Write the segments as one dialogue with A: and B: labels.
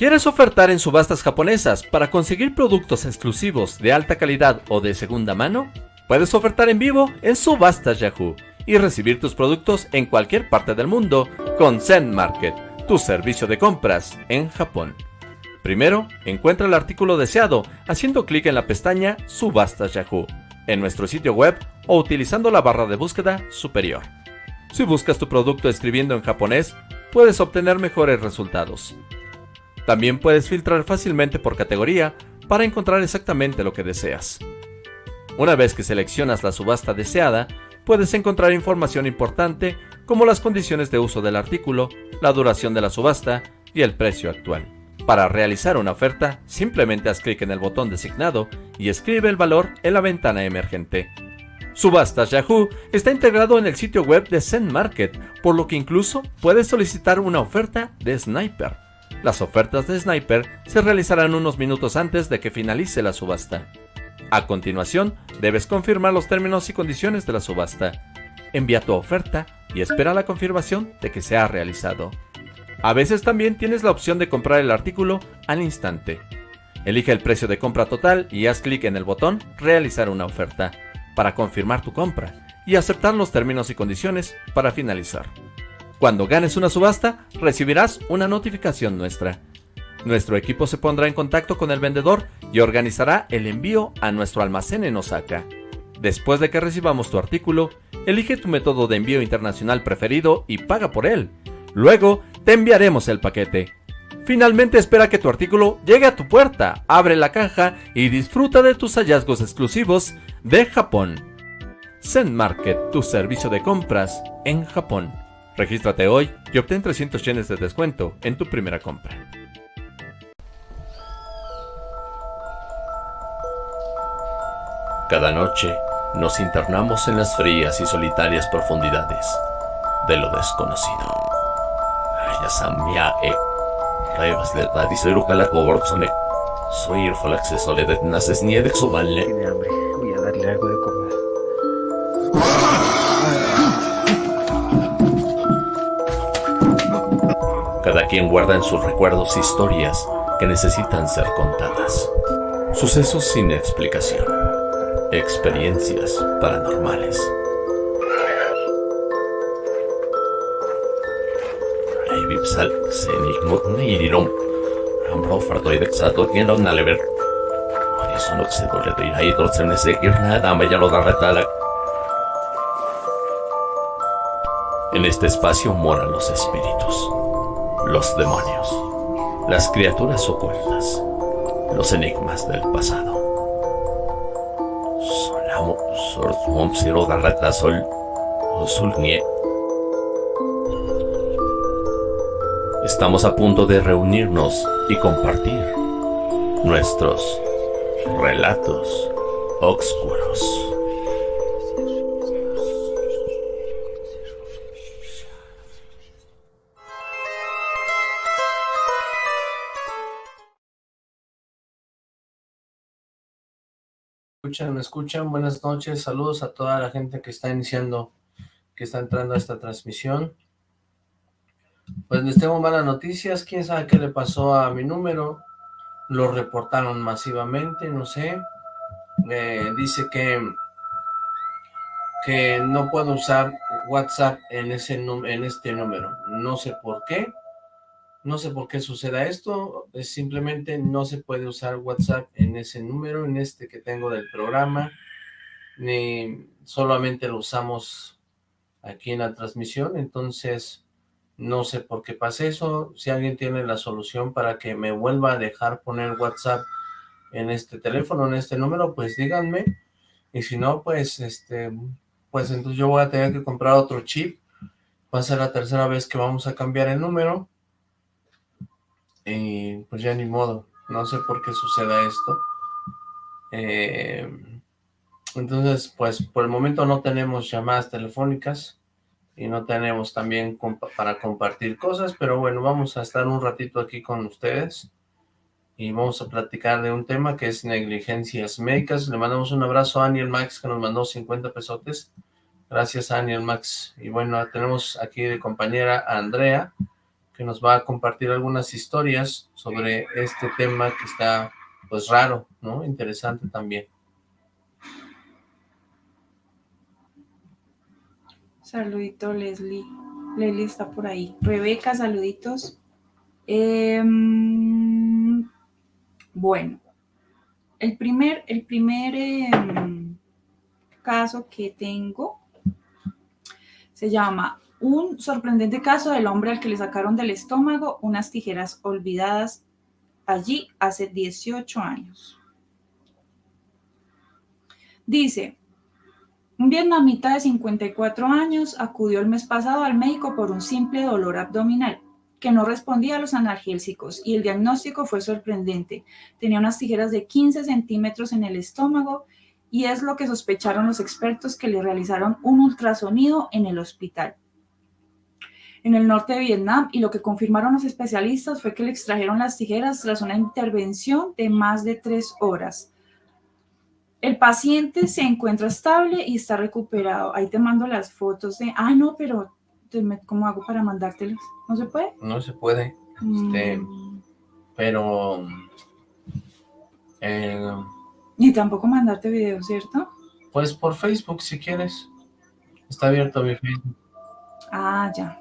A: ¿Quieres ofertar en subastas japonesas para conseguir productos exclusivos de alta calidad o de segunda mano? Puedes ofertar en vivo en Subastas Yahoo y recibir tus productos en cualquier parte del mundo con Zen Market, tu servicio de compras en Japón. Primero, encuentra el artículo deseado haciendo clic en la pestaña Subastas Yahoo en nuestro sitio web o utilizando la barra de búsqueda superior. Si buscas tu producto escribiendo en japonés, puedes obtener mejores resultados. También puedes filtrar fácilmente por categoría para encontrar exactamente lo que deseas. Una vez que seleccionas la subasta deseada, puedes encontrar información importante como las condiciones de uso del artículo, la duración de la subasta y el precio actual. Para realizar una oferta, simplemente haz clic en el botón designado y escribe el valor en la ventana emergente. Subastas Yahoo está integrado en el sitio web de Zen Market, por lo que incluso puedes solicitar una oferta de Sniper. Las ofertas de Sniper se realizarán unos minutos antes de que finalice la subasta. A continuación, debes confirmar los términos y condiciones de la subasta. Envía tu oferta y espera la confirmación de que se ha realizado. A veces también tienes la opción de comprar el artículo al instante. Elige el precio de compra total y haz clic en el botón Realizar una oferta para confirmar tu compra y aceptar los términos y condiciones para finalizar. Cuando ganes una subasta, recibirás una notificación nuestra. Nuestro equipo se pondrá en contacto con el vendedor y organizará el envío a nuestro almacén en Osaka. Después de que recibamos tu artículo, elige tu método de envío internacional preferido y paga por él. Luego, te enviaremos el paquete. Finalmente espera que tu artículo llegue a tu puerta, abre la caja y disfruta de tus hallazgos exclusivos de Japón. Zen Market, tu servicio de compras en Japón. Regístrate hoy y obtén 300 yenes de descuento en tu primera compra.
B: Cada noche nos internamos en las frías y solitarias profundidades de lo desconocido. E la Coborzone. Soy el Falaxe Soledad Naces Niede Suballe.
C: Tiene hambre. Voy a darle algo de comer.
B: Cada quien guarda en sus recuerdos historias que necesitan ser contadas. Sucesos sin explicación. Experiencias paranormales. En este espacio moran los espíritus, los demonios, las criaturas ocultas, los enigmas del pasado. Estamos a punto de reunirnos y compartir nuestros relatos oscuros.
D: Me escuchan. Buenas noches, saludos a toda la gente que está iniciando, que está entrando a esta transmisión. Pues les tengo malas noticias, quién sabe qué le pasó a mi número, lo reportaron masivamente, no sé. Eh, dice que que no puedo usar WhatsApp en, ese en este número, no sé por qué, no sé por qué suceda esto, es simplemente no se puede usar WhatsApp en ese número, en este que tengo del programa, ni solamente lo usamos aquí en la transmisión, entonces no sé por qué pasa eso, si alguien tiene la solución para que me vuelva a dejar poner WhatsApp en este teléfono, en este número, pues díganme, y si no, pues, este, pues entonces yo voy a tener que comprar otro chip, va a ser la tercera vez que vamos a cambiar el número, y pues ya ni modo, no sé por qué suceda esto. Eh, entonces, pues por el momento no tenemos llamadas telefónicas y no tenemos también para compartir cosas, pero bueno, vamos a estar un ratito aquí con ustedes y vamos a platicar de un tema que es negligencias médicas. Le mandamos un abrazo a Aniel Max que nos mandó 50 pesotes. Gracias Aniel Max. Y bueno, tenemos aquí de compañera a Andrea que nos va a compartir algunas historias sobre este tema que está, pues, raro, ¿no? Interesante también.
E: Saludito, Leslie. Leslie está por ahí. Rebeca, saluditos. Em, bueno, el primer, el primer em, caso que tengo se llama Un sorprendente caso del hombre al que le sacaron del estómago unas tijeras olvidadas allí hace 18 años. Dice, un vietnamita de 54 años acudió el mes pasado al médico por un simple dolor abdominal que no respondía a los analgésicos y el diagnóstico fue sorprendente. Tenía unas tijeras de 15 centímetros en el estómago y es lo que sospecharon los expertos que le realizaron un ultrasonido en el hospital en el norte de Vietnam y lo que confirmaron los especialistas fue que le extrajeron las tijeras tras una intervención de más de tres horas. El paciente se encuentra estable y está recuperado. Ahí te mando las fotos de... Ah, no, pero ¿cómo hago para mandártelas? ¿No se puede?
D: No se puede. Este, mm. Pero...
E: Eh, Ni tampoco mandarte videos, ¿cierto?
D: Pues por Facebook, si quieres. Está abierto mi Facebook.
E: Ah, ya.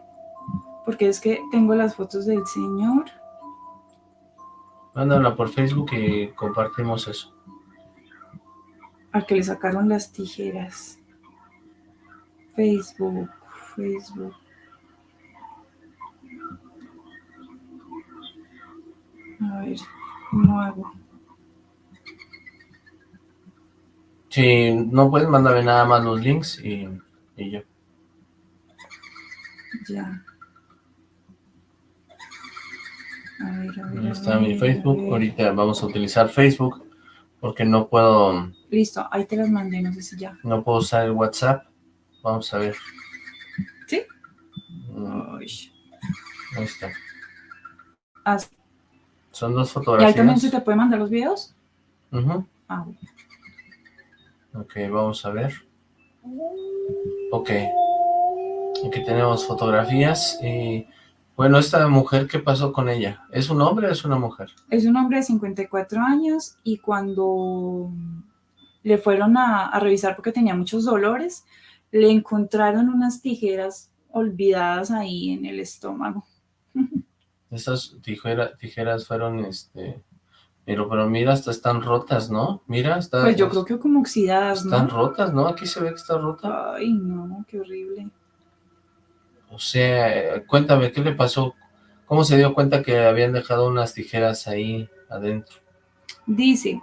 E: Porque es que tengo las fotos del señor.
D: Mándala por Facebook y compartimos eso
E: al que le sacaron las tijeras. Facebook, Facebook. A ver, ¿cómo hago?
D: Si no puedes, mándame nada más los links y, y yo.
E: Ya. A ver, a ver.
D: Ahí está mi Facebook. Ahorita vamos a utilizar Facebook porque no puedo...
E: Listo, ahí te las mandé, no sé si ya.
D: No puedo usar el WhatsApp. Vamos a ver.
E: ¿Sí?
D: Mm. Ahí está.
E: Ah,
D: Son dos fotografías.
E: ¿Y ahí también se te puede mandar los videos?
D: Uh ah, Ok, vamos a ver. Ok. Aquí tenemos fotografías y bueno, esta mujer, ¿qué pasó con ella? ¿Es un hombre o es una mujer?
E: Es un hombre de 54 años y cuando le fueron a, revisar porque tenía muchos dolores, le encontraron unas tijeras olvidadas ahí en el estómago.
D: Esas tijeras fueron, este... Pero, pero mira, hasta están rotas, ¿no? Mira, está...
E: Pues yo creo que como oxidadas,
D: ¿no? Están rotas, ¿no? Aquí se ve que está rota.
E: Ay, no, qué horrible.
D: O sea, cuéntame, ¿qué le pasó? ¿Cómo se dio cuenta que habían dejado unas tijeras ahí adentro?
E: Dice,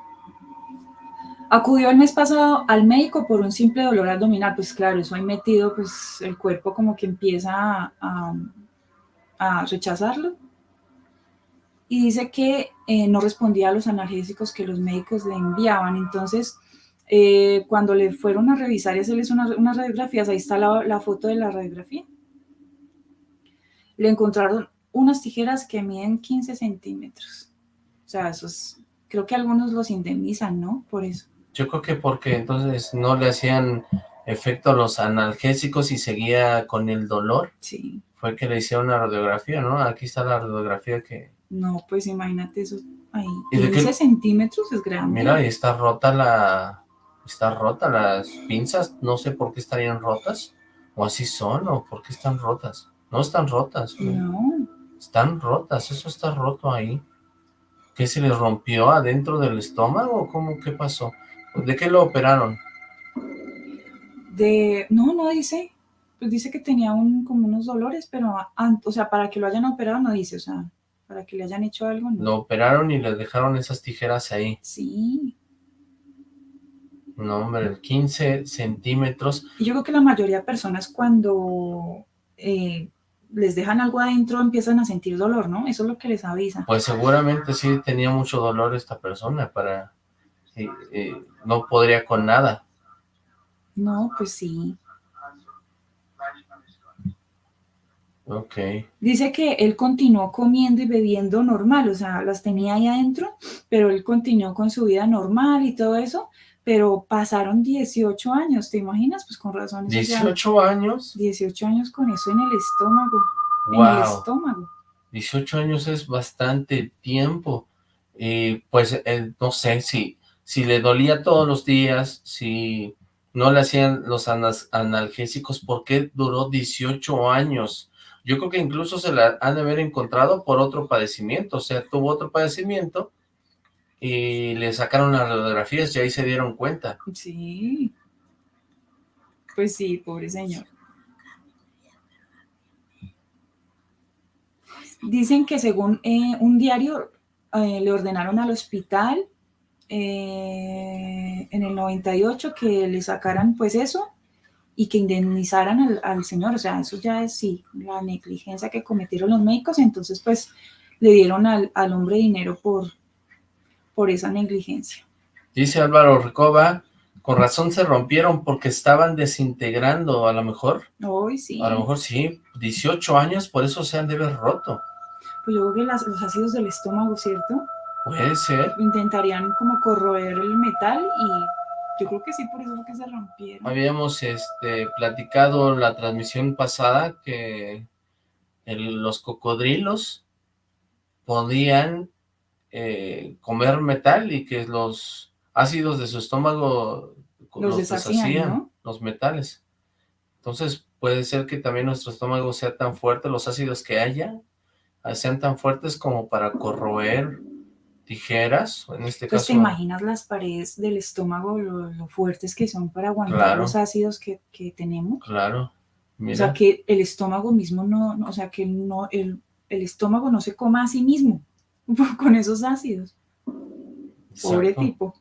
E: acudió el mes pasado al médico por un simple dolor abdominal. Pues claro, eso ahí metido, pues el cuerpo como que empieza a, rechazarlo. Y dice que eh, no respondía a los analgésicos que los médicos le enviaban. Entonces, eh, cuando le fueron a revisar y hacerles unas radiografías, ahí está la foto de la radiografía le encontraron unas tijeras que miden 15 centímetros. O sea, esos, creo que algunos los indemnizan, ¿no? Por eso.
D: Yo creo que porque entonces no le hacían efecto a los analgésicos y seguía con el dolor.
E: Sí.
D: Fue que le hicieron una radiografía, ¿no? Aquí está la radiografía que...
E: No, pues imagínate eso ahí. 15 centímetros es grande.
D: Mira, y está rota la... Está rota las pinzas, no sé por qué estarían rotas, o así son, o por qué están rotas. No están rotas.
E: No.
D: Están rotas, eso está roto ahí. ¿Qué se le rompió adentro del estómago? ¿Cómo? ¿Qué pasó? ¿De qué lo operaron?
E: De... No, no dice. Pues dice que tenía un, como unos dolores, pero, o sea, para que lo hayan operado no dice, o sea, para que le hayan hecho algo. No.
D: Lo operaron y le dejaron esas tijeras ahí.
E: Sí.
D: No, hombre, 15 centímetros.
E: Y yo creo que la mayoría de personas cuando eh, les dejan algo adentro, empiezan a sentir dolor, ¿no? Eso es lo que les avisa.
D: Pues seguramente sí tenía mucho dolor esta persona para... no podría con nada.
E: No, pues sí.
D: Ok.
E: Dice que él continuó comiendo y bebiendo normal, o sea, las tenía ahí adentro, pero él continuó con su vida normal y todo eso, pero pasaron 18 años, ¿te imaginas? Pues con razón.
D: ¿18 años?
E: 18 años con eso en el estómago, en el estómago.
D: 18 años es bastante tiempo. Y pues, eh, no sé, si, si le dolía todos los días, si no le hacían los analgésicos, ¿por qué duró 18 años? Yo creo que incluso se la han de haber encontrado por otro padecimiento, o sea, tuvo otro padecimiento y le sacaron las radiografías y ahí se dieron cuenta.
E: Sí. Pues sí, pobre señor. Dicen que según eh, un diario eh, le ordenaron al hospital eh, en el 98 que le sacaran pues eso y que indemnizaran al, señor, o sea, eso ya es sí, la negligencia que cometieron los médicos, entonces pues le dieron al, hombre dinero por, por esa negligencia.
D: Dice Álvaro Recoba, con razón se rompieron porque estaban desintegrando, a lo mejor.
E: Hoy sí.
D: A lo mejor sí, 18 años, por eso se han de haber roto.
E: Pues yo creo que los ácidos del estómago, ¿cierto?
D: Puede ser.
E: Intentarían como corroer el metal y yo creo que sí, por eso es que se rompieron.
D: Habíamos este, platicado la transmisión pasada que los cocodrilos podían eh, comer metal y que los ácidos de su estómago
E: los, deshacían,
D: los metales. Entonces puede ser que también nuestro estómago sea tan fuerte, los ácidos que haya sean tan fuertes como para corroer tijeras, en este
E: pues
D: caso...
E: te imaginas las paredes del estómago, lo, fuertes que son para aguantar los ácidos que, tenemos.
D: Claro.
E: O sea, que el estómago mismo no, o sea, que no, el, estómago no se coma a sí mismo con esos ácidos. Pobre tipo.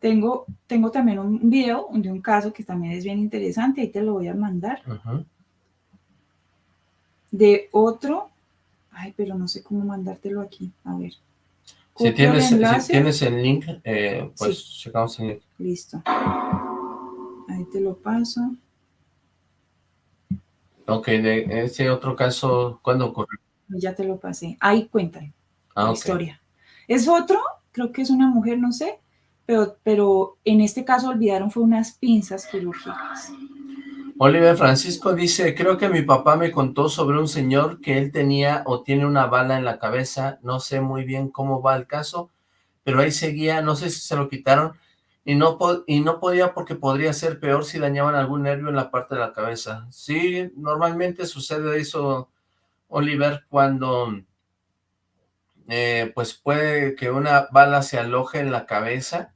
E: Tengo, tengo también un video de un caso que también es bien interesante, ahí te lo voy a mandar. De otro, ay, pero no sé cómo mandártelo aquí, a ver.
D: Si tienes, si tienes, el link, eh, pues checamos el link.
E: Listo. Ahí te lo paso.
D: Ok, de ese otro caso, ¿cuándo ocurrió?
E: Ya te lo pasé. Ahí cuentan ah, la historia. Es otro, creo que es una mujer, no sé, pero, pero en este caso olvidaron fue unas pinzas quirúrgicas.
D: Oliver Francisco dice, creo que mi papá me contó sobre un señor que él tenía o tiene una bala en la cabeza, no sé muy bien cómo va el caso, pero ahí seguía, no sé si se lo quitaron, y no, y no podía porque podría ser peor si dañaban algún nervio en la parte de la cabeza. Sí, normalmente sucede eso, Oliver, cuando eh, pues puede que una bala se aloje en la cabeza,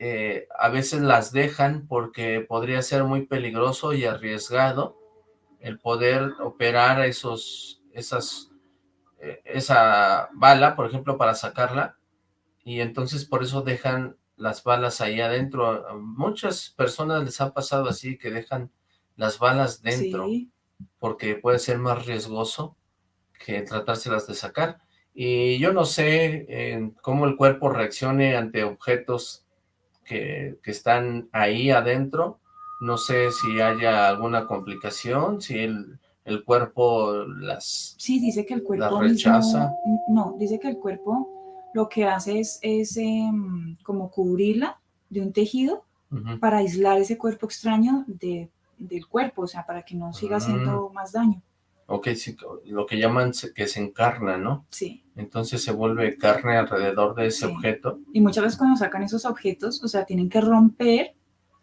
D: eh, a veces las dejan porque podría ser muy peligroso y arriesgado el poder operar esos, esas, eh, esa bala, por ejemplo, para sacarla, y entonces por eso dejan las balas ahí adentro. muchas personas les ha pasado así, que dejan las balas dentro, porque puede ser más riesgoso que tratárselas de sacar. Y yo no sé eh, cómo el cuerpo reaccione ante objetos que, están ahí adentro. No sé si haya alguna complicación, si el, el cuerpo las
E: Sí, dice que el cuerpo rechaza. no, dice que el cuerpo lo que hace es, es em, como cubrirla de un tejido para aislar ese cuerpo extraño de, del cuerpo, o sea, para que no siga haciendo mm. más daño.
D: Ok, sí, lo que llaman que se encarna, ¿no?
E: Sí.
D: Entonces se vuelve carne alrededor de ese objeto.
E: Y muchas veces cuando sacan esos objetos, o sea, tienen que romper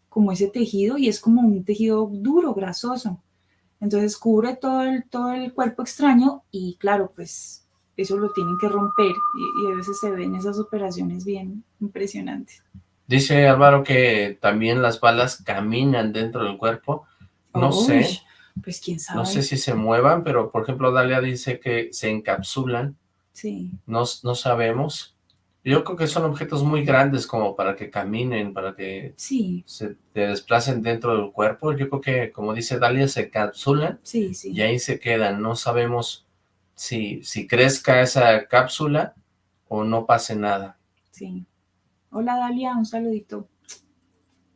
E: como ese tejido y es como un tejido duro, grasoso. Entonces cubre todo el, todo el cuerpo extraño y claro, pues eso lo tienen que romper y, a veces se ven esas operaciones bien impresionantes.
D: Dice Álvaro que también las balas caminan dentro del cuerpo. No sé,
E: pues quién sabe.
D: No sé si se muevan, pero por ejemplo Dalia dice que se encapsulan.
E: Sí.
D: No, no sabemos. Yo creo que son objetos muy grandes como para que caminen, para que
E: sí.
D: se desplacen dentro del cuerpo. Yo creo que, como dice Dalia, se encapsulan
E: sí, sí.
D: y ahí se quedan. No sabemos si, si crezca esa cápsula o no pase nada.
E: Sí. Hola Dalia, un saludito.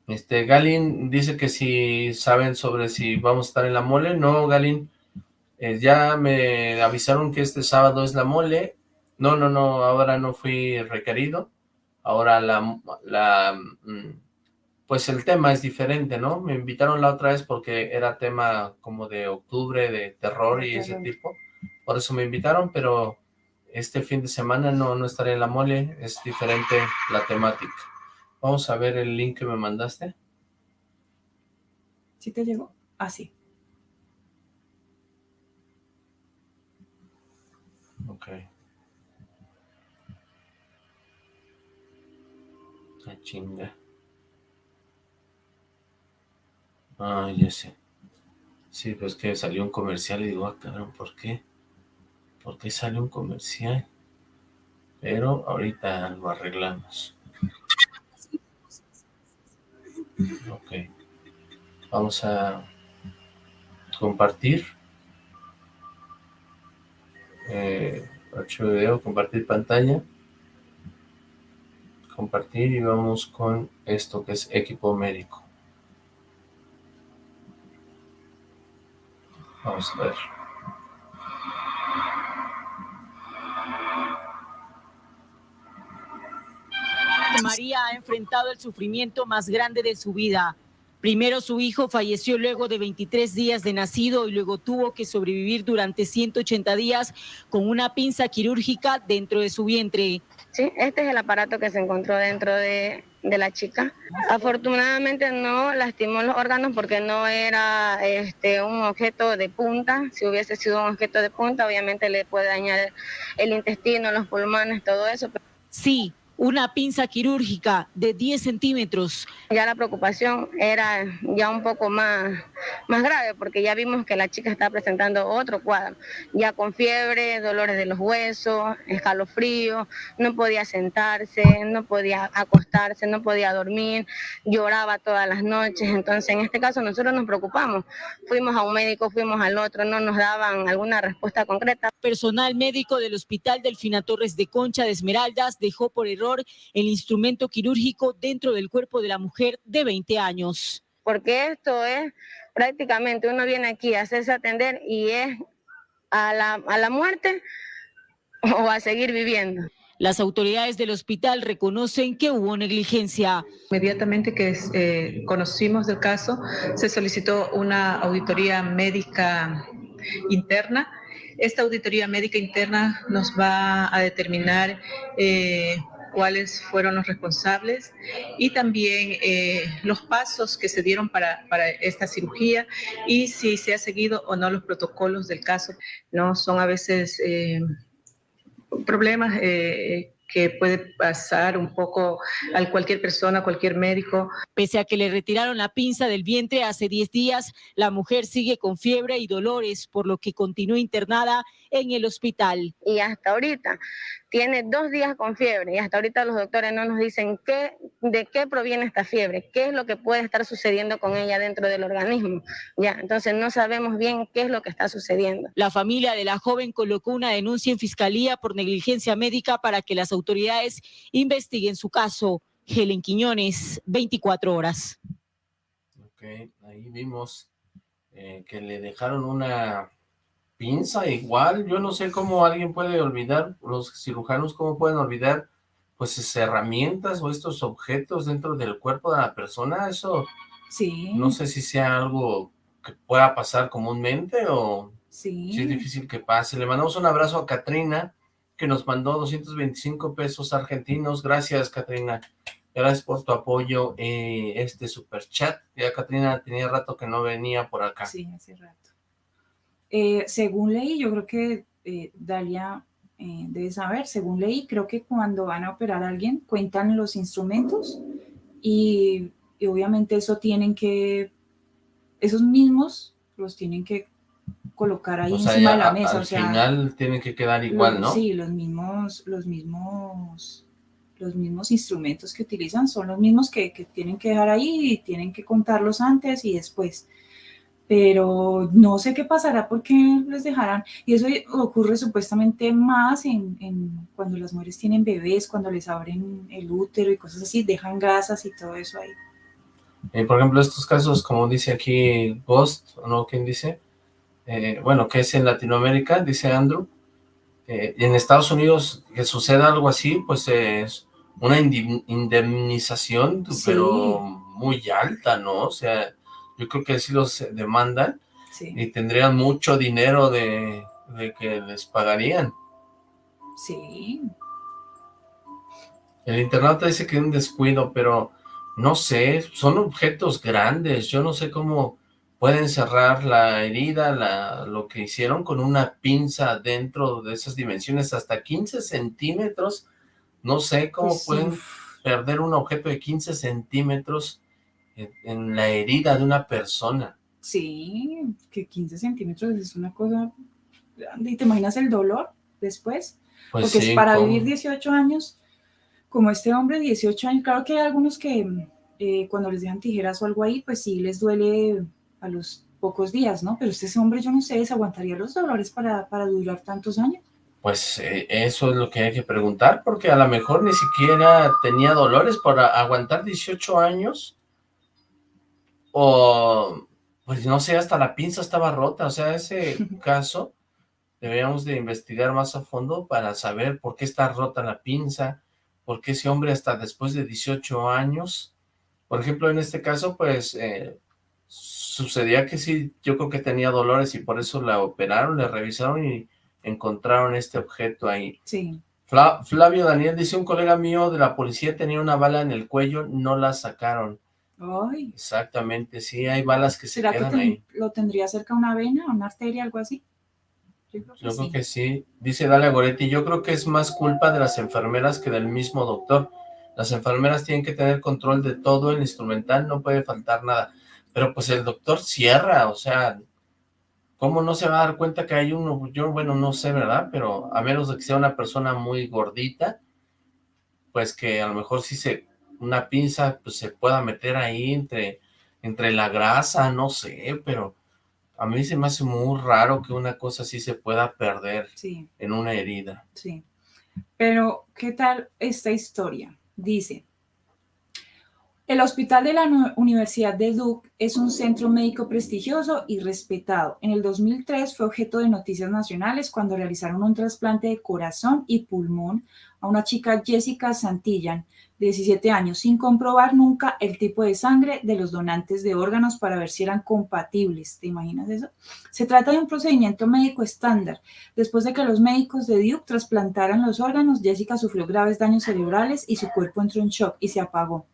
D: Este, Galin dice que si saben sobre si vamos a estar en la mole. No, Galin, eh, ya me avisaron que este sábado es la mole. No, no, no, ahora no fui requerido. Ahora la, la, mm, pues el tema es diferente, ¿no? Me invitaron la otra vez porque era tema como de octubre, de terror y ese tipo. por eso me invitaron, pero este fin de semana no, no estaré en la mole, es diferente la temática. Vamos a ver el link que me mandaste.
E: ¿Sí te llegó? Ah, sí.
D: Ok. La chinga. Ah, ya sé. Sí, pues que salió un comercial y digo, ah, cabrón, ¿por qué? ¿Por qué sale un comercial? Pero ahorita lo arreglamos. Ok. Vamos a compartir. Eh, archivo compartir pantalla. Compartir y vamos con esto que es equipo médico. Vamos a ver.
F: María ha enfrentado el sufrimiento más grande de su vida. Primero su hijo falleció luego de 23 días de nacido y luego tuvo que sobrevivir durante 180 días con una pinza quirúrgica dentro de su vientre.
G: Sí, este es el aparato que se encontró dentro de, de la chica. Afortunadamente no lastimó los órganos porque no era este, un objeto de punta. Si hubiese sido un objeto de punta, obviamente le puede dañar el intestino, los pulmones, todo eso.
F: Sí, una pinza quirúrgica de 10 centímetros.
G: Ya la preocupación era ya un poco más, más grave porque ya vimos que la chica está presentando otro cuadro, ya con fiebre, dolores de los huesos, escalofrío, no podía sentarse, no podía acostarse, no podía dormir, lloraba todas las noches. Entonces, en este caso nosotros nos preocupamos. Fuimos a un médico, fuimos al otro, no nos daban alguna respuesta concreta.
F: Personal médico del Hospital Delfina Torres de Concha de Esmeraldas dejó por error el instrumento quirúrgico dentro del cuerpo de la mujer de 20 años.
G: Porque esto es prácticamente, uno viene aquí a hacerse atender y es a la, a la muerte o a seguir viviendo.
F: Las autoridades del hospital reconocen que hubo negligencia.
H: Inmediatamente que eh, conocimos del caso, se solicitó una auditoría médica interna. Esta auditoría médica interna nos va a determinar eh, cuáles fueron los responsables y también eh, los pasos que se dieron para, para, esta cirugía y si se ha seguido o no los protocolos del caso. No son a veces eh, problemas eh, que puede pasar un poco a cualquier persona, cualquier médico.
F: Pese a que le retiraron la pinza del vientre hace 10 días, la mujer sigue con fiebre y dolores, por lo que continúa internada en el hospital.
G: Y hasta ahorita tiene dos días con fiebre y hasta ahorita los doctores no nos dicen qué, de qué proviene esta fiebre, qué es lo que puede estar sucediendo con ella dentro del organismo. Ya, entonces no sabemos bien qué es lo que está sucediendo.
F: La familia de la joven colocó una denuncia en fiscalía por negligencia médica para que las autoridades investiguen su caso. Helen Quiñones, 24 horas.
D: Ok, ahí vimos eh, que le dejaron una pinza igual, yo no sé cómo alguien puede olvidar, los cirujanos cómo pueden olvidar pues esas herramientas o estos objetos dentro del cuerpo de la persona, eso
E: sí.
D: no sé si sea algo que pueda pasar comúnmente o
E: sí.
D: si es difícil que pase. Le mandamos un abrazo a Katrina, que nos mandó 225 pesos argentinos, gracias Katrina, gracias por tu apoyo, eh, este super chat, ya Katrina tenía rato que no venía por acá.
E: Sí, hace rato. Eh, según leí, yo creo que eh, Dalia eh, debe saber, según leí, creo que cuando van a operar a alguien cuentan los instrumentos y, y, obviamente eso tienen que, esos mismos los tienen que colocar ahí
D: o sea,
E: encima
D: ya,
E: de la mesa.
D: Al
E: o sea,
D: final tienen que quedar igual,
E: los,
D: ¿no?
E: Sí, los mismos, los mismos, los mismos instrumentos que utilizan son los mismos que, que tienen que dejar ahí y tienen que contarlos antes y después pero no sé qué pasará porque les dejarán, y eso ocurre supuestamente más en, en, cuando las mujeres tienen bebés, cuando les abren el útero y cosas así, dejan gasas y todo eso ahí.
D: Eh, por ejemplo, estos casos, como dice aquí Ghost, ¿no? ¿Quién dice? Eh, bueno, que es en Latinoamérica, dice Andrew, eh, en Estados Unidos que suceda algo así, pues es una indemnización, sí. pero muy alta, ¿no? O sea, yo creo que sí los demandan
E: sí.
D: y tendrían mucho dinero de de que les pagarían.
E: Sí.
D: El internauta dice que es un descuido, pero no sé, son objetos grandes, yo no sé cómo pueden cerrar la herida, la, lo que hicieron con una pinza dentro de esas dimensiones, hasta 15 centímetros, no sé cómo
E: Pues sí.
D: pueden perder un objeto de 15 centímetros en, la herida de una persona.
E: Sí, que 15 centímetros es una cosa grande. ¿Y te imaginas el dolor después?
D: Pues
E: Porque
D: sí,
E: es para
D: ¿cómo?
E: vivir 18 años, como este hombre, 18 años, claro que hay algunos que eh, cuando les dejan tijeras o algo ahí, pues sí les duele a los pocos días, ¿no? Pero este hombre, yo no sé, ¿se aguantaría los dolores para, para durar tantos años?
D: Pues eh, eso es lo que hay que preguntar, porque a lo mejor ni siquiera tenía dolores para aguantar 18 años, o pues no sé, hasta la pinza estaba rota, o sea, ese caso deberíamos de investigar más a fondo para saber por qué está rota la pinza, por qué ese hombre hasta después de 18 años, por ejemplo, en este caso, pues eh, sucedía que sí, yo creo que tenía dolores y por eso la operaron, le revisaron y encontraron este objeto ahí.
E: Sí.
D: Fla- Flavio Daniel dice, un colega mío de la policía tenía una bala en el cuello, no la sacaron.
E: Ay,
D: Exactamente, sí, hay balas que se
E: ¿será que
D: quedan
E: ten-
D: ahí.
E: lo tendría cerca una vena, una arteria, algo así? Yo creo que
D: Yo creo
E: sí.
D: que sí. Dice Dalia Goretti, yo creo que es más culpa de las enfermeras que del mismo doctor. Las enfermeras tienen que tener control de todo, el instrumental no puede faltar nada. Pero pues el doctor cierra, o sea, ¿cómo no se va a dar cuenta que hay uno? Yo, bueno, no sé, ¿verdad? Pero a menos de que sea una persona muy gordita, pues que a lo mejor sí se, una pinza, pues se pueda meter ahí entre, entre la grasa, no sé, pero a mí se me hace muy raro que una cosa así se pueda perder
E: Sí.
D: en una herida.
E: Sí. Pero, ¿qué tal esta historia? Dice, el Hospital de la Universidad de Duke es un centro médico prestigioso y respetado. En el 2003 fue objeto de noticias nacionales cuando realizaron un trasplante de corazón y pulmón a una chica Jessica Santillan, 17 años, sin comprobar nunca el tipo de sangre de los donantes de órganos para ver si eran compatibles. ¿Te imaginas eso? Se trata de un procedimiento médico estándar Después de que los médicos de Duke trasplantaran los órganos, Jessica sufrió graves daños cerebrales y su cuerpo entró en shock y se apagó.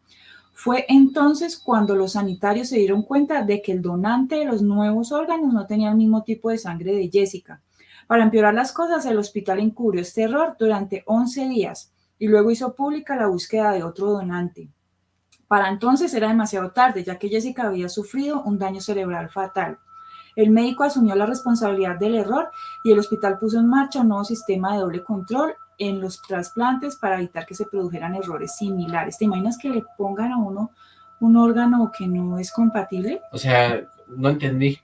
E: Fue entonces cuando los sanitarios se dieron cuenta de que el donante de los nuevos órganos no tenía el mismo tipo de sangre de Jessica. Para empeorar las cosas, el hospital encubrió este error durante 11 días y luego hizo pública la búsqueda de otro donante. Para entonces era demasiado tarde, ya que Jessica había sufrido un daño cerebral fatal. El médico asumió la responsabilidad del error y el hospital puso en marcha un nuevo sistema de doble control en los trasplantes para evitar que se produjeran errores similares. ¿Te imaginas que le pongan a uno un órgano que no es compatible?
D: O sea, no entendí.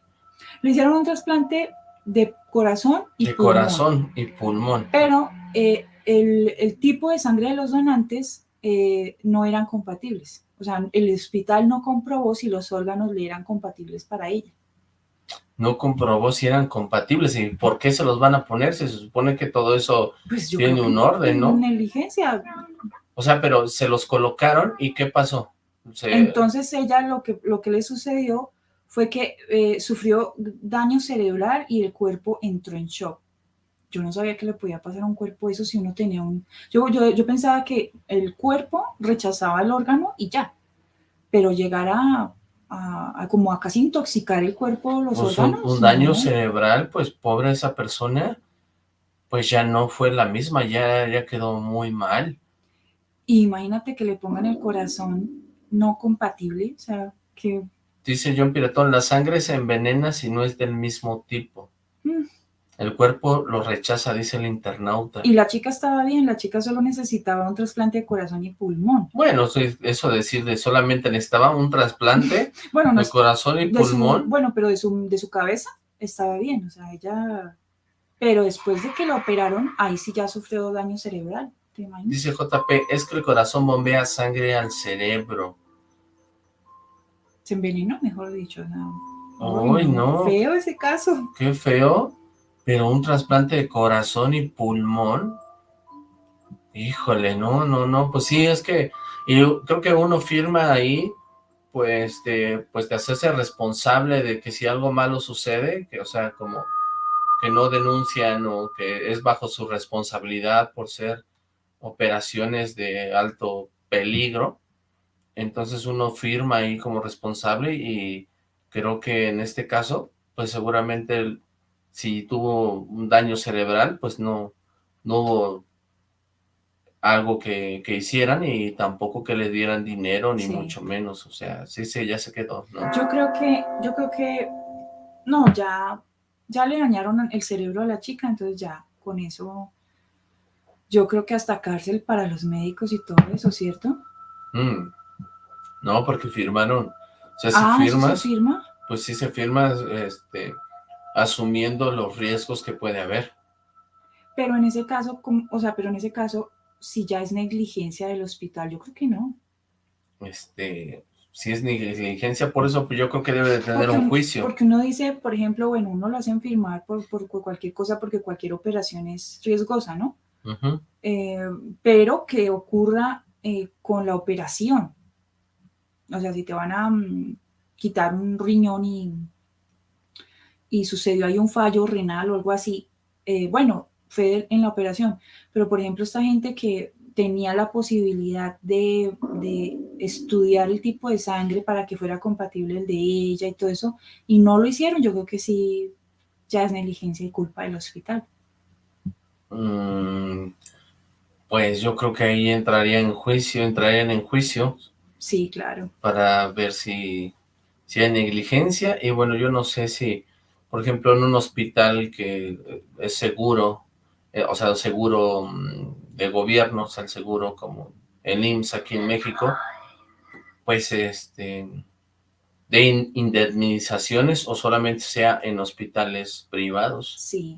E: Le hicieron un trasplante de corazón y
D: De
E: pulmón,
D: corazón y pulmón.
E: pero eh, el, el tipo de sangre de los donantes eh, no eran compatibles. O sea, el hospital no comprobó si los órganos le eran compatibles para ella.
D: No comprobó si eran compatibles y por qué se los van a poner. Se supone que todo eso
E: Pues
D: tiene un orden, ¿no?
E: Negligencia.
D: O sea, pero se los colocaron y ¿qué pasó? Se-
E: Entonces ella lo que, lo que le sucedió fue que eh, sufrió daño cerebral y el cuerpo entró en shock. Yo no sabía que le podía pasar a un cuerpo eso si uno tenía un... Yo, yo, yo pensaba que el cuerpo rechazaba el órgano y ya, pero llegar a, a- a como a casi intoxicar el cuerpo, los
D: pues, un,
E: órganos.
D: un daño
E: no.
D: cerebral, pues pobre esa persona, pues ya no fue la misma, ya, ya quedó muy mal.
E: Y imagínate que le pongan el corazón no compatible, o sea, que...
D: Dice John Piratón, la sangre se envenena si no es del mismo tipo. El cuerpo lo rechaza, dice el internauta.
E: Y la chica estaba bien, la chica solo necesitaba un trasplante de corazón y pulmón.
D: Bueno, eso, decir de solamente necesitaba un trasplante
E: Bueno, no
D: de corazón y
E: de su-
D: pulmón.
E: bueno, pero de su, de su cabeza estaba bien, o sea, ella... Pero después de que lo operaron, ahí sí ya sufrió daño cerebral, ¿te imaginas?
D: Dice JP, es que el corazón bombea sangre al cerebro.
E: Se envenenó, mejor dicho. No.
D: Ay, no.
E: Feo ese caso.
D: Qué feo, pero un trasplante de corazón y pulmón. Híjole, no, no, no, pues sí, es que y creo que uno firma ahí, pues de, pues de hacerse responsable de que si algo malo sucede, que o sea, como que no denuncian o que es bajo su responsabilidad por ser operaciones de alto peligro, entonces uno firma ahí como responsable y creo que en este caso, pues seguramente si tuvo un daño cerebral, pues no, no hubo algo que, hicieran y tampoco que le dieran dinero ni mucho menos, o sea, sí, sí, ya se quedó, ¿no?
E: Yo creo que, yo creo que, no, ya, ya le dañaron el cerebro a la chica, entonces ya, con eso, yo creo que hasta cárcel para los médicos y todo eso, ¿cierto?
D: Mm. No, porque firmaron, o sea, si
E: ah,
D: firmas,
E: se firma?
D: pues sí se firma, este, asumiendo los riesgos que puede haber.
E: Pero en ese caso, o sea, pero en ese caso, si ya es negligencia del hospital, yo creo que no.
D: Este, si es negligencia, por eso pues yo creo que debe de tener un juicio.
E: Porque uno dice, por ejemplo, bueno, uno lo hacen firmar por, por cualquier cosa porque cualquier operación es riesgosa, ¿no? Eh, pero que ocurra eh, con la operación. O sea, si te van a mm, quitar un riñón y, y sucedió ahí un fallo renal o algo así, eh, bueno, fue en la operación, pero por ejemplo esta gente que tenía la posibilidad de, estudiar el tipo de sangre para que fuera compatible el de ella y todo eso, y no lo hicieron, yo creo que sí, ya es negligencia y culpa del hospital.
D: Mm, pues yo creo que ahí entraría en juicio, entrarían en juicio.
E: Sí, claro.
D: Para ver si, si hay negligencia, y bueno, yo no sé si, por ejemplo, en un hospital que es seguro, eh, o sea, seguro mm, de gobierno, o sea, el seguro como el IMSS aquí en México, pues este, de indemnizaciones o solamente sea en hospitales privados.
E: Sí,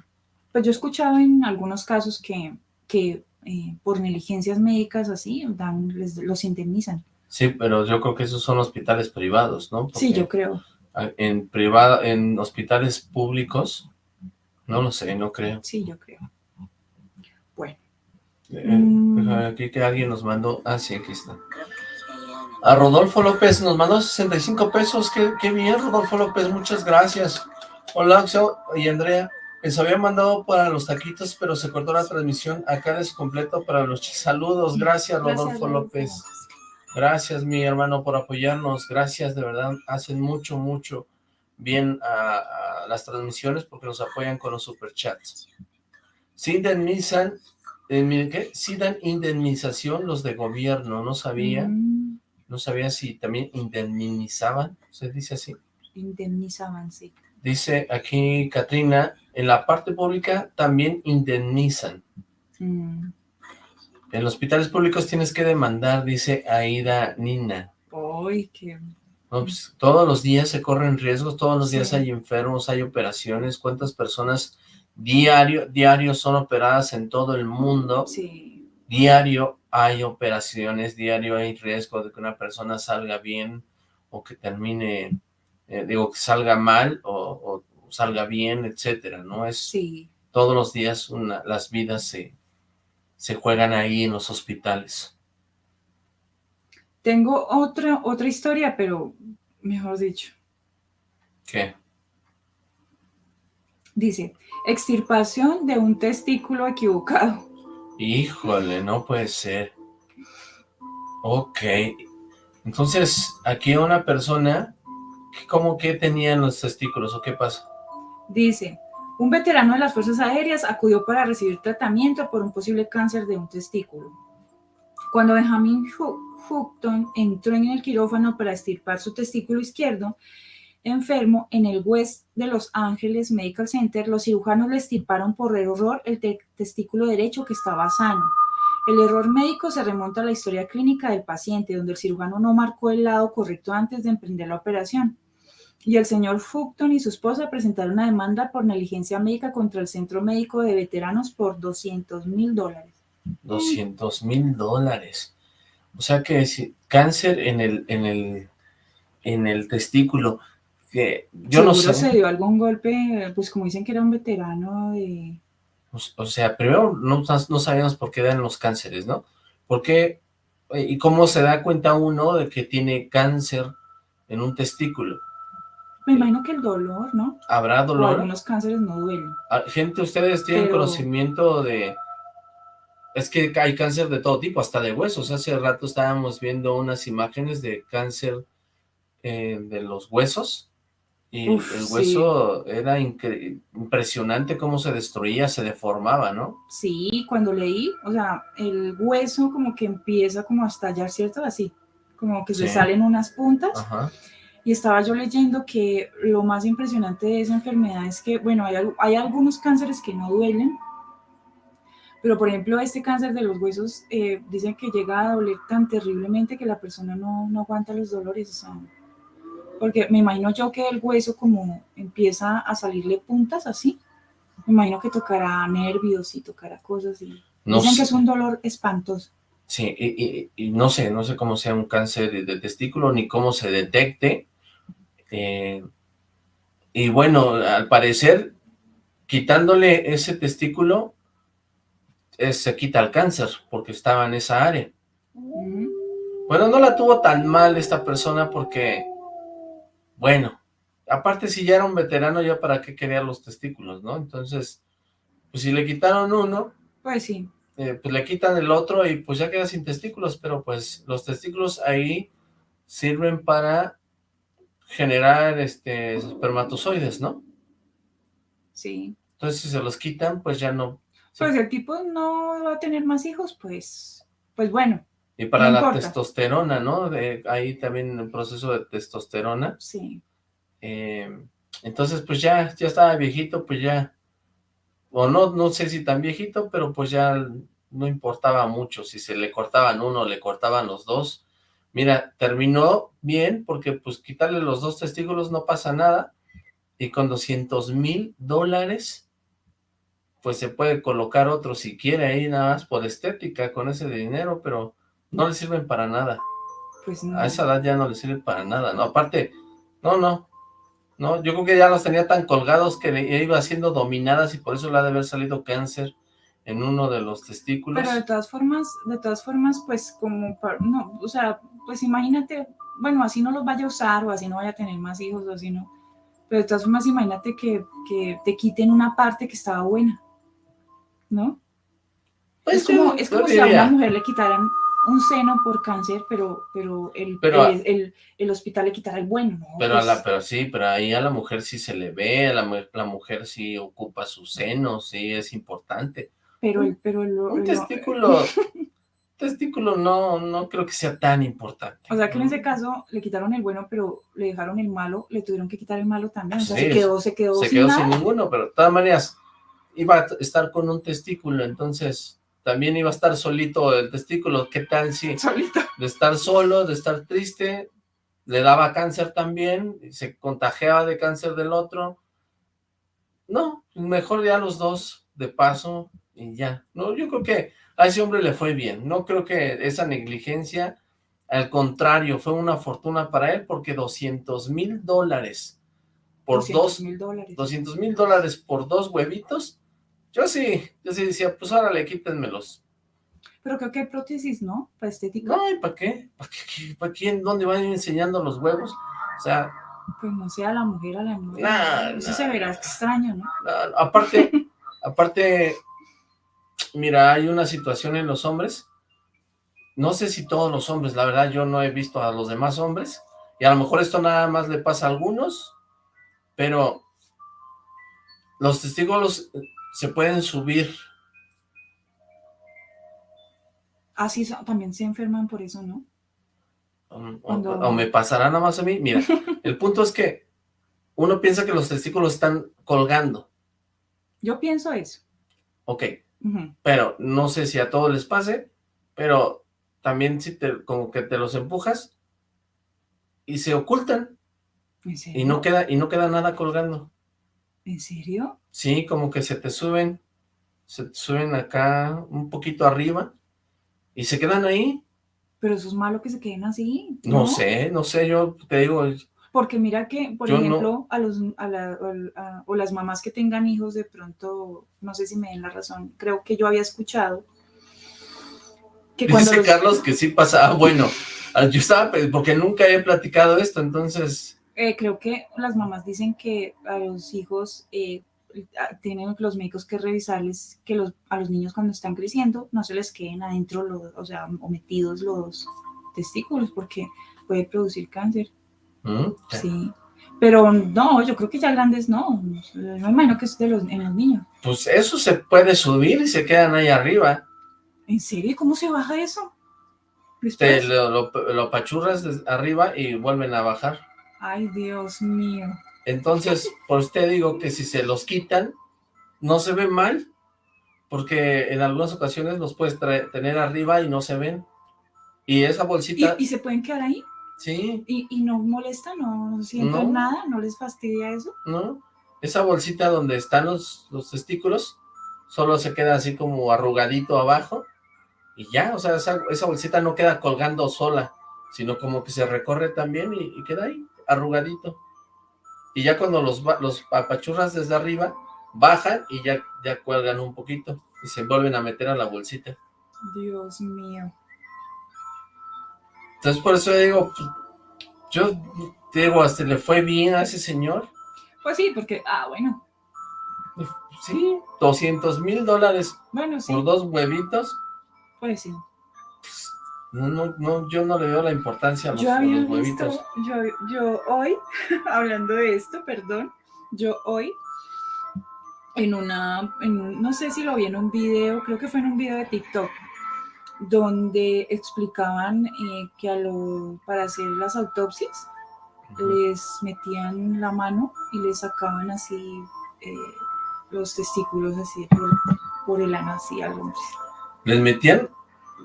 E: pues yo he escuchado en algunos casos que, que eh, por negligencias médicas así, dan, les, los indemnizan.
D: Sí, pero yo creo que esos son hospitales privados, ¿no?
E: sí, yo creo.
D: En privado, en hospitales públicos, no lo sé, no creo.
E: Sí, yo creo.
D: Eh, mm. Aquí que alguien nos mandó, ah sí, aquí está. A Rodolfo López nos mandó 65 pesos, qué, bien Rodolfo López, muchas gracias. Hola Axel y Andrea, les había mandado para los taquitos, pero se cortó la transmisión, acá es completo para los saludos, gracias Rodolfo López. Gracias mi hermano por apoyarnos, gracias de verdad, hacen mucho, mucho bien a, las transmisiones porque nos apoyan con los superchats. Se indemnizan eh, ¿qué? Sí dan indemnización los de gobierno, no sabía. Mm. No sabía si también indemnizaban, ¿se dice así?
E: Indemnizaban, sí.
D: Dice aquí Katrina, en la parte pública también indemnizan. Mm. En los hospitales públicos tienes que demandar, dice Aida Nina.
E: Ay, qué...
D: Pues, todos los días se corren riesgos, todos los días hay enfermos, hay operaciones, ¿cuántas personas diario, diario son operadas en todo el mundo.
E: Sí.
D: Diario hay operaciones, diario hay riesgo de que una persona salga bien o que termine, eh, digo, que salga mal o, salga bien, etcétera, ¿no? Es
E: sí.
D: todos los días una, las vidas se, se juegan ahí en los hospitales.
E: Tengo otra, otra historia, pero mejor dicho.
D: ¿Qué?
E: Dice, extirpación de un testículo equivocado.
D: Híjole, no puede ser. Ok. Entonces, aquí una persona, ¿cómo que tenía los testículos o qué pasa?
E: Dice, un veterano de las Fuerzas Aéreas acudió para recibir tratamiento por un posible cáncer de un testículo. Cuando Benjamin Houghton entró en el quirófano para extirpar su testículo izquierdo, enfermo en el West de Los Ángeles Medical Center, los cirujanos le estirparon por error el testículo derecho que estaba sano. El error médico se remonta a la historia clínica del paciente, donde el cirujano no marcó el lado correcto antes de emprender la operación. Y el señor Fulton y su esposa presentaron una demanda por negligencia médica contra el Centro Médico de Veteranos por 200 mil dólares.
D: 200 mil dólares. O sea que si cáncer en el, en el, en el testículo que yo no sé.
E: se dio algún golpe, pues como dicen que era un veterano de...
D: O sea, primero no, no sabíamos por qué dan los cánceres, ¿no? ¿Por qué? ¿Y cómo se da cuenta uno de que tiene cáncer en un testículo?
E: Me imagino que el dolor, ¿no?
D: ¿Habrá dolor?
E: O algunos cánceres no duelen.
D: Ah, gente, ¿ustedes tienen conocimiento de...? Es que hay cáncer de todo tipo, hasta de huesos. Hace rato estábamos viendo unas imágenes de cáncer eh, de los huesos. Y el hueso era impresionante cómo se destruía, se deformaba, ¿no?
E: Sí, cuando leí, o sea, el hueso como que empieza como a estallar, ¿cierto? Así, como que se salen unas puntas. Ajá y estaba yo leyendo que lo más impresionante de esa enfermedad es que, bueno, hay, hay algunos cánceres que no duelen, pero por ejemplo este cáncer de los huesos eh, dicen que llega a doler tan terriblemente que la persona no, no aguanta los dolores, o sea, porque me imagino yo que el hueso como empieza a salirle puntas así, me imagino que tocará nervios y tocará cosas y dicen que es un dolor espantoso.
D: Sí, y, y, no sé, no sé cómo sea un cáncer de testículo ni cómo se detecte, eh, y bueno, al parecer, quitándole ese testículo, eh, se quita el cáncer, porque estaba en esa área. Bueno, no la tuvo tan mal esta persona porque, bueno, aparte si ya era un veterano, ya para qué quería los testículos, ¿no? Entonces, pues si le quitaron uno,
E: pues sí.
D: Eh, pues le quitan el otro y pues ya queda sin testículos, pero pues los testículos ahí sirven para generar este espermatozoides, ¿no?
E: Sí.
D: Entonces, si se los quitan, pues ya no...
E: Pues el tipo no va a tener más hijos, pues, pues bueno.
D: Y para la testosterona, ¿no? De, ahí también el proceso de testosterona.
E: Sí.
D: Eh, entonces, pues ya, ya estaba viejito, pues ya, o no, no sé si tan viejito, pero pues ya no importaba mucho, si se le cortaban uno, le cortaban los dos, Mira, terminó bien porque pues quitarle los dos testículos no pasa nada y con 200 mil dólares pues se puede colocar otro si quiere ahí nada más por estética con ese dinero, pero no le sirven para nada.
E: Pues no.
D: A esa edad ya no le sirve para nada, ¿no? Aparte, no, no, no, yo creo que ya los tenía tan colgados que iba siendo dominadas y por eso le ha de haber salido cáncer en uno de los testículos.
E: Pero de todas formas, de todas formas, pues como, no, o sea, pues imagínate, bueno, así no los vaya a usar o así no vaya a tener más hijos o así no. Pero de todas formas, imagínate que, que te quiten una parte que estaba buena, ¿no? Pues es como, es como si a una mujer le quitaran un seno por cáncer, pero pero el, el, el, hospital le quitara el bueno, ¿no?
D: Pero, a la, pues pero sí, pero ahí a la mujer sí se le ve, a la, la mujer sí ocupa su seno, sí es importante.
E: Pero el, pero el,
D: un testículo, testículo no, no creo que sea tan importante.
E: O sea que en ese caso le quitaron el bueno, pero le dejaron el malo, le tuvieron que quitar el malo también. O sea, se quedó, se quedó,
D: se sin, quedó sin ninguno, pero de todas maneras iba a estar con un testículo, entonces también iba a estar solito el testículo. ¿Qué tal si
E: solito.
D: de estar solo, de estar triste, le daba cáncer también, se contagiaba de cáncer del otro? No, mejor ya los dos de paso y ya. No, yo creo que a ese hombre le fue bien. No creo que esa negligencia, al contrario, fue una fortuna para él porque 200 mil dólares por 200 dos... mil dólares. 200 mil dólares por dos huevitos. Yo sí, yo sí decía, pues órale, quítenmelos.
E: Pero creo que hay prótesis, ¿no? Para estética.
D: No, ¿y para qué? ¿Para qué? ¿Para quién? ¿Dónde van enseñando los huevos? O sea...
E: Pues no sea la mujer a la mujer. Eso se verá extraño, ¿no?
D: aparte, aparte, mira, hay una situación en los hombres, no sé si todos los hombres, la verdad yo no he visto a los demás hombres, y a lo mejor esto nada más le pasa a algunos, pero los testigos se pueden subir.
E: Así ah, también se enferman por eso, ¿no?
D: O, me pasará nada más a mí. Mira, el punto es que uno piensa que los testículos están colgando.
E: Yo pienso eso.
D: Ok, pero no sé si a todos les pase, pero también si te, como que te los empujas y se ocultan. Y no queda, y no queda nada colgando.
E: ¿En serio?
D: Sí, como que se te suben, se te suben acá un poquito arriba y se quedan ahí.
E: Pero eso es malo que se queden así.
D: No, sé, no sé, yo te digo,
E: porque mira que, por ejemplo, a los, a la, o las mamás que tengan hijos, de pronto, no sé si me den la razón, creo que yo había escuchado
D: que cuando Dice Carlos que sí pasa, ah, bueno, ah, yo estaba, porque nunca he platicado esto, entonces
E: Eh, creo que las mamás dicen que a los hijos eh, tienen los médicos que revisarles que los, a los niños cuando están creciendo no se les queden adentro, los, o sea, o metidos los testículos porque puede producir cáncer. Mm, sí. Pero no, yo creo que ya grandes no. No imagino que es de los, en los niños.
D: Pues eso se puede subir y se quedan ahí arriba.
E: ¿En serio? ¿Cómo se baja eso?
D: Te lo, lo, pachurras arriba y vuelven a bajar.
E: Ay, Dios mío.
D: Entonces, por usted digo que si se los quitan, no se ven mal, porque en algunas ocasiones los puedes tener arriba y no se ven. Y esa bolsita...
E: ¿Y, se pueden quedar ahí?
D: Sí.
E: ¿Y, no molesta? ¿No, sienten nada? ¿No les fastidia eso?
D: No. Esa bolsita donde están los, los testículos, solo se queda así como arrugadito abajo y ya, o sea, esa, bolsita no queda colgando sola, sino como que se recorre también y, queda ahí, arrugadito. Y ya cuando los, los apachurras desde arriba, bajan y ya, ya cuelgan un poquito y se vuelven a meter a la bolsita.
E: Dios mío.
D: Entonces por eso digo, pues, yo digo, hasta le fue bien a ese señor.
E: Pues sí, porque, ah, bueno.
D: Sí, 200 mil dólares bueno, sí. por dos huevitos.
E: Pues
D: no, no, no, yo no le veo la importancia a los, yo huevitos.
E: yo, yo hoy, hablando de esto, perdón, yo hoy, en una, en no sé si lo vi en un video, creo que fue en un video de TikTok, donde explicaban eh, que a lo, para hacer las autopsias les metían la mano y les sacaban así eh, los testículos así por, por el ano, así algo
D: ¿Les metían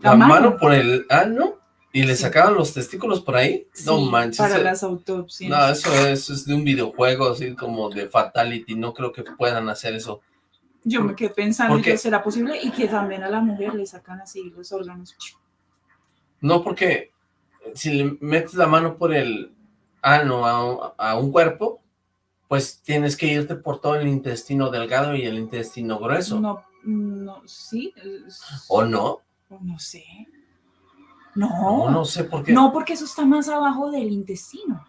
D: la, mano. por el ano y le sacaban los testículos por ahí? no manches.
E: para las autopsias.
D: No, eso es, de un videojuego, así como de Fatality, no creo que puedan hacer eso.
E: Yo me quedé pensando que será posible y que también a la mujer le sacan así los órganos.
D: No, porque si le metes la mano por el ano a, a un cuerpo, pues tienes que irte por todo el intestino delgado y el intestino grueso.
E: No, no, sí.
D: ¿O no?
E: No sé. No.
D: No, sé por qué.
E: No, porque eso está más abajo del intestino.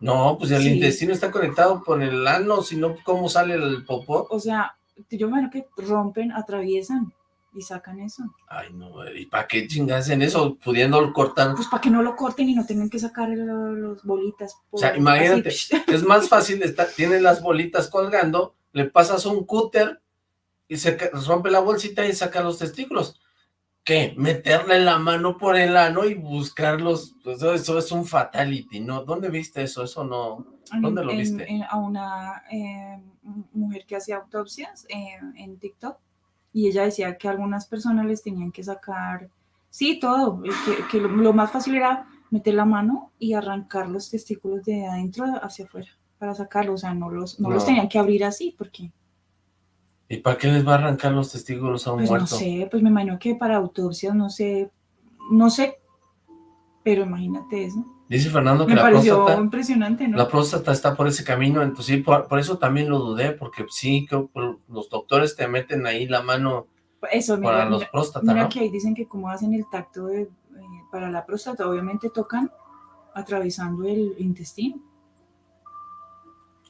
D: No, pues el intestino está conectado por el ano, si no, ¿cómo sale el popó?
E: O sea, yo me que rompen, atraviesan y sacan eso.
D: Ay, no, ¿y para qué chingas en eso? Pudiendo cortar.
E: Pues para que no lo corten y no tengan que sacar los bolitas.
D: o sea, imagínate, es más fácil, estar, tienes las bolitas colgando, le pasas un cúter y se rompe la bolsita y saca los testículos. ¿Qué? Meterle la mano por el ano y buscarlos, pues, eso, es un fatality, ¿no? ¿Dónde viste eso? Eso no, ¿dónde lo viste?
E: a una eh, mujer que hacía autopsias eh, en TikTok, y ella decía que algunas personas les tenían que sacar, sí, todo, que, lo, más fácil era meter la mano y arrancar los testículos de adentro hacia afuera, para sacarlos, o sea, no los, no. los tenían que abrir así, porque
D: ¿Y para qué les va a arrancar los testículos a un
E: pues
D: muerto?
E: No sé, pues me imagino que para autopsias, no sé, no sé, pero imagínate eso.
D: Dice Fernando que la próstata...
E: impresionante, ¿no?
D: La próstata está por ese camino, entonces sí, por, eso también lo dudé, porque sí, que los doctores te meten ahí la mano
E: eso,
D: para los próstatas,
E: Mira que ahí dicen que como hacen el tacto de, eh, para la próstata, obviamente tocan atravesando el intestino.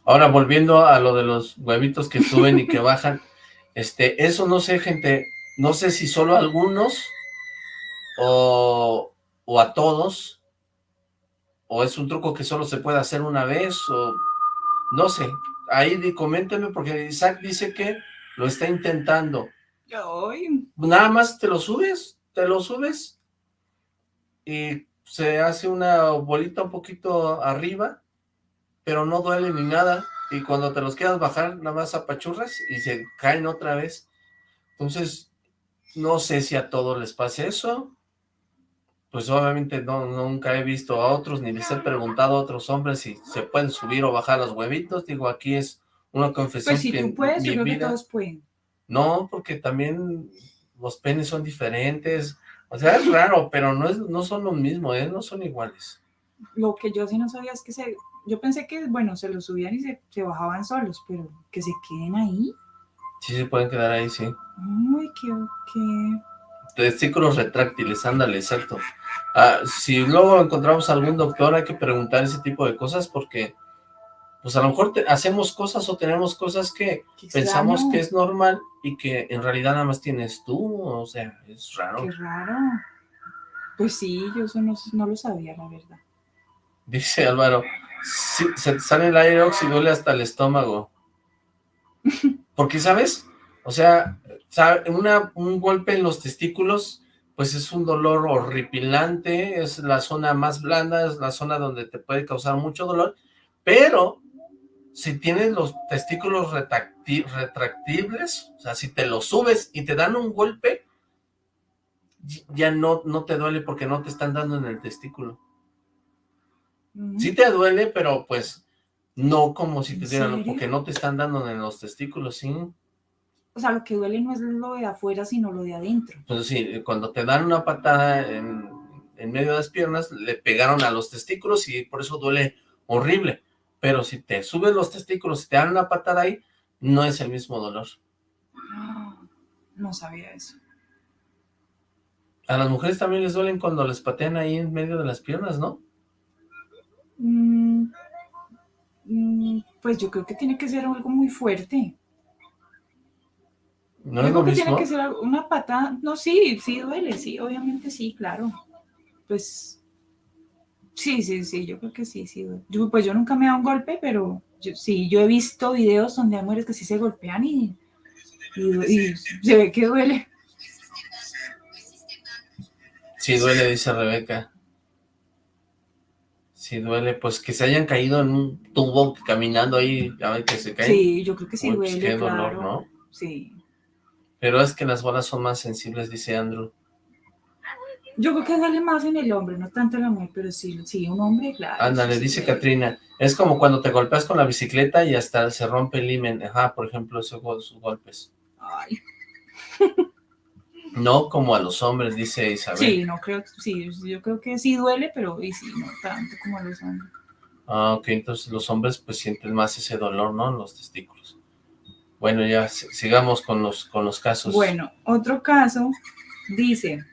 D: Ahora, volviendo a lo de los huevitos que suben y que bajan, este, eso no sé, gente, no sé si solo algunos o, o a todos, o es un truco que solo se puede hacer una vez, o no sé, ahí coméntenme porque Isaac dice que lo está intentando. Nada más te lo subes, te lo subes y se hace una bolita un poquito arriba, pero no duele ni nada y cuando te los quieras bajar, nada más apachurras y se caen otra vez. Entonces, no sé si a todos les pase eso. Pues obviamente no, nunca he visto a otros, ni les he preguntado a otros hombres si se pueden subir o bajar los huevitos. Digo, aquí es una confesión
E: pues si tú puedes, yo creo que todos pueden.
D: No, porque también los penes son diferentes. O sea, es raro, pero no, es, no son lo mismo, ¿eh? No son iguales.
E: Lo que yo sí no sabía es que se yo pensé que, bueno, se los subían y se, bajaban solos, pero que se queden ahí.
D: Sí, se pueden quedar ahí, sí.
E: Uy, qué, qué...
D: Testículos retráctiles, ándale, exacto. Ah, si luego encontramos algún doctor, hay que preguntar ese tipo de cosas porque, pues a lo mejor hacemos cosas o tenemos cosas que pensamos que es normal y que en realidad nada más tienes tú, o sea, es raro.
E: Qué raro. Pues sí, yo eso no, lo sabía, la verdad.
D: Dice Álvaro, se te sale el aire y duele hasta el estómago. Porque, ¿sabes? O sea, un golpe en los testículos, pues es un dolor horripilante, es la zona más blanda, es la zona donde te puede causar mucho dolor, pero si tienes los testículos retractibles, o sea, si te los subes y te dan un golpe, ya no, no te duele porque no te están dando en el testículo. Sí te duele, pero pues no como si te dieran, porque no te están dando en los testículos, ¿sí?
E: O sea, lo que duele no es lo de afuera, sino lo de adentro.
D: Pues sí, cuando te dan una patada en, medio de las piernas, le pegaron a los testículos y por eso duele horrible. Pero si te subes los testículos y te dan una patada ahí, no es el mismo dolor.
E: No sabía eso.
D: A las mujeres también les duelen cuando les patean ahí en medio de las piernas, ¿no?
E: Mm, mm, pues yo creo que tiene que ser algo muy fuerte.
D: ¿No es lo
E: que tiene que ser una patada. No, sí, sí duele, sí, obviamente sí, claro. Pues sí, sí, sí, yo creo que sí, sí. Yo, pues yo nunca me he dado un golpe, pero sí, yo he visto videos donde hay mujeres que sí se golpean y, y se ve que duele.
D: Sí duele, dice Rebeca si duele, pues que se hayan caído en un tubo caminando ahí, ya ven que se caen.
E: Sí, yo creo que sí pues, duele, qué dolor, ¿no? Sí.
D: Pero es que las bolas son más sensibles, dice Andrew.
E: Yo creo que duele más en el hombre, no tanto en la mujer, pero sí, sí, un hombre, claro.
D: Ándale, dice Katrina, es como cuando te golpeas con la bicicleta y hasta se rompe el himen, ajá, por ejemplo, esos golpes. Ay. No como a los hombres, dice Isabel.
E: Sí, no creo, sí, yo creo que sí duele, pero y sí, no tanto como a los hombres.
D: Ah, ok, entonces los hombres pues sienten más ese dolor, ¿no? En los testículos. Bueno, ya sigamos con los, con los casos.
E: Bueno, otro caso dice...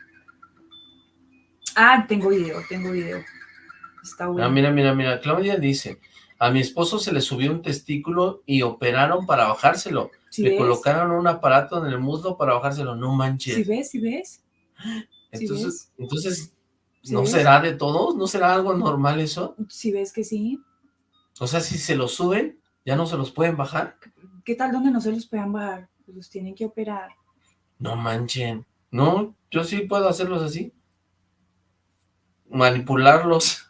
E: Ah, tengo video, tengo video. Está bueno.
D: Ah, mira, mira, mira, Claudia dice, a mi esposo se le subió un testículo y operaron para bajárselo le colocaron un aparato en el muslo para bajárselo, no manches.
E: ¿Sí ves? ¿Sí ves?
D: Entonces, entonces ¿no será de todos? ¿No será algo normal eso?
E: Si ves que sí.
D: O sea, si se los suben, ¿ya no se los pueden bajar?
E: ¿Qué tal donde no se los puedan bajar? Pues los tienen que operar.
D: No manchen. No, yo sí puedo hacerlos así. Manipularlos.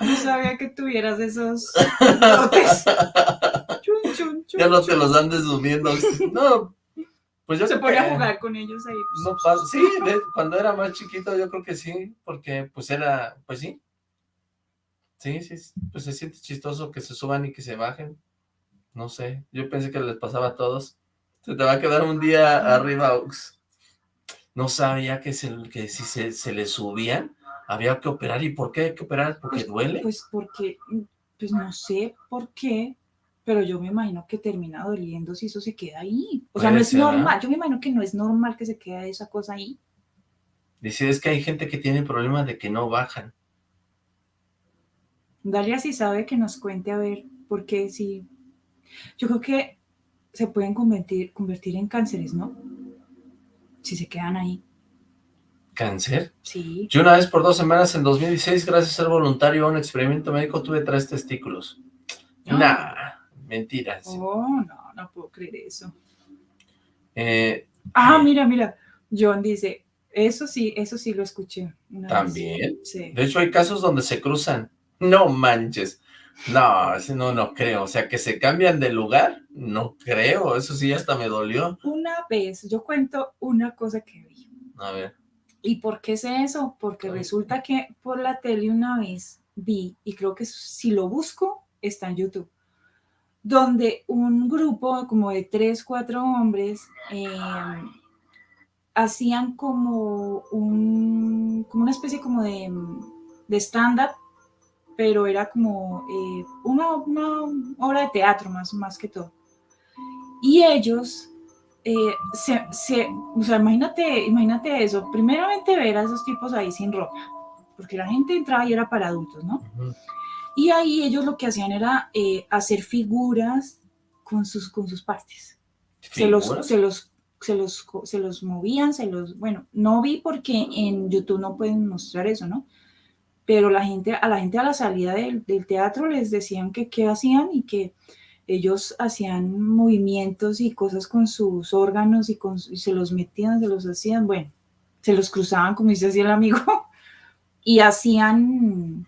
E: No sabía que tuvieras esos
D: ya no te los andes subiendo. No, pues yo
E: Se podía jugar con ellos ahí.
D: Pues. sí, cuando era más chiquito yo creo que sí, porque pues era, pues sí. Sí, sí, pues se siente chistoso que se suban y que se bajen. No sé, yo pensé que les pasaba a todos. Se te va a quedar un día arriba, Ux. No sabía que, se, que si se, se le subían, había que operar. ¿Y por qué hay que operar? ¿Porque
E: pues,
D: duele?
E: Pues porque, pues no sé por qué, pero yo me imagino que termina doliendo si eso se queda ahí. O sea, no es normal. Yo me imagino que no es normal que se quede esa cosa ahí.
D: Dice, es que hay gente que tiene problemas de que no bajan.
E: Dalia si sabe que nos cuente a ver, porque si... Yo creo que se pueden convertir, convertir en cánceres, ¿no? Si se quedan ahí.
D: ¿Cáncer?
E: Sí.
D: Yo una vez por dos semanas en 2016, gracias a ser voluntario a un experimento médico, tuve tres testículos. No. Nah, mentiras.
E: Oh, no, no puedo creer eso.
D: Eh,
E: ah, mira, mira. John dice, eso sí, eso sí lo escuché.
D: ¿También? Sí. De hecho, hay casos donde se cruzan. No manches. No, no, no creo. O sea, que se cambian de lugar, no creo. Eso sí hasta me dolió.
E: Una vez, yo cuento una cosa que vi.
D: A ver.
E: ¿Y por qué sé eso? Porque resulta que por la tele una vez vi, y creo que si lo busco, está en YouTube, donde un grupo como de tres, cuatro hombres em, hacían como, un, como una especie como de, de stand-up, pero era como eh, una, una, obra de teatro más, más que todo. Y ellos eh, se, se, o sea, imagínate, imagínate eso, primeramente ver a esos tipos ahí sin ropa, porque la gente entraba y era para adultos, ¿no? Y ahí ellos lo que hacían era eh, hacer figuras con sus, con sus partes. Se los, se los, se los, se los movían, se los, bueno, no vi porque en YouTube no pueden mostrar eso, ¿no? Pero la gente, a la gente a la salida del, del teatro les decían que qué hacían y que ellos hacían movimientos y cosas con sus órganos y, con, se los metían, se los hacían, bueno, se los cruzaban, como dice así el amigo, y hacían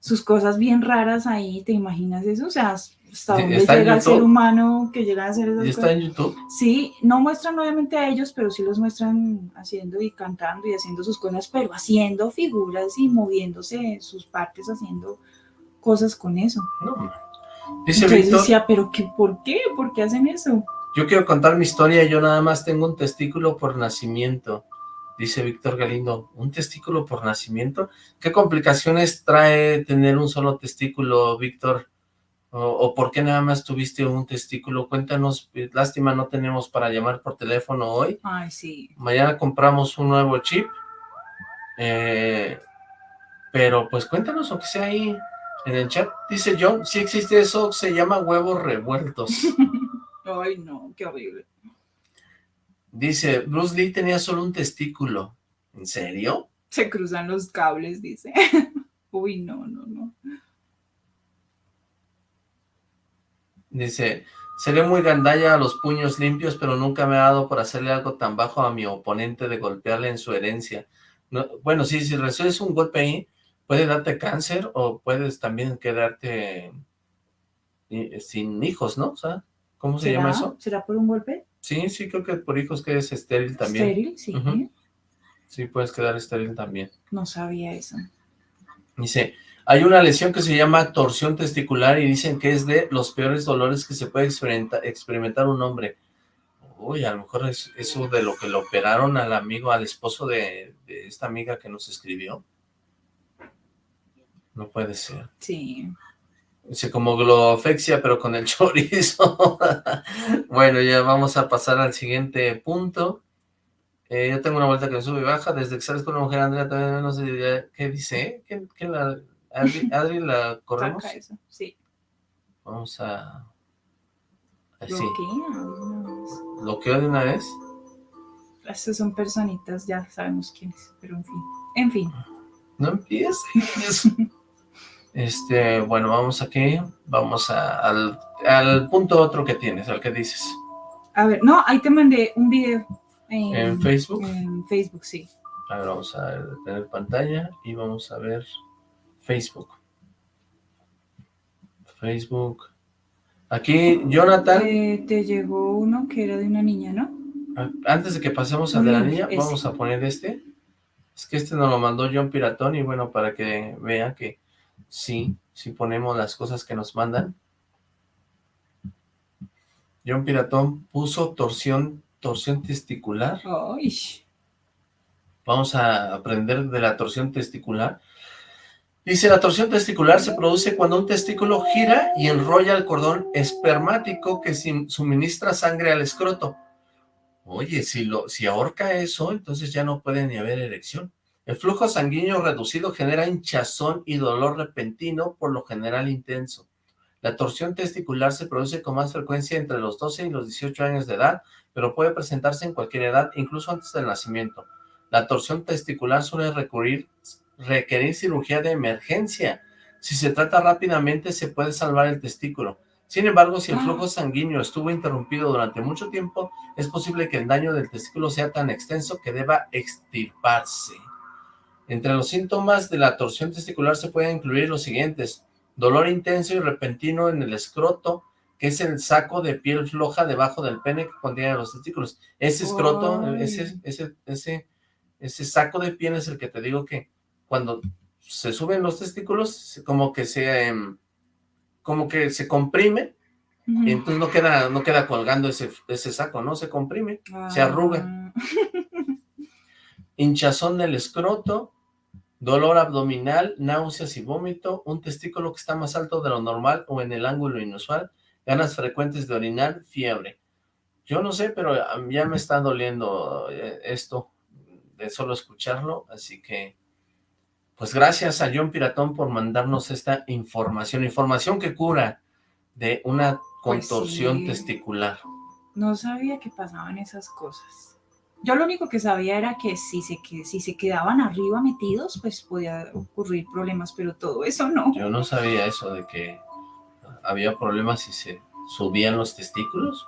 E: sus cosas bien raras ahí, ¿te imaginas eso? O sea, hasta dónde llega el ser humano que llega a hacer esas
D: ¿Y está en YouTube?
E: Sí, no muestran obviamente a ellos, pero sí los muestran haciendo y cantando y haciendo sus cosas, pero haciendo figuras y moviéndose sus partes, haciendo cosas con eso.
D: No,
E: Dice Entonces decía, pero qué, ¿por qué? ¿Por qué hacen eso?
D: Yo quiero contar mi historia, yo nada más tengo un testículo por nacimiento. Dice Víctor Galindo, ¿un testículo por nacimiento? ¿Qué complicaciones trae tener un solo testículo, Víctor? O, por qué nada más tuviste un testículo? Cuéntanos, lástima no tenemos para llamar por teléfono hoy.
E: Ay, sí.
D: Mañana compramos un nuevo chip. Eh, pero pues cuéntanos, aunque sea ahí, en el chat dice John, si existe eso, se llama huevos revueltos.
E: Ay, no, qué horrible.
D: Dice, Bruce Lee tenía solo un testículo. ¿En serio?
E: Se cruzan los cables, dice. Uy, no, no, no.
D: Dice, seré muy gandalla a los puños limpios, pero nunca me ha dado por hacerle algo tan bajo a mi oponente de golpearle en su herencia. bueno, sí, si recibes un golpe ahí, puede darte cáncer o puedes también quedarte eh, sin hijos, ¿no? O sea, ¿cómo se llama eso?
E: ¿Será por un golpe?
D: Sí, sí, creo que por hijos quedes estéril también.
E: ¿Estéril? Sí.
D: Sí, puedes quedar estéril también.
E: No sabía eso.
D: Dice, hay una lesión que se llama torsión testicular y dicen que es de los peores dolores que se puede experimentar, un hombre. Uy, a lo mejor es eso de lo que le operaron al amigo, al esposo de esta amiga que nos escribió. No puede ser.
E: Sí.
D: Dice como glofexia, pero con el chorizo. bueno, ya vamos a pasar al siguiente punto. Eh, yo tengo una vuelta que sube y baja. Desde que sales con una mujer, Andrea, también no sé qué dice. ¿Qué, qué la, Adri, la corremos?
E: Eso. Sí.
D: Vamos a...
E: Así.
D: ¿Bloqueo de una vez?
E: Estas son personitas, ya sabemos quiénes, pero en fin. En fin.
D: No empieces. Este, bueno, vamos aquí, vamos al, punto otro que tienes, al que dices.
E: A ver, no, ahí te mandé un video.
D: En, Facebook?
E: En Facebook, sí.
D: A ver, vamos a tener pantalla y vamos a ver Facebook. Facebook. Aquí, Jonathan.
E: Eh, te llegó uno que era de una niña, ¿no?
D: Antes de que pasemos al de la niña, vamos a poner este. Es que este nos lo mandó John Piratón y bueno, para que vean que Sí, si ponemos las cosas que nos mandan. John Piratón puso torsión, torsión testicular. Vamos a aprender de la torsión testicular. Dice, la torsión testicular se produce cuando un testículo gira y enrolla el cordón espermático que suministra sangre al escroto. Oye, si, lo, si ahorca eso, entonces ya no puede ni haber erección. El flujo sanguíneo reducido genera hinchazón y dolor repentino, por lo general intenso. La torsión testicular se produce con más frecuencia entre los 12 y los 18 años de edad, pero puede presentarse en cualquier edad, incluso antes del nacimiento. La torsión testicular suele recurrir, requerir cirugía de emergencia. Si se trata rápidamente, se puede salvar el testículo. Sin embargo, si el ah. flujo sanguíneo estuvo interrumpido durante mucho tiempo, es posible que el daño del testículo sea tan extenso que deba extirparse. Entre los síntomas de la torsión testicular se pueden incluir los siguientes. Dolor intenso y repentino en el escroto, que es el saco de piel floja debajo del pene que contiene los testículos. Ese escroto, ese, ese, ese, ese saco de piel es el que te digo que cuando se suben los testículos, como que se, em, como que se comprime, y entonces no queda, no queda colgando ese, ese saco, ¿no? Se comprime, se arruga. Ah. Hinchazón del escroto, dolor abdominal, náuseas y vómito, un testículo que está más alto de lo normal o en el ángulo inusual, ganas frecuentes de orinar, fiebre. Yo no sé, pero ya me está doliendo eh, esto de solo escucharlo, así que pues gracias a John Piratón por mandarnos esta información, información que cura de una pues contorsión testicular.
E: No sabía que pasaban esas cosas. Yo lo único que sabía era que si se, que si se quedaban arriba metidos, pues podía ocurrir problemas, pero todo eso no.
D: Yo no sabía eso de que había problemas si se subían los testículos.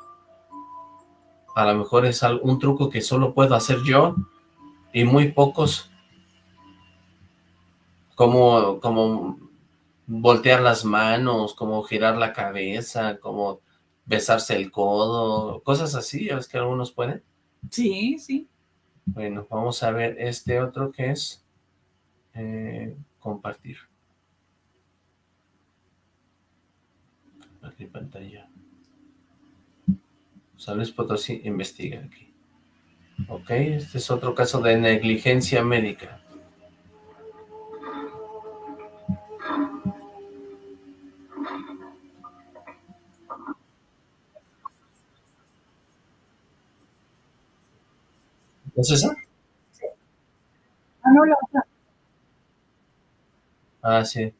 D: A lo mejor es un truco que solo puedo hacer yo y muy pocos. Como, como voltear las manos, como girar la cabeza, como besarse el codo, cosas así, ¿es que algunos pueden?
E: Sí, sí.
D: Bueno, vamos a ver este otro que es eh, compartir. Compartir pantalla. Sabes Potosí investiga aquí. Ok, este es otro caso de negligencia médica. ¿Es esa? Sí.
E: Ah, no, la otra.
D: Ah, sí.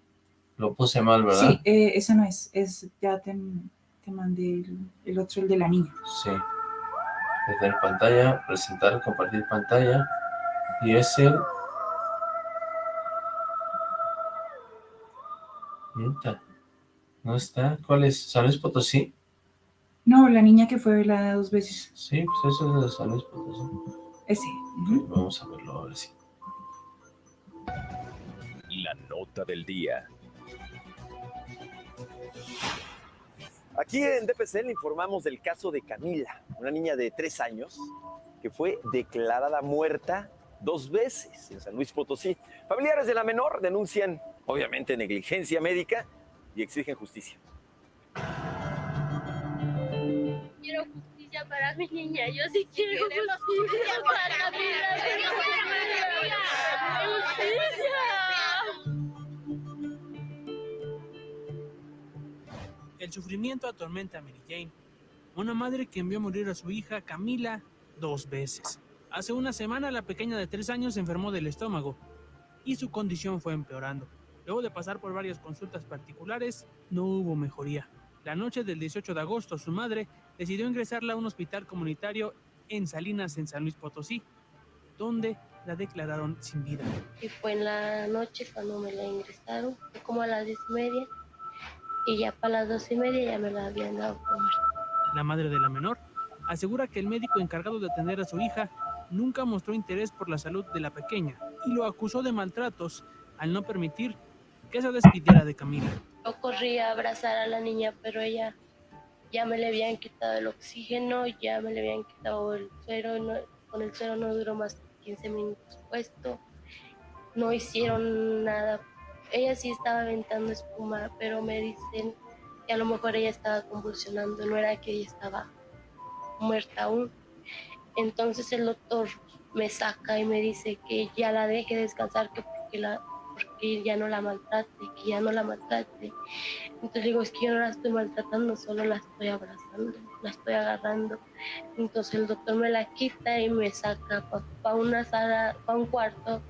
D: Lo puse mal, ¿verdad?
E: Sí, eh, esa no es. es ya te, te mandé el, otro, el de la niña.
D: Sí. Desde pantalla, presentar, compartir pantalla. Y es el... No está. ¿Cuál es? ¿San Potosí?
E: No, la niña que fue velada dos veces.
D: Sí, pues eso es de San Potosí.
E: Ese.
D: Vamos a verlo ahora sí.
I: La nota del día.
J: Aquí en DPC le informamos del caso de Camila, una niña de tres años que fue declarada muerta dos veces en San Luis Potosí. Familiares de la menor denuncian, obviamente, negligencia médica y exigen justicia.
K: Quiero justicia para mi niña, yo sí quiero justicia para mi niña.
L: El sufrimiento atormenta a Mary Jane, una madre que envió a morir a su hija Camila dos veces. Hace una semana la pequeña de tres años se enfermó del estómago y su condición fue empeorando. Luego de pasar por varias consultas particulares, no hubo mejoría. La noche del 18 de agosto, su madre decidió ingresarla a un hospital comunitario en Salinas, en San Luis Potosí, donde la declararon sin vida.
K: Y fue en la noche cuando me la ingresaron, como a las diez y media, y ya para las dos y media ya me la habían dado por
L: La madre de la menor asegura que el médico encargado de atender a su hija nunca mostró interés por la salud de la pequeña y lo acusó de maltratos al no permitir que se despidiera de Camila.
K: Yo corrí a abrazar a la niña, pero ella ya me le habían quitado el oxígeno, ya me le habían quitado el suero, con el suero no duró más de 15 minutos puesto, no hicieron nada ella sí estaba aventando espuma, pero me dicen que a lo mejor ella estaba convulsionando, no era que ella estaba muerta aún. Entonces el doctor me saca y me dice que ya la deje descansar, que porque, la, porque ya no la maltrate, que ya no la maltrate. Entonces digo, es que yo no la estoy maltratando, solo la estoy abrazando, la estoy agarrando. Entonces el doctor me la quita y me saca para una sala, para un cuarto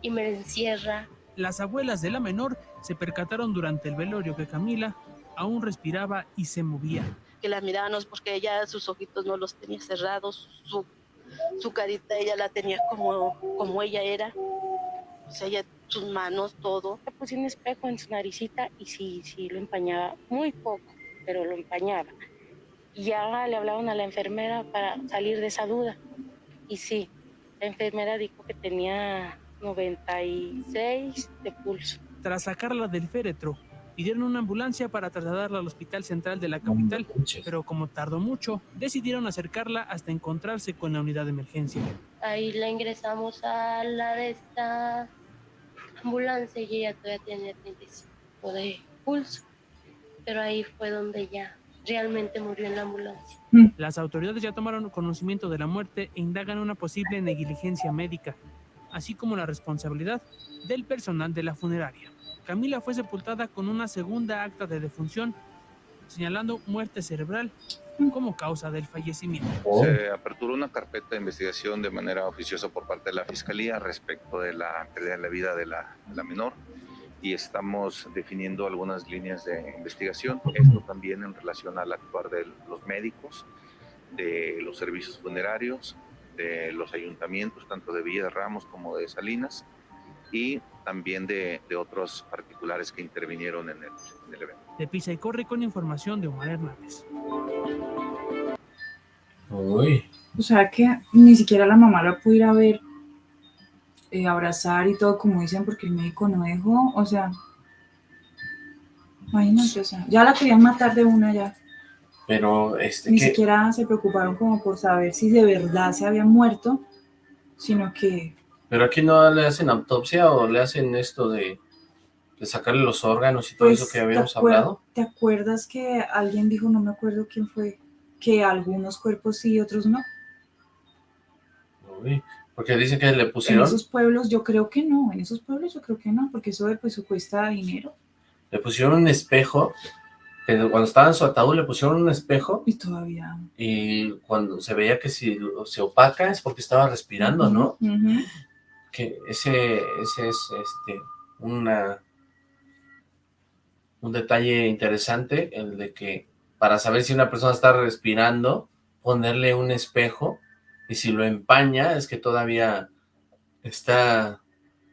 K: y me encierra
L: las abuelas de la menor se percataron durante el velorio que Camila aún respiraba y se movía.
M: Que la mirábamos porque ella sus ojitos no los tenía cerrados, su, su carita ella la tenía como, como ella era, o sea, ella, sus manos, todo. Le puse un espejo en su naricita y sí, sí, lo empañaba, muy poco, pero lo empañaba. Y ya le hablaban a la enfermera para salir de esa duda. Y sí, la enfermera dijo que tenía 96 de pulso.
L: Tras sacarla del féretro, pidieron una ambulancia para trasladarla al hospital central de la capital, pero como tardó mucho, decidieron acercarla hasta encontrarse con la unidad de emergencia.
K: Ahí la ingresamos a la de esta ambulancia y ella todavía tiene 35 de pulso, pero ahí fue donde ya realmente murió en la ambulancia.
L: Las autoridades ya tomaron conocimiento de la muerte e indagan una posible negligencia médica así como la responsabilidad del personal de la funeraria. Camila fue sepultada con una segunda acta de defunción señalando muerte cerebral como causa del fallecimiento.
N: Se aperturó una carpeta de investigación de manera oficiosa por parte de la Fiscalía respecto de la pérdida de la vida de la, la menor y estamos definiendo algunas líneas de investigación. Esto también en relación al actuar de los médicos, de los servicios funerarios, de los ayuntamientos, tanto de Villa de Ramos como de Salinas, y también de, de otros particulares que intervinieron en el, en el evento.
L: De Pisa y Corre con información de Omar Hernández.
D: Uy.
E: O sea que ni siquiera la mamá la pudo ir a ver, eh, abrazar y todo, como dicen, porque el médico no dejó. O sea, imagínate, o sea, ya la querían matar de una ya.
D: Pero, este,
E: Ni siquiera se preocuparon como por saber si de verdad se había muerto, sino que
D: Pero aquí no le hacen autopsia o le hacen esto de, de sacarle los órganos y todo
E: Pues,
D: eso que habíamos
E: ¿te acuer-
D: hablado.
E: ¿Te acuerdas que alguien dijo, no me acuerdo quién fue, que algunos cuerpos sí y otros no?
D: Uy, porque dicen que le
E: En
D: pusieron,
E: esos pueblos yo creo que no, en esos pueblos yo creo que no, porque eso pues cuesta dinero
D: le pusieron un espejo, que cuando estaba en su ataúd le pusieron un espejo
E: y todavía.
D: y cuando se veía que si se opaca es porque estaba respirando, ¿no? Que ese, ese es este una un detalle interesante, el de que para saber si una persona está respirando, ponerle un espejo, y si lo empaña es que todavía está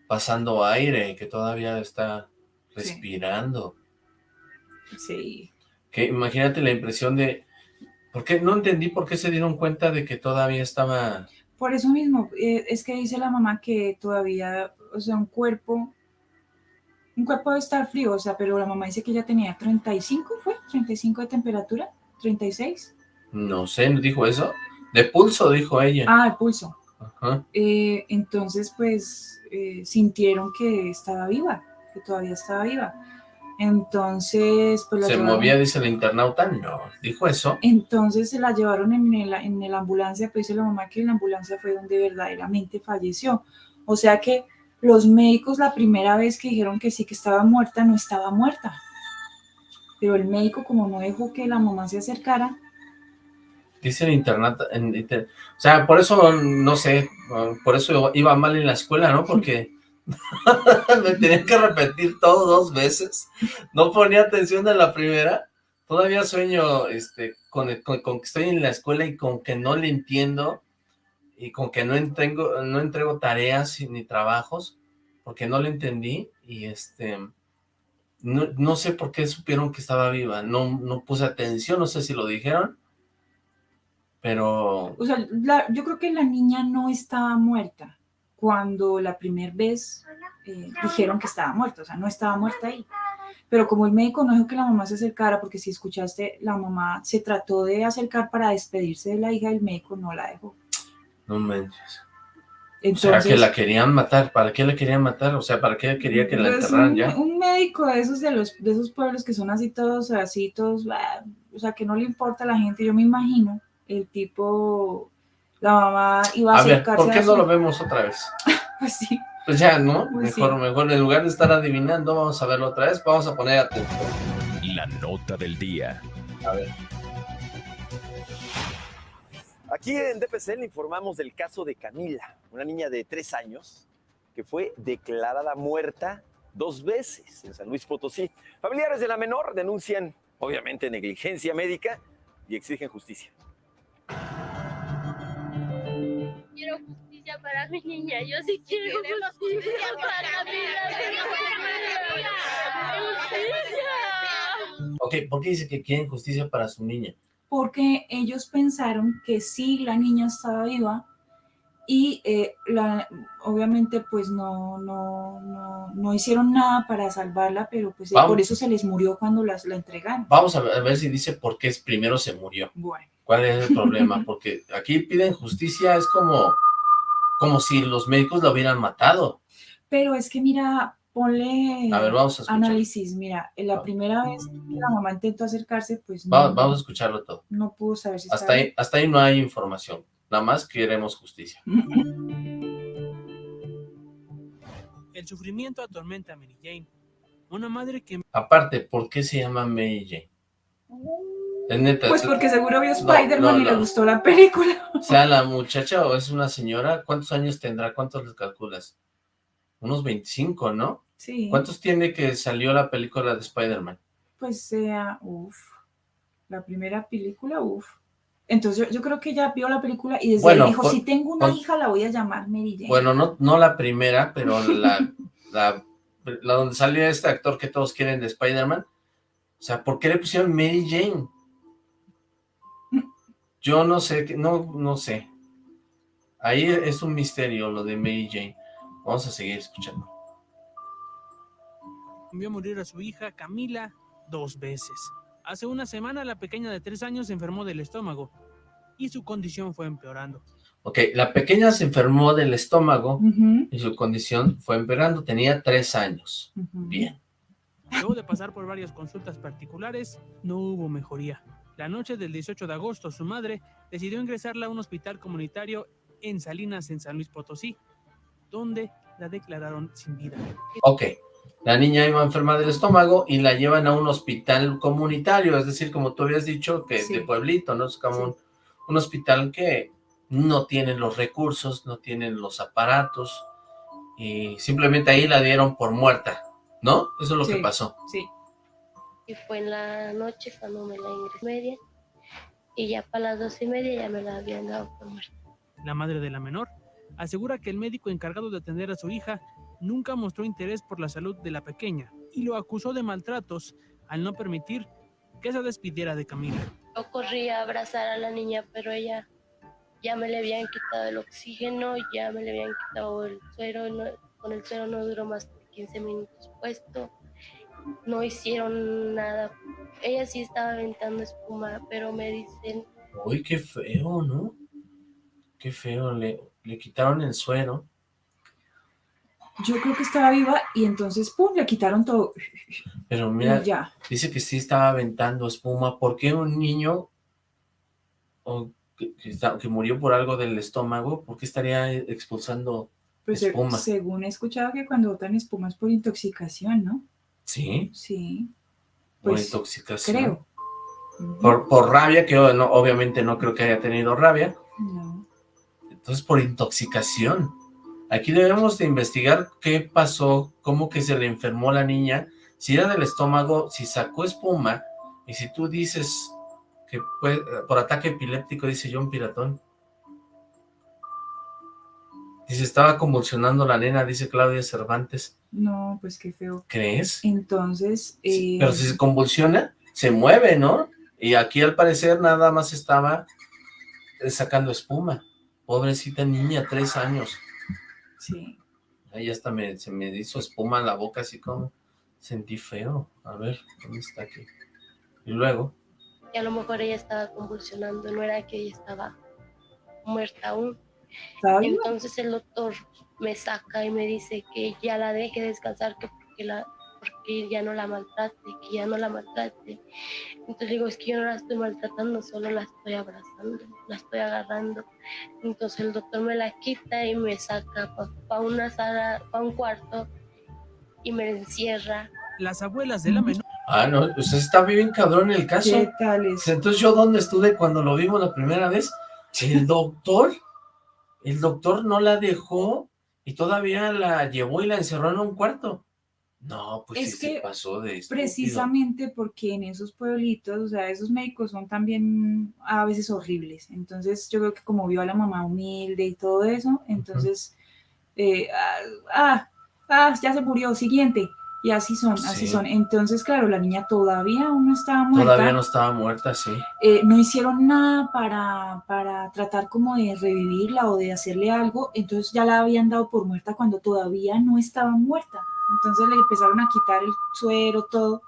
D: pasando aire, que todavía está respirando.
E: Sí.
D: Que imagínate la impresión de, ¿por qué? No entendí por qué se dieron cuenta de que todavía estaba
E: Por eso mismo, eh, es que dice la mamá que todavía, o sea, un cuerpo, un cuerpo debe estar frío, o sea, pero la mamá dice que ya tenía 35, ¿fue? 35 de temperatura, 36.
D: No sé, ¿no dijo eso? De pulso, dijo ella.
E: Ah, el pulso.
D: Ajá.
E: Eh, entonces, pues, eh, sintieron que estaba viva, que todavía estaba viva. Entonces, pues la
D: ¿Se
E: llevaron-
D: movía, dice el internauta? No, dijo eso.
E: Entonces se la llevaron en, el, en el ambulancia, pues dice la mamá que la ambulancia fue donde verdaderamente falleció. O sea que los médicos la primera vez que dijeron que sí que estaba muerta, no estaba muerta. Pero el médico como no dejó que la mamá se acercara,
D: Dice en inter- o sea, por eso, no sé, por eso iba mal en la escuela, ¿no? Porque me tenía que repetir todo dos veces, no ponía atención en la primera, todavía sueño este, con, con que estoy en la escuela y con que no le entiendo, y con que no entrego, no entrego tareas ni trabajos, porque no le entendí, y este, no, no sé por qué supieron que estaba viva, no, no puse atención, no sé si lo dijeron, pero
E: o sea, yo creo que la niña no estaba muerta cuando la primera vez eh, dijeron que estaba muerta, o sea, no estaba muerta ahí. Pero como el médico no dejó que la mamá se acercara, porque si escuchaste, la mamá se trató de acercar para despedirse de la hija, el médico no la dejó.
D: No manches. o
E: Entonces,
D: sea, que la querían matar, ¿para qué la querían matar? O sea, ¿para qué quería que la
E: pues,
D: enterraran
E: un,
D: ya?
E: un médico de esos de los de esos pueblos que son así todos, así todos, ah, o sea, que no le importa a la gente, yo me imagino, el tipo, la mamá iba a,
D: A ver,
E: acercarse
D: ¿por qué
E: a
D: no
E: su-
D: lo vemos otra vez?
E: Pues sí.
D: Pues ya, ¿no?
E: Pues
D: mejor,
E: sí.
D: mejor, en lugar de estar adivinando, vamos a verlo otra vez, vamos a poner atención.
I: La nota del día.
D: A ver.
J: Aquí en DPC le informamos del caso de Camila, una niña de tres años que fue declarada muerta dos veces en San Luis Potosí. Familiares de la menor denuncian, obviamente, negligencia médica y exigen justicia.
K: Quiero justicia para mi niña, yo sí quiero justicia para mi niña. Justicia.
D: Ok, ¿por qué dice que quieren justicia para su niña?
E: Porque ellos pensaron que sí la niña estaba viva y eh, la, obviamente pues no, no, no, no hicieron nada para salvarla, pero pues eh,
D: Vamos.
E: por eso se les murió cuando las, la entregaron.
D: Vamos a ver, si dice por qué primero se murió.
E: Bueno.
D: ¿Cuál es el problema? Porque aquí piden justicia, es como, como si los médicos la hubieran matado.
E: Pero es que mira, ponle
D: A ver, vamos a escuchar.
E: análisis, mira, la primera vez que la mamá intentó acercarse, pues
D: Va-
E: no,
D: vamos a escucharlo todo.
E: no pudo saber si
D: Hasta ahí, hasta ahí no hay información, nada más queremos justicia.
L: El sufrimiento atormenta a Mary Jane, una madre que
D: Aparte, ¿por qué se llama Mary Jane? Es neta.
E: Pues
D: es-
E: porque seguro vio
D: No,
E: Spider-Man
D: no,
E: y le gustó la película.
D: O sea, la muchacha o es una señora, ¿cuántos años tendrá? ¿Cuántos les calculas? Unos 25, ¿no?
E: Sí.
D: ¿Cuántos tiene que salió la película de Spider-Man?
E: Pues sea, uff, la primera película, uff. Entonces yo, yo creo que ella vio la película y desde
D: Bueno,
E: ahí dijo,
D: con-
E: si tengo una
D: con-
E: hija la voy a llamar Mary Jane.
D: Bueno, no, no la primera, pero la, la, la donde salió este actor que todos quieren de Spider-Man. O sea, ¿por qué le pusieron Mary Jane? Yo no sé, no, no sé. Ahí es un misterio lo de Mary Jane. Vamos a seguir escuchando.
L: Vio morir a su hija Camila dos veces. Hace una semana la pequeña de tres años se enfermó del estómago y su condición fue empeorando.
D: Ok, la pequeña se enfermó del estómago y su condición fue empeorando. Tenía tres años.
E: ujú.
D: Bien.
L: Luego de pasar por varias consultas particulares, no hubo mejoría. La noche del 18 de agosto, su madre decidió ingresarla a un hospital comunitario en Salinas, en San Luis Potosí, donde la declararon sin vida.
D: Ok, la niña iba enferma del estómago y la llevan a un hospital comunitario, es decir, como tú habías dicho, que
E: Sí.
D: de pueblito, ¿no? Es como un, un hospital que no tienen los recursos, no tienen los aparatos, y simplemente ahí la dieron por muerta, ¿no? Eso es lo que
E: Sí.
D: pasó.
E: Sí.
K: Y fue en la noche cuando me la ingresé media. Y ya para las dos y media ya me la habían dado por muerta.
L: La madre de la menor asegura que el médico encargado de atender a su hija nunca mostró interés por la salud de la pequeña y lo acusó de maltratos al no permitir que se despidiera de Camila.
K: Yo corrí a abrazar a la niña, pero ella ya me le habían quitado el oxígeno, ya me le habían quitado el suero, no- con el suero no duró más de 15 minutos puesto, no hicieron nada. Ella sí estaba aventando espuma, pero me dicen,
D: Uy, qué feo, ¿no? Qué feo, le, le quitaron el suero.
E: Yo creo que estaba viva y entonces, pum, le quitaron todo.
D: Pero mira,
E: ya.
D: dice que sí estaba aventando espuma. ¿Por qué un niño o que, que está- que murió por algo del estómago, por qué estaría expulsando
E: Pues se-
D: espuma?
E: según he escuchado que cuando botan espuma es por intoxicación, ¿no?
D: ¿Sí?
E: Sí,
D: Por
E: pues,
D: intoxicación.
E: creo.
D: Por, por rabia, que no, obviamente no creo que haya tenido rabia.
E: No.
D: Entonces, por intoxicación. Aquí debemos de investigar qué pasó, cómo que se le enfermó la niña, si era del estómago, si sacó espuma, y si tú dices que fue por ataque epiléptico, dice John Piratón. Dice, estaba convulsionando la nena, dice Claudia Cervantes.
E: No, pues qué feo.
D: ¿Crees?
E: Entonces, eh,
D: Pero si se convulsiona, se mueve, ¿no? Y aquí al parecer nada más estaba eh, sacando espuma. Pobrecita niña, tres años.
E: Sí.
D: Ahí hasta me, se me hizo espuma en la boca, así como sentí feo. A ver, ¿dónde está aquí? Y luego,
K: que a lo mejor ella estaba convulsionando, no era que ella estaba muerta aún. Entonces el doctor me saca y me dice que ya la deje descansar, que porque, la, porque ya no la maltrate, que ya no la maltrate. Entonces digo, es que yo no la estoy maltratando, solo la estoy abrazando, la estoy agarrando. Entonces el doctor me la quita y me saca para una sala, para un cuarto y me encierra.
L: Las abuelas de la menor
D: ah, no, usted está bien cabrón el caso.
E: ¿Qué tal es?
D: Entonces, ¿yo dónde estuve cuando lo vimos la primera vez? El doctor, el doctor no la dejó y todavía la llevó y la encerró en un cuarto. No, pues
E: Es
D: sí se
E: que
D: pasó de estúpido.
E: Precisamente porque en esos pueblitos, o sea, esos médicos son también a veces horribles. Entonces, yo creo que como vio a la mamá humilde y todo eso, entonces, eh, ah, ah, ah, ya se murió, siguiente. Y así son, así
D: Sí.
E: son. Entonces, claro, la niña todavía aún no estaba muerta.
D: Todavía no estaba muerta, sí.
E: Eh, no hicieron nada para, para tratar como de revivirla o de hacerle algo, entonces ya la habían dado por muerta cuando todavía no estaba muerta. Entonces le empezaron a quitar el suero, todo,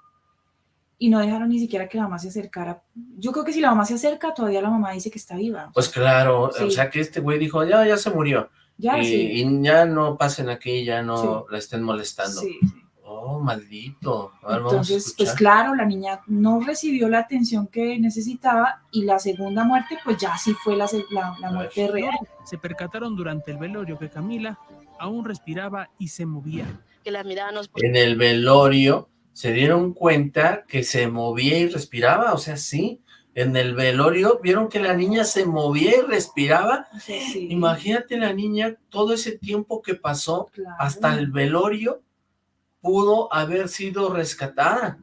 E: y no dejaron ni siquiera que la mamá se acercara. Yo creo que si la mamá se acerca, todavía la mamá dice que está viva.
D: Pues claro,
E: Sí.
D: o sea que este güey dijo, ya, ya se murió.
E: Ya,
D: y,
E: sí.
D: y ya no pasen aquí, ya no
E: Sí.
D: la estén molestando.
E: Sí,
D: Oh, maldito.
E: Entonces, pues claro, la niña no recibió la atención que necesitaba y la segunda muerte, pues ya sí fue la, se- la, la muerte real.
L: se percataron durante el velorio que Camila aún respiraba y se movía.
M: Que la mirábamos
D: En el velorio se dieron cuenta que se movía y respiraba, o sea, sí, en el velorio, vieron que la niña se movía y respiraba, imagínate la niña, todo ese tiempo que pasó hasta el velorio, pudo haber sido rescatada.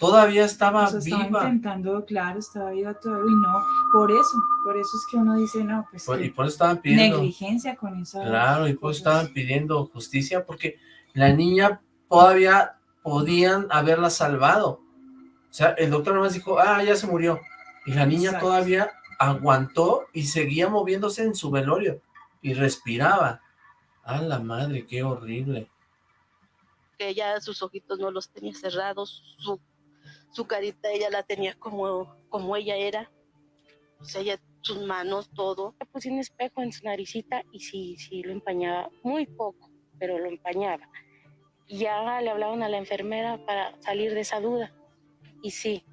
D: Todavía estaba viva.
E: Estaba intentando, claro, estaba viva todavía, y no, por eso, por eso es que uno dice, no, pues
D: y por eso estaban pidiendo.
E: Negligencia con esa.
D: Claro, y por eso estaban pidiendo justicia, porque la niña todavía podían haberla salvado. O sea, el doctor nomás dijo, ah, ya se murió. Y la niña todavía aguantó y seguía moviéndose en su velorio. Y respiraba. ¡A la madre, qué horrible!
M: Que ella sus ojitos no los tenía cerrados, su, su carita ella la tenía como, como ella era. O sea, ella, sus manos, todo. Le puse un espejo en su naricita y sí, sí, lo empañaba muy poco, pero lo empañaba. Y ya le hablaban a la enfermera para salir de esa duda y sí,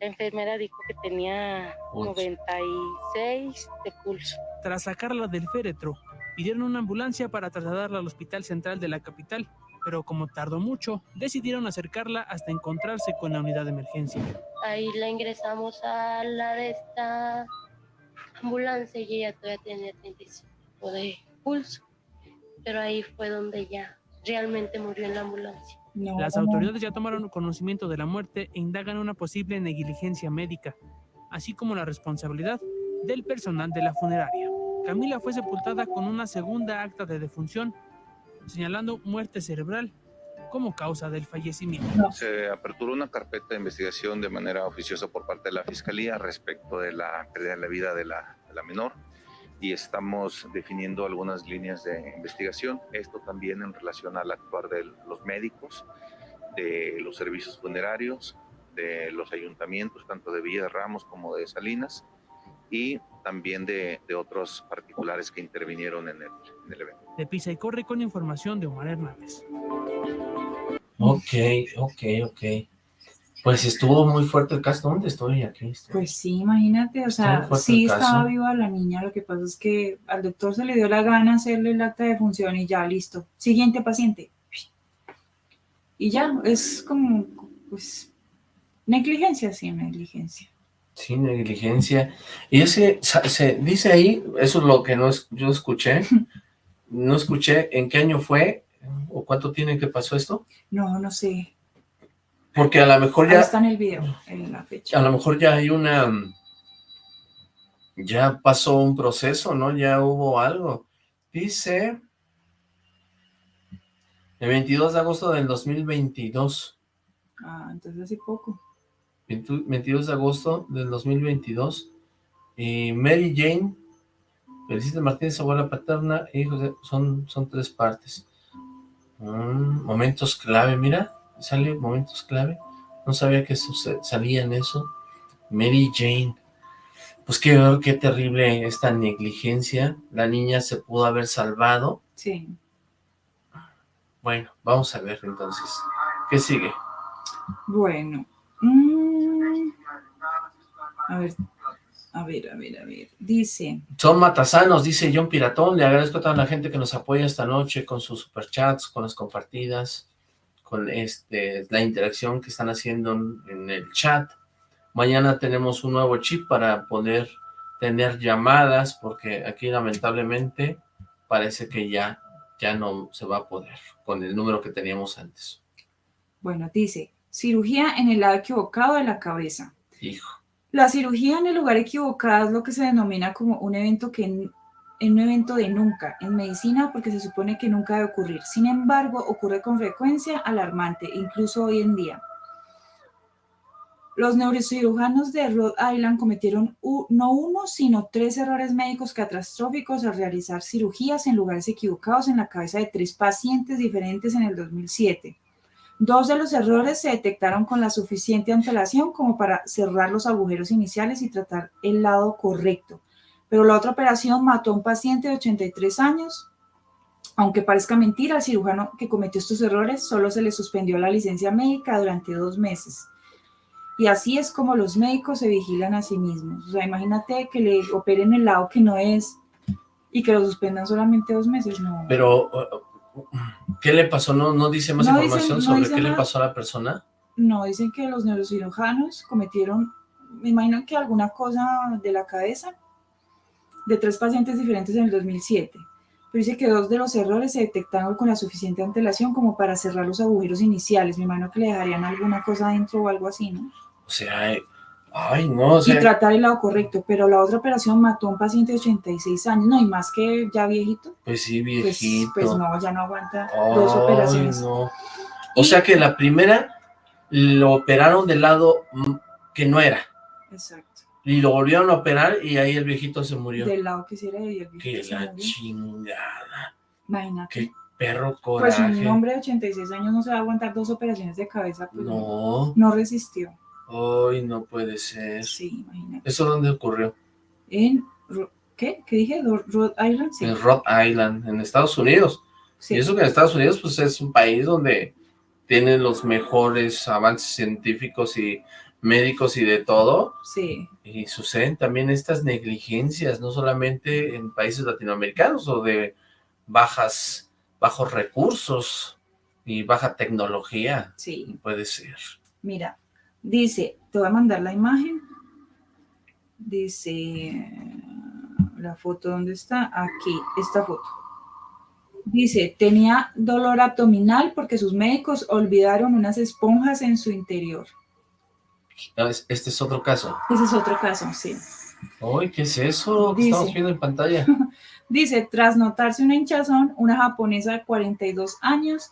M: la enfermera dijo que tenía 96 de pulso.
L: Tras sacarla del féretro, pidieron una ambulancia para trasladarla al hospital central de la capital, pero como tardó mucho, decidieron acercarla hasta encontrarse con la unidad de emergencia.
K: Ahí la ingresamos a la de esta ambulancia y ella todavía tenía 35 de pulso, pero ahí fue donde ya realmente murió en la ambulancia.
L: Las autoridades ya tomaron conocimiento de la muerte e indagan una posible negligencia médica, así como la responsabilidad del personal de la funeraria. Camila fue sepultada con una segunda acta de defunción, señalando muerte cerebral como causa del fallecimiento.
N: Se aperturó una carpeta de investigación de manera oficiosa por parte de la Fiscalía respecto de la pérdida de la vida de la, de la menor y estamos definiendo algunas líneas de investigación. Esto también en relación al actuar de los médicos, de los servicios funerarios, de los ayuntamientos, tanto de Villa de Ramos como de Salinas, y también de, de otros particulares que intervinieron en el, en el, evento.
L: De Pisa y Corre con información de Omar Hernández.
D: Ok, ok, ok. Pues estuvo muy fuerte el caso. ¿Dónde estoy aquí?
E: Pues sí, imagínate, o sea, sí estaba viva la niña, lo que pasa es que al doctor se le dio la gana hacerle el acta de función y ya, listo. Siguiente paciente. Y ya, es como, pues, negligencia, sí, negligencia.
D: Sí, negligencia. Y ese, se dice ahí, eso es lo que no yo escuché, no escuché en qué año fue o cuánto tiene que pasó esto.
E: No, no sé.
D: Porque a lo mejor ya...
E: Ahí está en el video, en la fecha.
D: A lo mejor ya hay una... Ya pasó un proceso, ¿no? Ya hubo algo. Dice... El 22 de agosto del 2022.
E: Ah, entonces hace poco.
D: 22 de agosto del 2022. Y Mary Jane, Felicita Martínez, abuela paterna, hijos son, son tres partes. Mm, momentos clave, mira sale momentos clave. No sabía que salía en eso. Mary Jane. Pues qué, qué terrible esta negligencia. La niña se pudo haber salvado.
E: Sí.
D: Bueno, vamos a ver entonces. ¿Qué sigue?
E: Bueno. Mm, a ver, a ver, a ver, a ver. Dice.
D: Son matasanos, dice John Piratón. Le agradezco a toda la gente que nos apoya esta noche con sus superchats, con las compartidas con este, la interacción que están haciendo en el chat. Mañana tenemos un nuevo chip para poder tener llamadas, porque aquí lamentablemente parece que ya, ya no se va a poder con el número que teníamos antes.
E: Bueno, dice, cirugía en el lado equivocado de la cabeza.
D: Hijo.
E: La cirugía en el lugar equivocado es lo que se denomina como un evento que en un evento de nunca en medicina porque se supone que nunca debe ocurrir. Sin embargo, ocurre con frecuencia alarmante, incluso hoy en día. Los neurocirujanos de Rhode Island cometieron no uno, sino tres errores médicos catastróficos al realizar cirugías en lugares equivocados en la cabeza de tres pacientes diferentes en el 2007. Dos de los errores se detectaron con la suficiente antelación como para cerrar los agujeros iniciales y tratar el lado correcto, pero la otra operación mató a un paciente de 83 años. Aunque parezca mentira, al cirujano que cometió estos errores solo se le suspendió la licencia médica durante dos meses. Y así es como los médicos se vigilan a sí mismos. O sea, imagínate que le operen el lado que no es y que lo suspendan solamente dos meses, no.
D: Pero, ¿Qué le pasó? ¿No, no dice más
E: No
D: información
E: dicen- no
D: sobre qué le pasó a la persona?
E: No, dicen que los neurocirujanos cometieron, me imagino que alguna cosa de la cabeza de tres pacientes diferentes en el 2007. Pero dice que dos de los errores se detectaron con la suficiente antelación como para cerrar los agujeros iniciales. Me imagino que le dejarían alguna cosa adentro o algo así, ¿no?
D: O sea, ay, no, o
E: y tratar el lado correcto. Pero la otra operación mató a un paciente de 86 años, no, y más que ya viejito.
D: pues sí,
E: Pues,
D: viejito.
E: pues no, ya no aguanta dos operaciones.
D: no. O sea que la primera lo operaron del lado que no era.
E: Exacto.
D: Y lo volvieron a operar y ahí el viejito se murió.
E: Del lado que sí era y el
D: Que
E: viejito se
D: la
E: murió.
D: chingada.
E: Imagínate.
D: Qué perro
E: Pues
D: coraje.
E: un hombre de 86 años no se va a aguantar dos operaciones de cabeza, pues
D: No.
E: no resistió.
D: Ay, no puede ser.
E: Sí, imagínate.
D: ¿Eso dónde ocurrió?
E: En, ¿qué? ¿Qué dije? ¿Ro- ¿Rhode Island? Sí.
D: En Rhode Island, en Estados Unidos.
E: Sí.
D: Y eso que en Estados Unidos, pues es un país donde tienen los mejores avances científicos y médicos y de todo.
E: Sí,
D: Y suceden también estas negligencias, no solamente en países latinoamericanos o de bajas, bajos recursos y baja tecnología.
E: sí.
D: Puede ser.
E: Mira, dice, te voy a mandar la imagen. Dice, la foto, ¿dónde está? Aquí, esta foto. Dice, tenía dolor abdominal porque sus médicos olvidaron unas esponjas en su interior.
D: Ah, es- Este es otro caso.
E: Ese es otro caso, sí.
D: Uy, ¿qué es eso
E: Dice.
D: estamos viendo en pantalla?
E: Dice, tras notarse una hinchazón, una japonesa de 42 años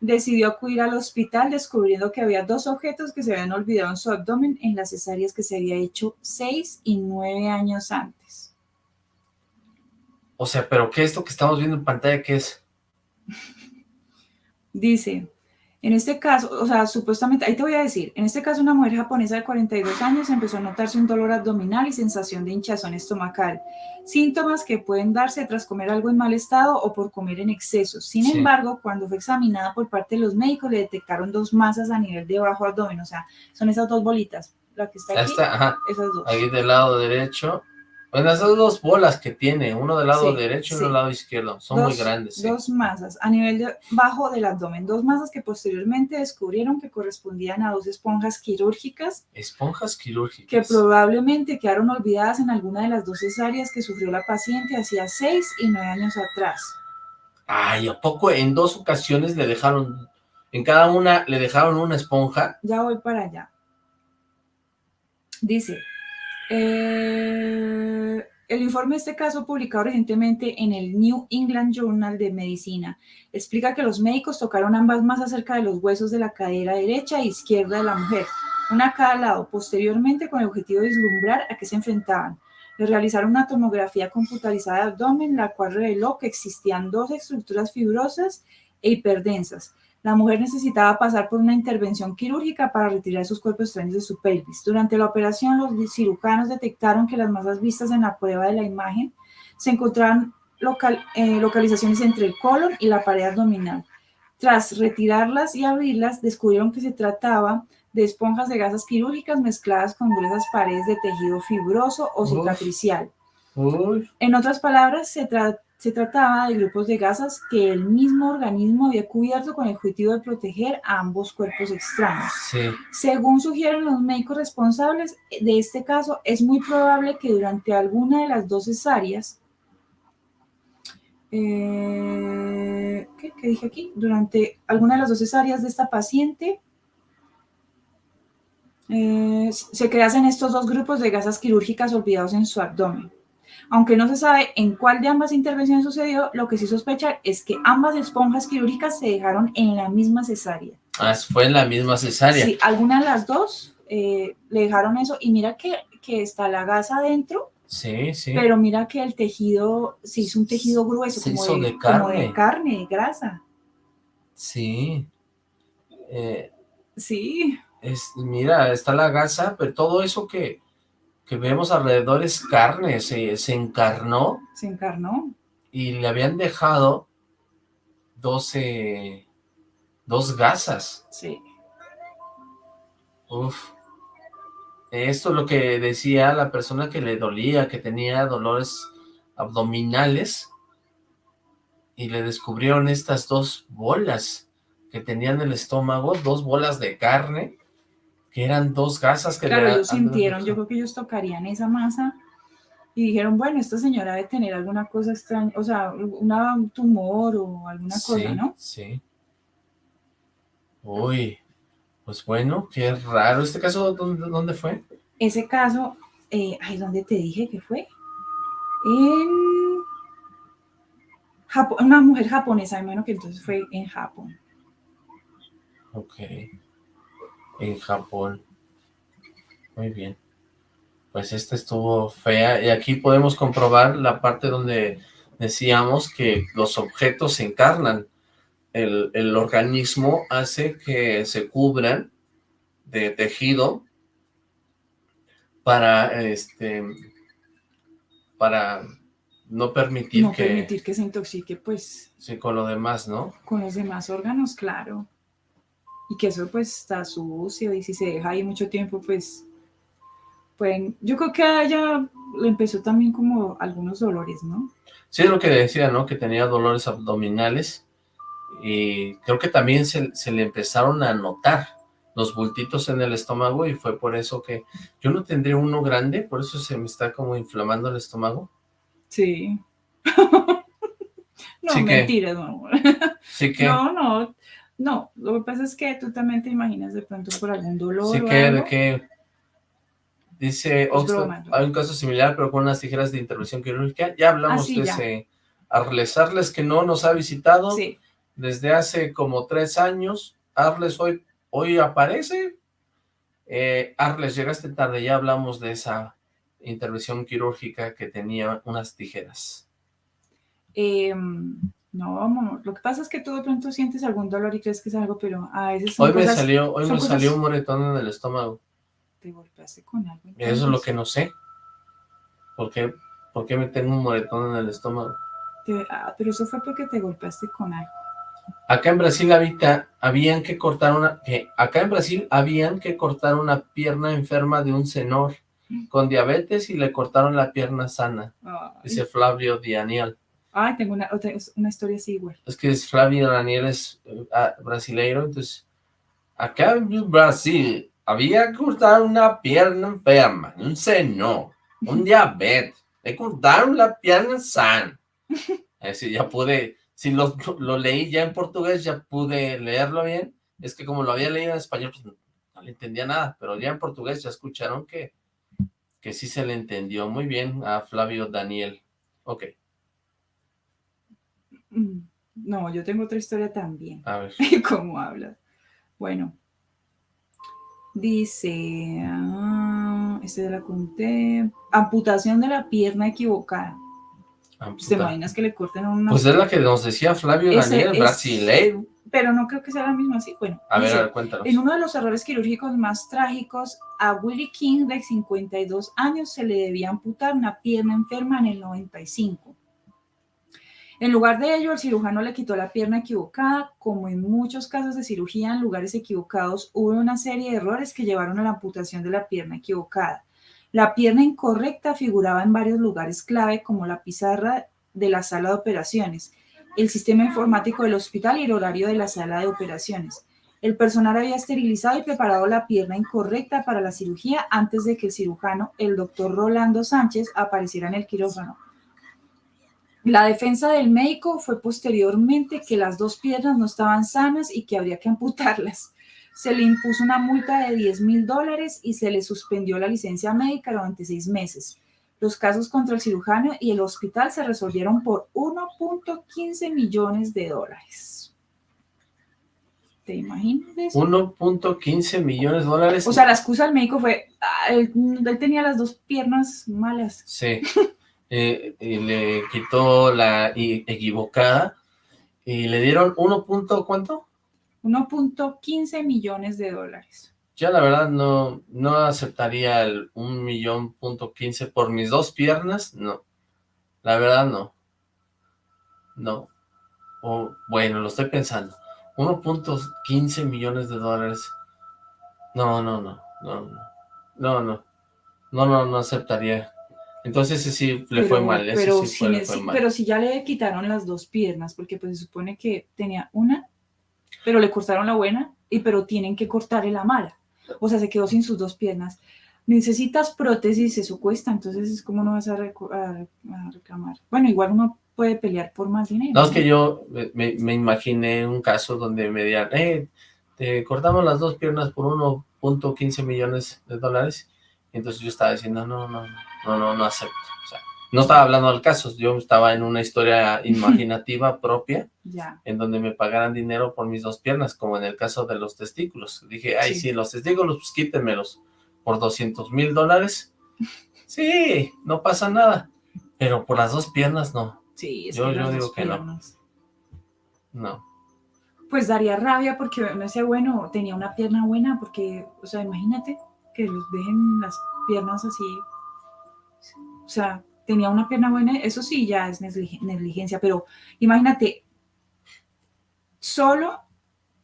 E: decidió acudir al hospital descubriendo que había dos objetos que se habían olvidado en su abdomen en las cesáreas que se había hecho seis y nueve años antes.
D: O sea, ¿pero qué es esto que estamos viendo en pantalla? ¿Qué es?
E: Dice, en este caso, o sea, supuestamente, ahí te voy a decir, en este caso una mujer japonesa de 42 años empezó a notarse un dolor abdominal y sensación de hinchazón estomacal, síntomas que pueden darse tras comer algo en mal estado o por comer en exceso. Sin
D: Sí.
E: embargo, cuando fue examinada por parte de los médicos, le detectaron dos masas a nivel de bajo abdomen, o sea, son esas dos bolitas, la que está aquí,
D: está, ajá.
E: esas dos.
D: Ahí del lado derecho. Bueno, esas dos bolas que tiene, uno del lado
E: Sí,
D: derecho y uno del lado izquierdo, son muy grandes. sí.
E: Dos masas a nivel de bajo del abdomen, dos masas que posteriormente descubrieron que correspondían a dos esponjas quirúrgicas
D: Esponjas quirúrgicas.
E: que probablemente quedaron olvidadas en alguna de las dos cesáreas que sufrió la paciente hacía seis y nueve años atrás.
D: Ay, ¿a poco en dos ocasiones le dejaron, en cada una le dejaron una esponja?
E: Ya voy para allá. Dice, eh, el informe de este caso publicado recientemente en el New England Journal de Medicina explica que los médicos tocaron ambas masas cerca de los huesos de la cadera derecha e izquierda de la mujer, una a cada lado, posteriormente con el objetivo de vislumbrar a qué se enfrentaban. Le realizaron una tomografía computarizada de abdomen, la cual reveló que existían dos estructuras fibrosas e hiperdensas. La mujer necesitaba pasar por una intervención quirúrgica para retirar sus cuerpos extraños de su pelvis. Durante la operación, los cirujanos detectaron que las masas vistas en la prueba de la imagen se encontraban local- eh, localizaciones entre el colon y la pared abdominal. Tras retirarlas y abrirlas, descubrieron que se trataba de esponjas de gasas quirúrgicas mezcladas con gruesas paredes de tejido fibroso o
D: Uf.
E: cicatricial. En otras palabras, se, tra- se trataba de grupos de gasas que el mismo organismo había cubierto con el objetivo de proteger a ambos cuerpos extraños.
D: sí.
E: Según sugieren los médicos responsables de este caso, es muy probable que durante alguna de las dos cesáreas, eh, ¿qué, qué dije aquí? Durante alguna de las dos cesáreas de esta paciente, eh, se creasen estos dos grupos de gasas quirúrgicas olvidados en su abdomen. Aunque no se sabe en cuál de ambas intervenciones sucedió, lo que sí sospechan es que ambas esponjas quirúrgicas se dejaron en la misma cesárea.
D: Ah, fue en la misma cesárea.
E: Sí, alguna de las dos eh, le dejaron eso y mira que, que está la gasa adentro,
D: Sí, sí.
E: pero mira que el tejido se hizo un tejido grueso,
D: Se
E: como,
D: hizo
E: de,
D: de
E: como de
D: carne.
E: carne, de grasa.
D: Sí. Eh,
E: Sí,
D: es, mira, está la gasa, pero todo eso que, que vemos alrededor es carne, se, se encarnó
E: se encarnó.
D: y le habían dejado 12, dos gasas.
E: Sí.
D: Uf. Esto es lo que decía la persona que le dolía, que tenía dolores abdominales y le descubrieron estas dos bolas que tenían en el estómago, dos bolas de carne, que eran dos gasas que
E: claro,
D: le
E: ellos sintieron, yo creo que ellos tocarían esa masa y dijeron, bueno, esta señora debe tener alguna cosa extraña, o sea, una, un tumor o alguna cosa, ¿no?
D: Sí. Uy, pues bueno, qué raro. ¿Este caso dónde, dónde fue?
E: Ese caso, eh, ay, ¿dónde te dije que fue? En Japón, una mujer japonesa, hermano, que entonces fue en Japón.
D: Ok. En Japón. Muy bien pues esta estuvo fea. Y aquí podemos comprobar la parte donde decíamos que los objetos se encarnan. El, organismo hace que se cubran de tejido para este para no permitir
E: no
D: que
E: permitir que se intoxique pues
D: sí con lo demás no
E: con los demás órganos claro y que eso pues está sucio y si se deja ahí mucho tiempo pues pueden, yo creo que a ella le empezó también como algunos dolores, ¿no?
D: Sí, es lo que decía, ¿no? Que tenía dolores abdominales y creo que también se, le empezaron a notar los bultitos en el estómago y fue por eso que yo no tendría uno grande, por eso se me está como inflamando el estómago.
E: Sí. no, mentiras, no.
D: Sí que...
E: No, no, no, lo que pasa es que tú también te imaginas de pronto por algún dolor
D: Sí
E: o
D: que,
E: algo.
D: de que Dice Oxford, hay un caso similar, pero con unas tijeras de intervención quirúrgica. Ya hablamos
E: Ah, sí,
D: de
E: ya.
D: ese Arles. Arles que no nos ha visitado
E: Sí.
D: desde hace como tres años. Arles hoy, hoy aparece. Eh, Arles, llegaste tarde, ya hablamos de esa intervención quirúrgica que tenía unas tijeras.
E: Eh, no, vamos, lo que pasa es que tú de pronto sientes algún dolor y crees que es algo, pero a veces son
D: Hoy me
E: cosas-
D: salió, hoy me
E: cosas-
D: salió un moretón en el estómago.
E: Te golpeaste con algo.
D: Eso es lo
E: entonces.
D: que no sé. ¿Por qué, ¿Por qué me tengo un moretón en el estómago?
E: Te- ah, pero eso fue porque te golpeaste con algo.
D: Acá en Brasil habita, habían que cortar una, acá en Brasil habían que cortar una pierna enferma de un senor con diabetes y le cortaron la pierna sana,
E: Ay.
D: dice Flavio Daniel.
E: Ay, tengo una, otra, una historia así igual.
D: Es que es Flavio Daniel es ah, brasileiro, entonces acá en Brasil había cortar una pierna enferma, un seno, un diabetes, le cortaron la pierna sana. Así ya pude, si lo, lo leí ya en portugués, ya pude leerlo bien. Es que como lo había leído en español, pues no, no le entendía nada, pero ya en portugués ya escucharon que, que sí se le entendió muy bien a Flavio Daniel. Ok,
E: No, yo tengo otra historia también.
D: a ver.
E: ¿Cómo hablas? Bueno, dice, ah, este ya la conté, amputación de la pierna equivocada. ¿Te
D: Amputa.
E: imaginas que le corten una...
D: Pues es la que nos decía Flavio
E: Ese
D: Daniel,
E: es-
D: brasileiro.
E: Pero no creo que sea la misma así. Bueno,
D: A ver, a ver, cuéntanos.
E: En uno de los errores quirúrgicos más trágicos, a Willie King, de 52 años, se le debía amputar una pierna enferma en el 95. En lugar de ello, el cirujano le quitó la pierna equivocada. Como en muchos casos de cirugía en lugares equivocados, hubo una serie de errores que llevaron a la amputación de la pierna equivocada. La pierna incorrecta figuraba en varios lugares clave, como la pizarra de la sala de operaciones, el sistema informático del hospital y el horario de la sala de operaciones. El personal había esterilizado y preparado la pierna incorrecta para la cirugía antes de que el cirujano, el doctor Rolando Sánchez, apareciera en el quirófano. La defensa del médico fue posteriormente que las dos piernas no estaban sanas y que habría que amputarlas. Se le impuso una multa de 10 mil dólares y se le suspendió la licencia médica durante seis meses. Los casos contra el cirujano y el hospital se resolvieron por 1.15 millones de dólares. ¿Te imaginas eso?
D: 1.15 millones de dólares.
E: O sea, la excusa del médico fue, "Ah, él, él tenía las dos piernas malas.
D: Sí. Eh, y le quitó la equivocada y le dieron 1. punto, ¿Cuánto?
E: 1.15 millones de dólares.
D: Yo la verdad no, no aceptaría el 1 millón punto 15 por mis dos piernas, no. La verdad no. No. O, bueno, lo estoy pensando. 1.15 millones de dólares. No, no, no, no, no. No, no. No, no, no aceptaría Entonces ese sí le fue mal, ese
E: pero,
D: sí fue,
E: si,
D: le fue
E: si-
D: mal.
E: pero si ya le quitaron las dos piernas, porque pues se supone que tenía una, pero le cortaron la buena, y pero tienen que cortarle la mala. O sea, se quedó sin sus dos piernas. Necesitas prótesis, eso cuesta, entonces es como no vas a, a- a reclamar. Bueno, igual uno puede pelear por más dinero.
D: No, es que yo me- imaginé un caso donde me digan, eh, te cortamos las dos piernas por 1.15 millones de dólares. Y entonces yo estaba diciendo, no, no, no, no, no acepto. O sea, no estaba hablando del caso, yo estaba en una historia imaginativa propia,
E: Ya.
D: en donde me pagaran dinero por mis dos piernas, como en el caso de los testículos. Dije, ay,
E: Sí.
D: sí, los testículos, pues quítenmelos por 200 mil dólares. Sí, no pasa nada. Pero por las dos piernas, no.
E: Sí, es
D: Yo,
E: que
D: yo digo que no.
E: piernas.
D: No.
E: Pues daría rabia porque no sé, bueno, tenía una pierna buena porque, o sea, imagínate que los dejen las piernas así. O sea, tenía una pierna buena, eso sí ya es neglig- negligencia, pero imagínate, solo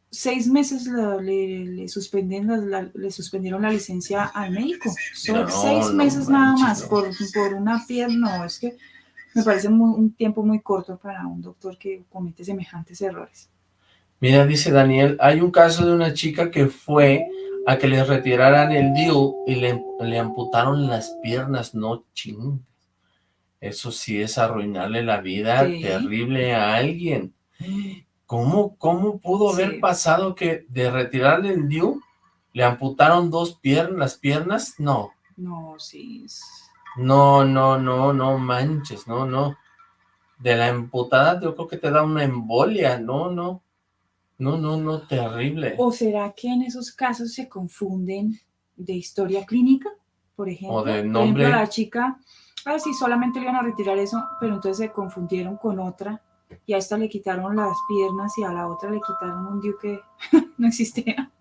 E: seis meses le, le suspenden la- la- le suspendieron la licencia al médico. Solo
D: No,
E: seis
D: no
E: meses nada más
D: no.
E: por, por una pierna. Es que me parece muy- un tiempo muy corto para un doctor que comete semejantes errores.
D: Mira, dice Daniel, hay un caso de una chica que fue a que le retiraran el DIU y le, le amputaron las piernas, no ching. Eso sí es arruinarle la vida
E: Sí.
D: terrible a alguien. ¿Cómo, cómo pudo haber pasado que de retirarle el DIU le amputaron dos piernas, las piernas? No,
E: No, sí.
D: no, no, no, no manches, no, no. De la amputada yo creo que te da una embolia, no, no. No, no, no, terrible.
E: ¿O será que en esos casos se confunden de historia clínica? Por ejemplo,
D: O de
E: por
D: nombre.
E: ejemplo, la chica, ah, sí, solamente le iban a retirar eso, pero entonces se confundieron con otra y a esta le quitaron las piernas y a la otra le quitaron un diu que no existía.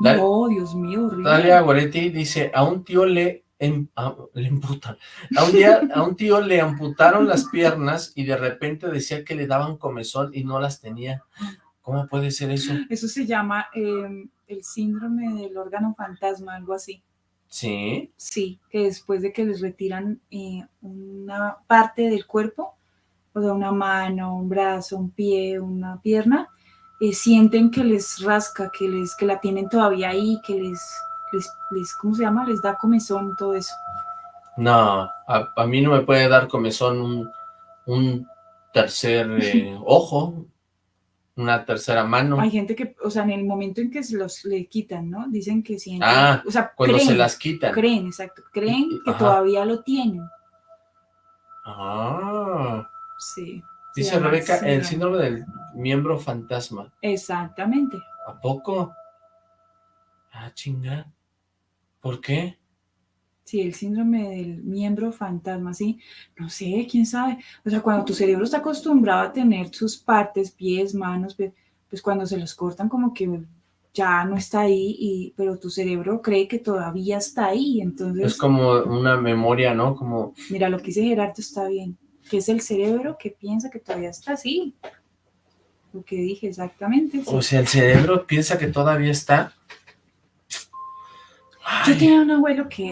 D: Dale-
E: no, Dios mío, horrible.
D: Dalia Goretti dice, a un tío le, em- a- le amputan, a un, día, a un tío le amputaron las piernas y de repente decía que le daban comezón y no las tenía. ¿Cómo puede ser eso?
E: Eso se llama eh, el síndrome del órgano fantasma, algo así.
D: Sí,
E: Sí, que después de que les retiran eh, una parte del cuerpo, o sea, una mano, un brazo, un pie, una pierna, eh, sienten que les rasca, que les que la tienen todavía ahí, que les, les, les, ¿cómo se llama? Les da comezón, todo eso.
D: no, a, a mí no me puede dar comezón un, un tercer eh, ojo, una tercera mano.
E: Hay gente que, o sea, en el momento en que se los le quitan, ¿no? Dicen que sienten,
D: Ah,
E: o sea,
D: cuando se
E: creen,
D: las quitan.
E: Creen, exacto, creen que
D: Ajá.
E: todavía lo tienen.
D: Ah,
E: Sí. se
D: dice Rebeca, el
E: síndrome.
D: síndrome del miembro fantasma.
E: Exactamente.
D: ¿A poco? Ah, chinga. ¿Por qué?
E: Sí, el síndrome del miembro fantasma, sí. No sé, quién sabe. O sea, cuando tu cerebro está acostumbrado a tener sus partes, pies, manos, pues cuando se los cortan como que ya no está ahí, y, pero tu cerebro cree que todavía está ahí. Entonces,
D: Es como una memoria, ¿no? Como,
E: mira, lo que dice Gerardo está bien, que es el cerebro que piensa que todavía está así. Lo que dije exactamente. sí.
D: o sea, el cerebro piensa que todavía está.
E: Yo tenía un abuelo que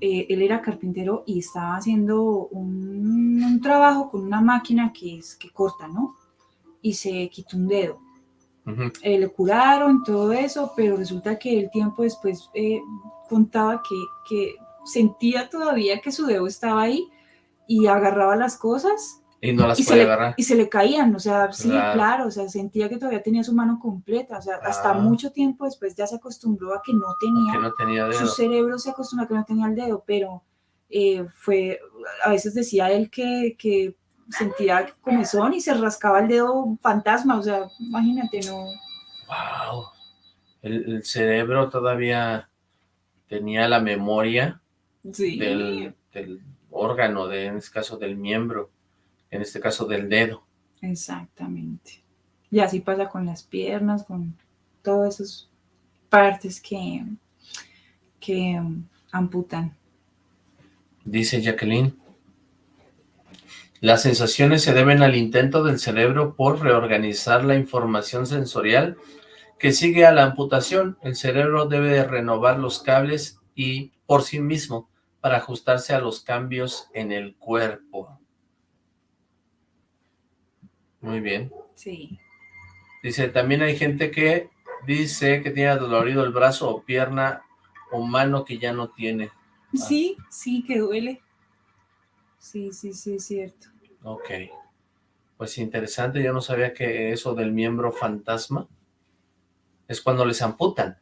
E: eh, él era carpintero y estaba haciendo un, un trabajo con una máquina que es que corta, ¿no? Y se quitó un dedo.
D: Ujú.
E: Eh, le curaron todo eso, pero resulta que el tiempo después eh, contaba que, que sentía todavía que su dedo estaba ahí y agarraba las cosas
D: Y no las
E: y se, le,
D: agarrar.
E: y se le caían, o sea, sí,
D: Claro.
E: claro, o sea, sentía que todavía tenía su mano completa, o sea, hasta
D: Ah.
E: mucho tiempo después ya se acostumbró a que no tenía
D: Que no tenía
E: su
D: dedo.
E: cerebro se acostumbra a que no tenía el dedo, pero eh, fue, a veces decía él que, que sentía comezón y se rascaba el dedo fantasma, o sea, imagínate, no.
D: Wow. El, el cerebro todavía tenía la memoria
E: Sí.
D: del, del órgano, de, en este caso del miembro, en este caso del dedo.
E: Exactamente. Y así pasa con las piernas, con todas esas partes que, que amputan.
D: Dice Jacqueline. Las sensaciones se deben al intento del cerebro por reorganizar la información sensorial que sigue a la amputación. El cerebro debe de renovar los cables y por sí mismo para ajustarse a los cambios en el cuerpo. Muy bien.
E: Sí.
D: Dice, también hay gente que dice que tiene dolorido el brazo o pierna o mano que ya no tiene.
E: Sí, sí, que duele. Sí, sí, sí, es cierto.
D: Ok. Pues interesante, yo no sabía que eso del miembro fantasma es cuando les amputan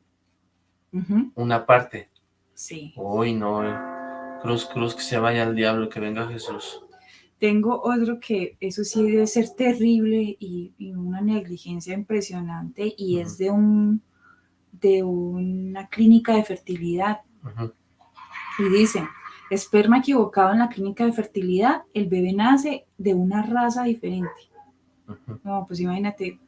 D: una parte.
E: Sí.
D: Uy, no. eh. Cruz, cruz, que se vaya al diablo, que venga Jesús.
E: Tengo otro que eso sí debe ser terrible y, y una negligencia impresionante y es de un de una clínica de fertilidad. Y dice, esperma equivocado en la clínica de fertilidad, el bebé nace de una raza diferente. No, pues imagínate,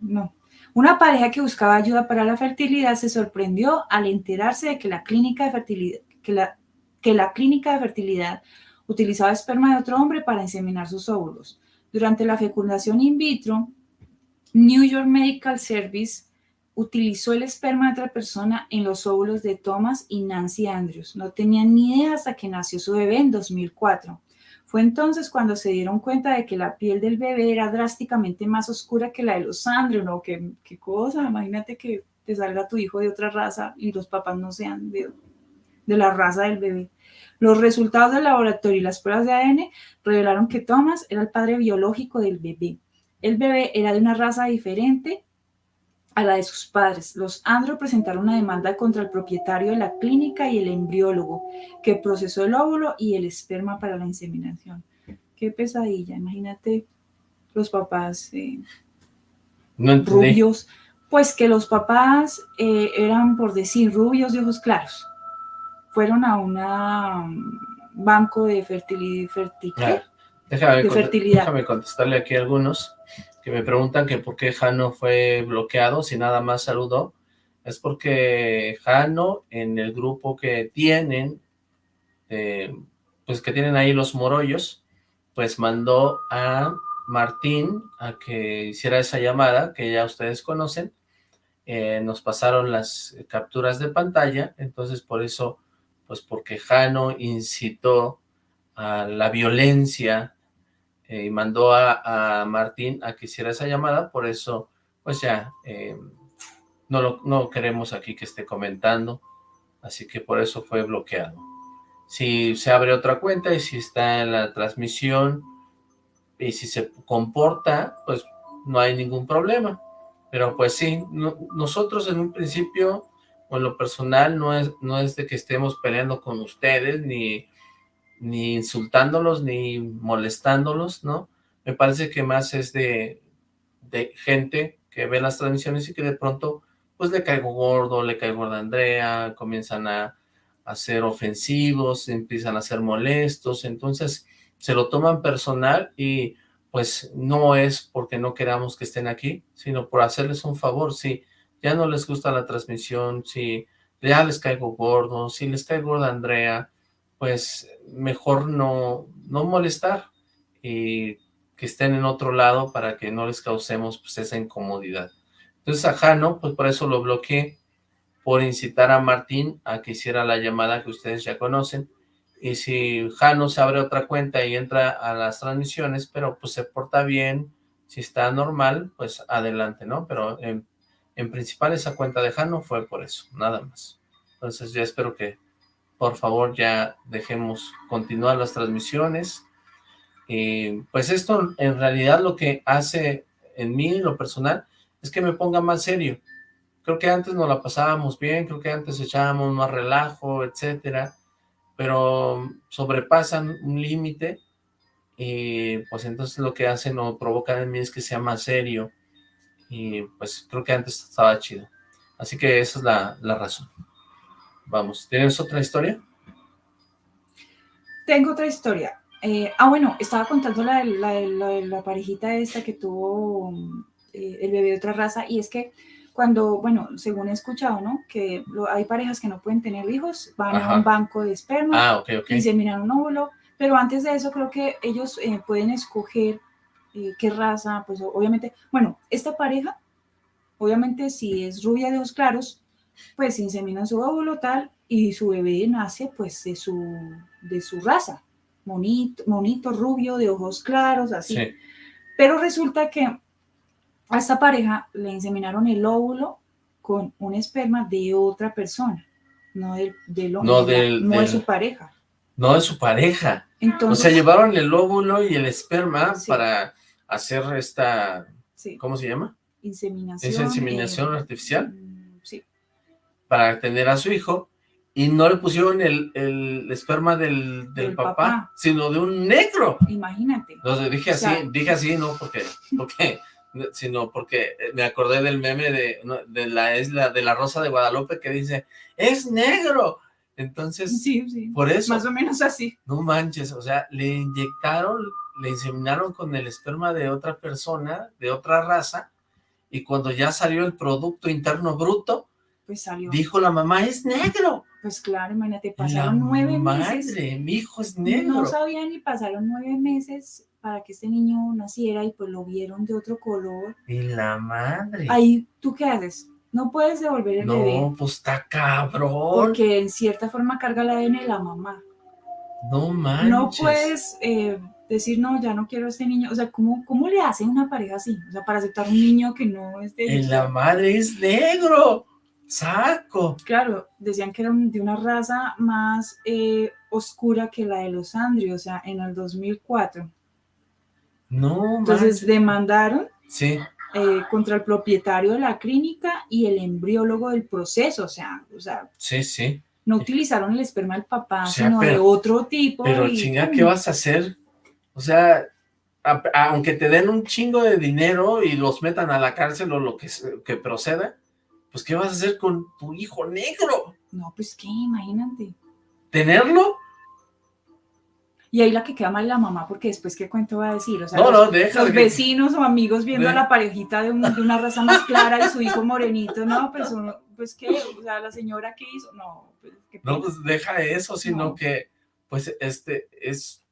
E: no. Una pareja que buscaba ayuda para la fertilidad se sorprendió al enterarse de que la clínica de fertilidad, que la, que la clínica de fertilidad utilizaba esperma de otro hombre para inseminar sus óvulos. Durante la fecundación in vitro, New York Medical Service utilizó el esperma de otra persona en los óvulos de Thomas y Nancy Andrews. No tenían ni idea hasta que nació su bebé en 2004. Fue entonces cuando se dieron cuenta de que la piel del bebé era drásticamente más oscura que la de los Andrews, ¿no? ¿Qué, qué cosa? Imagínate que te salga tu hijo de otra raza y los papás no sean de, de la raza del bebé. Los resultados del laboratorio y las pruebas de ADN revelaron que Thomas era el padre biológico del bebé. El bebé era de una raza diferente a la de sus padres. Los Andro presentaron una demanda contra el propietario de la clínica y el embriólogo que procesó el óvulo y el esperma para la inseminación. Qué pesadilla, imagínate los papás eh,
D: No
E: rubios, pues que los papás eh, eran, por decir, rubios de ojos claros. Fueron a un banco de fertilidad,
D: déjame,
E: de fertilidad.
D: déjame contestarle aquí a algunos que me preguntan que por qué Jano fue bloqueado si nada más saludó. Es porque Jano en el grupo que tienen, eh, pues que tienen ahí los morollos, pues mandó a Martín a que hiciera esa llamada que ya ustedes conocen. Eh, nos pasaron las capturas de pantalla, entonces por eso, pues porque Jano incitó a la violencia eh, y mandó a, a Martín a que hiciera esa llamada, por eso, pues ya, eh, no, lo, no queremos aquí que esté comentando, así que por eso fue bloqueado. Si se abre otra cuenta y si está en la transmisión y si se comporta, pues no hay ningún problema. Pero pues sí, no- nosotros en un principio, en lo personal, no es, no es de que estemos peleando con ustedes, ni, ni insultándolos, ni molestándolos, ¿no? Me parece que más es de, de gente que ve las transmisiones y que de pronto, pues le caigo gordo, le caigo gorda a Andrea, comienzan a, a ser ofensivos, empiezan a ser molestos, entonces se lo toman personal y pues no es porque no queramos que estén aquí, sino por hacerles un favor, si ya no les gusta la transmisión, si ya les caigo gordo, si les caigo gorda Andrea, pues mejor no, no molestar y que estén en otro lado para que no les causemos pues esa incomodidad. Entonces a Jano, pues por eso lo bloqueé, por incitar a Martín a que hiciera la llamada que ustedes ya conocen, y si Jano se abre otra cuenta y entra a las transmisiones, pero pues se porta bien, si está normal, pues adelante, ¿no? Pero en, en principal esa cuenta de Jano fue por eso, nada más. Entonces ya espero que por favor ya dejemos continuar las transmisiones. Y pues esto en realidad lo que hace en mí, lo personal, es que me ponga más serio. Creo que antes nos la pasábamos bien, creo que antes echábamos más relajo, etcétera, pero sobrepasan un límite y pues entonces lo que hacen o provocan en mí es que sea más serio y pues creo que antes estaba chido. Así que esa es la, la razón. Vamos, ¿tienes otra historia?
E: Tengo otra historia. Eh, ah, bueno, estaba contando la, la, la, la parejita esta que tuvo eh, el bebé de otra raza, y es que cuando, bueno, según he escuchado, ¿no? Que lo- hay parejas que no pueden tener hijos, van
D: Ajá.
E: a un banco de esperma,
D: Ah, ok, ok.
E: inseminan un óvulo, pero antes de eso creo que ellos eh, pueden escoger eh, qué raza, pues obviamente, bueno, esta pareja, obviamente si es rubia de ojos claros, pues inseminan su óvulo tal, y su bebé nace pues de su, de su raza, monito, monito rubio, de ojos claros, así.
D: Sí.
E: Pero resulta que a esta pareja le inseminaron el óvulo con un esperma de otra persona, no del, del
D: No
E: hombre,
D: del-
E: no de su pareja.
D: No de su pareja.
E: Entonces,
D: o sea, llevaron el óvulo y el esperma
E: Sí.
D: para hacer esta,
E: Sí.
D: ¿cómo se llama?
E: inseminación.
D: Esa inseminación
E: eh,
D: artificial
E: sí,
D: para tener a su hijo y no le pusieron el, el esperma del, del papá,
E: papá.
D: sino de un negro.
E: imagínate.
D: Entonces dije
E: O
D: así,
E: sea-
D: dije así, no porque, porque, sino porque me acordé del meme de, de la isla, de la Rosa de Guadalupe que dice, es negro. Entonces,
E: Sí, sí.
D: por eso,
E: Más o menos así.
D: no manches, o sea, le inyectaron, le inseminaron con el esperma de otra persona, de otra raza, y cuando ya salió el producto interno bruto,
E: Pues salió.
D: dijo la mamá, es negro.
E: Pues claro, imagínate,
D: La
E: pasaron nueve meses.
D: madre, mi hijo es negro.
E: No sabían y pasaron nueve meses para que este niño naciera y pues lo vieron de otro color.
D: Y la madre.
E: Ahí, ¿tú qué haces? No puedes devolver el bebé
D: no, pues está cabrón.
E: porque en cierta forma carga el ADN de la mamá.
D: No manches.
E: No puedes eh, decir, no, ya no quiero a este niño. O sea, ¿cómo, ¿cómo le hace una pareja así? O sea, para aceptar un niño que no es de ellos.
D: la madre es negro. Saco.
E: Claro, decían que era de una raza más eh, oscura que la de los Andri, o sea, en el 2004.
D: No
E: Entonces demandaron
D: Sí.
E: eh, contra el propietario de la clínica y el embriólogo del proceso, o sea, o sea,
D: Sí, sí.
E: no utilizaron el esperma del papá,
D: O sea,
E: sino de otro tipo.
D: Pero
E: y
D: chinga. ¿qué vas a hacer? O sea, a- a- aunque te den un chingo de dinero y los metan a la cárcel o lo que, que proceda, pues ¿qué vas a hacer con tu hijo negro?
E: No, pues qué, imagínate.
D: ¿Tenerlo?
E: Y ahí la que queda mal la mamá, porque después qué cuento va a decir, o sea,
D: No,
E: los,
D: no, déjala
E: los
D: que-
E: vecinos o amigos viendo a la parejita de, un- de una raza más clara y su hijo morenito, no, pues uno, pues qué, o sea, la señora qué hizo, no, pues qué
D: No, pues deja eso, sino
E: No.
D: que, pues, este, es,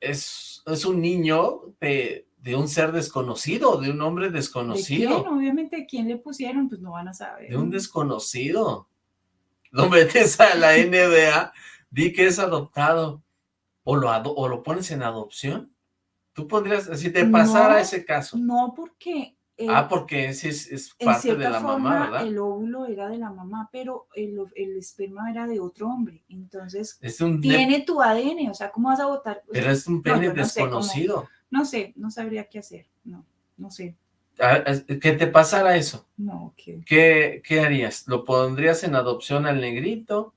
D: es, es un niño de, de un ser desconocido, de un hombre
E: ¿De
D: desconocido.
E: quién? Obviamente, ¿quién le pusieron? Pues no van a saber.
D: De un desconocido. Lo metes a la NBA, di que es adoptado, o lo, ado- o lo pones en adopción. Tú podrías, si te pasara
E: No,
D: ese caso.
E: No, porque eh,
D: ah, porque ese es, es parte de la
E: forma
D: mamá, ¿verdad?
E: el óvulo era de la mamá, pero el, el esperma era de otro hombre. Entonces,
D: Es un,
E: tiene tu ADN, o sea, ¿cómo vas a votar? O
D: pero
E: sea,
D: es un pene
E: sé cómo-
D: desconocido.
E: No sé, no sabría qué hacer. No, no sé.
D: Ah, Que te pasara eso.
E: No, que
D: ¿Qué, ¿Qué harías? ¿Lo pondrías en adopción al negrito?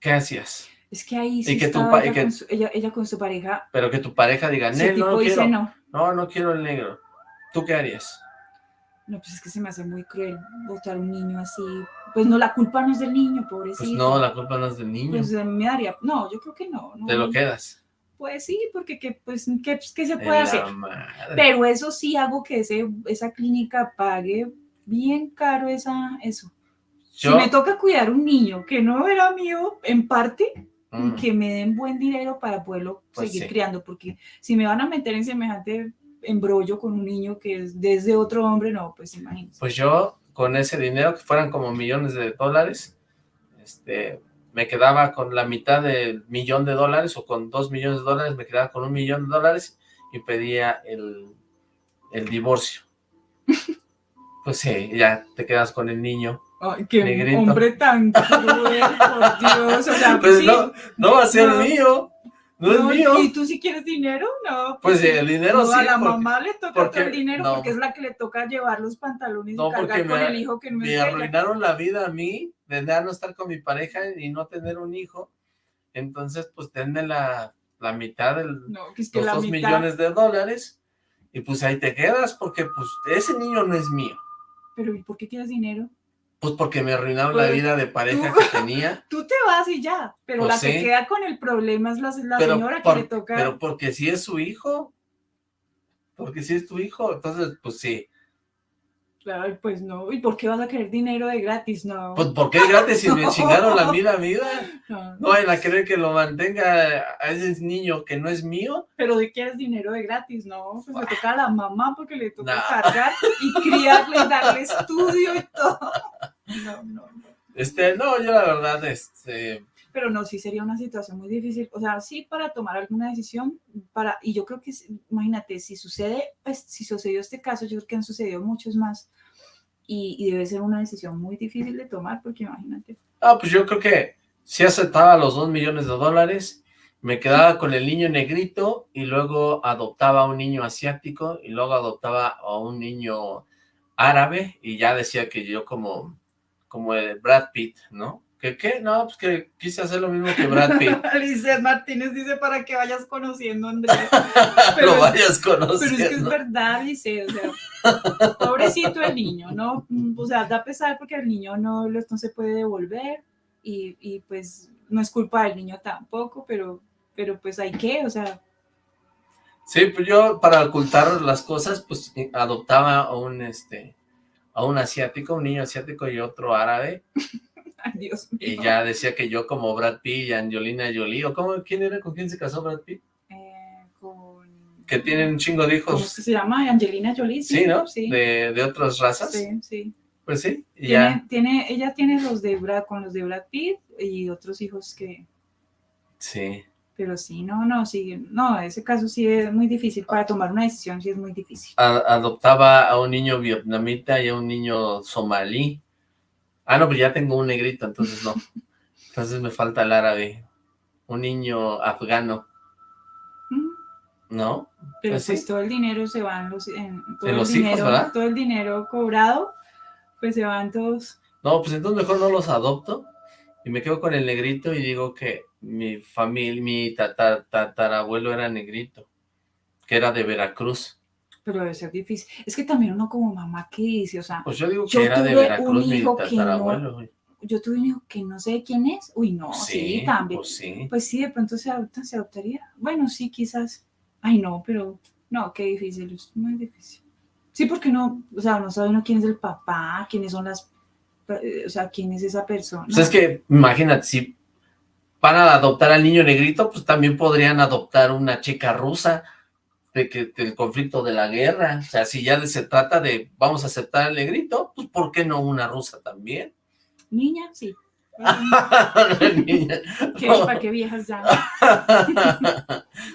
D: ¿Qué hacías?
E: es que ahí
D: Y
E: sí
D: que tu
E: ella,
D: que-
E: con su, ella, ella con su pareja.
D: Pero que tu pareja diga,
E: Si el
D: "Nel, no, no quiero.
E: no.
D: No, no quiero el negro. ¿Tú qué harías?
E: No, pues es que se me hace muy cruel votar a un niño así. Pues no, la culpa no es del niño, pobrecito.
D: Pues no, la culpa no es del niño.
E: Pues me daría. No, yo creo que no. no.
D: Te lo quedas.
E: Pues sí, porque que, pues, ¿qué, qué se puede
D: la
E: hacer?
D: madre.
E: Pero eso sí hago que ese, esa clínica pague bien caro esa, eso.
D: Yo-
E: Si me toca cuidar un niño que no era mío, en parte,
D: Mm.
E: que me den buen dinero para poderlo
D: Pues
E: seguir
D: sí.
E: criando, porque si me van a meter en semejante embrollo con un niño que es desde otro hombre, no, pues imagínense.
D: Pues yo, con ese dinero, que fueran como millones de dólares, este, me quedaba con la mitad del millón de dólares, o con dos millones de dólares, me quedaba con un millón de dólares y pedía el, el divorcio. Pues sí, ya te quedas con el niño.
E: Ay, qué
D: Negrito.
E: hombre tan cruel, por Dios, o sea,
D: Pues
E: sí,
D: no, no va a ser
E: no.
D: mío, no,
E: no,
D: es mío.
E: ¿Y tú si quieres dinero? No.
D: Pues sí, el dinero
E: no,
D: sí,
E: A la
D: porque-
E: mamá le toca
D: porque-
E: todo el dinero
D: no.
E: porque es la que le toca llevar los pantalones y cargar con
D: me,
E: el hijo que no es
D: me
E: de
D: arruinaron la vida a mí, de no estar con mi pareja y no tener un hijo. Entonces, pues denme la, la mitad
E: que es que
D: los
E: la
D: dos
E: mitad-
D: millones de dólares y pues ahí te quedas porque pues ese niño no es mío.
E: Pero ¿y por qué quieres dinero?
D: Pues porque me arruinaron la
E: Pues,
D: vida de pareja
E: tú-
D: que tenía.
E: Tú te vas y ya, pero
D: Pues
E: la que
D: sí.
E: queda con el problema es la, la
D: pero,
E: señora
D: por-
E: que le toca.
D: pero porque si es su hijo. Porque si es tu hijo, entonces pues sí.
E: Ay, pues no, ¿y por qué vas a querer dinero de gratis? No.
D: Pues porque es gratis si me chingaron la vida, vida.
E: No.
D: No vayan a querer que lo mantenga a ese niño que no es mío.
E: Pero de quieres dinero de gratis, no, pues le toca a la mamá porque le toca
D: No.
E: cargar y criarle, darle estudio y todo. No, no, no.
D: Este, no, yo la verdad, este...
E: Pero no, sí sería una situación muy difícil, o sea, sí para tomar alguna decisión, para, y yo creo que, imagínate, si sucede, pues, si sucedió este caso, yo creo que han sucedido muchos más, y, y debe ser una decisión muy difícil de tomar, porque imagínate.
D: Ah, pues yo creo que si aceptaba los dos millones de dólares, me quedaba con el niño negrito, y luego adoptaba a un niño asiático, y luego adoptaba a un niño árabe, y ya decía que yo como como el Brad Pitt, ¿no? ¿Qué qué? No, pues que quise hacer lo mismo que Brad Pitt.
E: Lizeth Martínez dice para que vayas conociendo a Andrés.
D: lo vayas conociendo.
E: Pero es que es verdad, dice, o sea, pobrecito el niño, ¿no? O sea, da pesar porque el niño no, no se puede devolver y, y pues no es culpa del niño tampoco, pero, pero pues hay que, o sea,
D: Sí, pues yo para ocultar las cosas, pues adoptaba a un, este, a un asiático, un niño asiático y otro árabe.
E: Dios mío.
D: Y ya decía que yo como Brad Pitt y Angelina Jolie, ¿o cómo, quién era, con quién se casó Brad Pitt?
E: Eh, con...
D: Que tienen un chingo de hijos.
E: ¿Cómo se llama? Angelina Jolie. Sí,
D: Sí, ¿no?
E: Sí.
D: De, de otras razas.
E: Sí, sí.
D: Pues sí,
E: Tiene,
D: ya.
E: tiene, ella tiene los de Brad, con los de Brad Pitt y otros hijos que,
D: Sí.
E: pero sí, no, no, sí, no, ese caso sí es muy difícil, para tomar una decisión sí es muy difícil.
D: Adoptaba a un niño vietnamita y a un niño somalí. Ah, no, pues ya tengo un negrito, entonces no. Entonces me falta el árabe. Un niño afgano. ¿No?
E: Pero
D: Pues
E: pues,
D: sí.
E: todo el dinero se va en los, en, todo
D: En
E: el
D: los
E: dinero,
D: ¿verdad?
E: todo el dinero cobrado, pues se van todos,
D: No, pues entonces mejor no los adopto y me quedo con el negrito y digo que mi familia, mi tata- tatarabuelo era negrito, que era de Veracruz.
E: Pero debe ser difícil. Es que también uno como mamá, ¿qué dice? O sea,
D: Pues yo digo que era de
E: tuve
D: Veracruz
E: un hijo que no, yo tuve un hijo que no sé quién es, uy, no, sí,
D: Sí,
E: también.
D: pues sí.
E: Pues sí, de pronto se adopta, se adoptaría. Bueno, sí, quizás. Ay, no, pero no, qué difícil, es muy difícil. Sí, porque no, o sea, no sabe uno quién es el papá, quiénes son las, eh, o sea, quién es esa persona.
D: Pues es que, imagínate, si van a adoptar al niño negrito, pues también podrían adoptar una chica rusa de que del conflicto de la guerra. O sea, si ya se trata de vamos a aceptar al negrito, pues ¿por qué no una rusa también?
E: Niña, sí.
D: Niña.
E: ¿Qué, ¿Para qué viejas ya?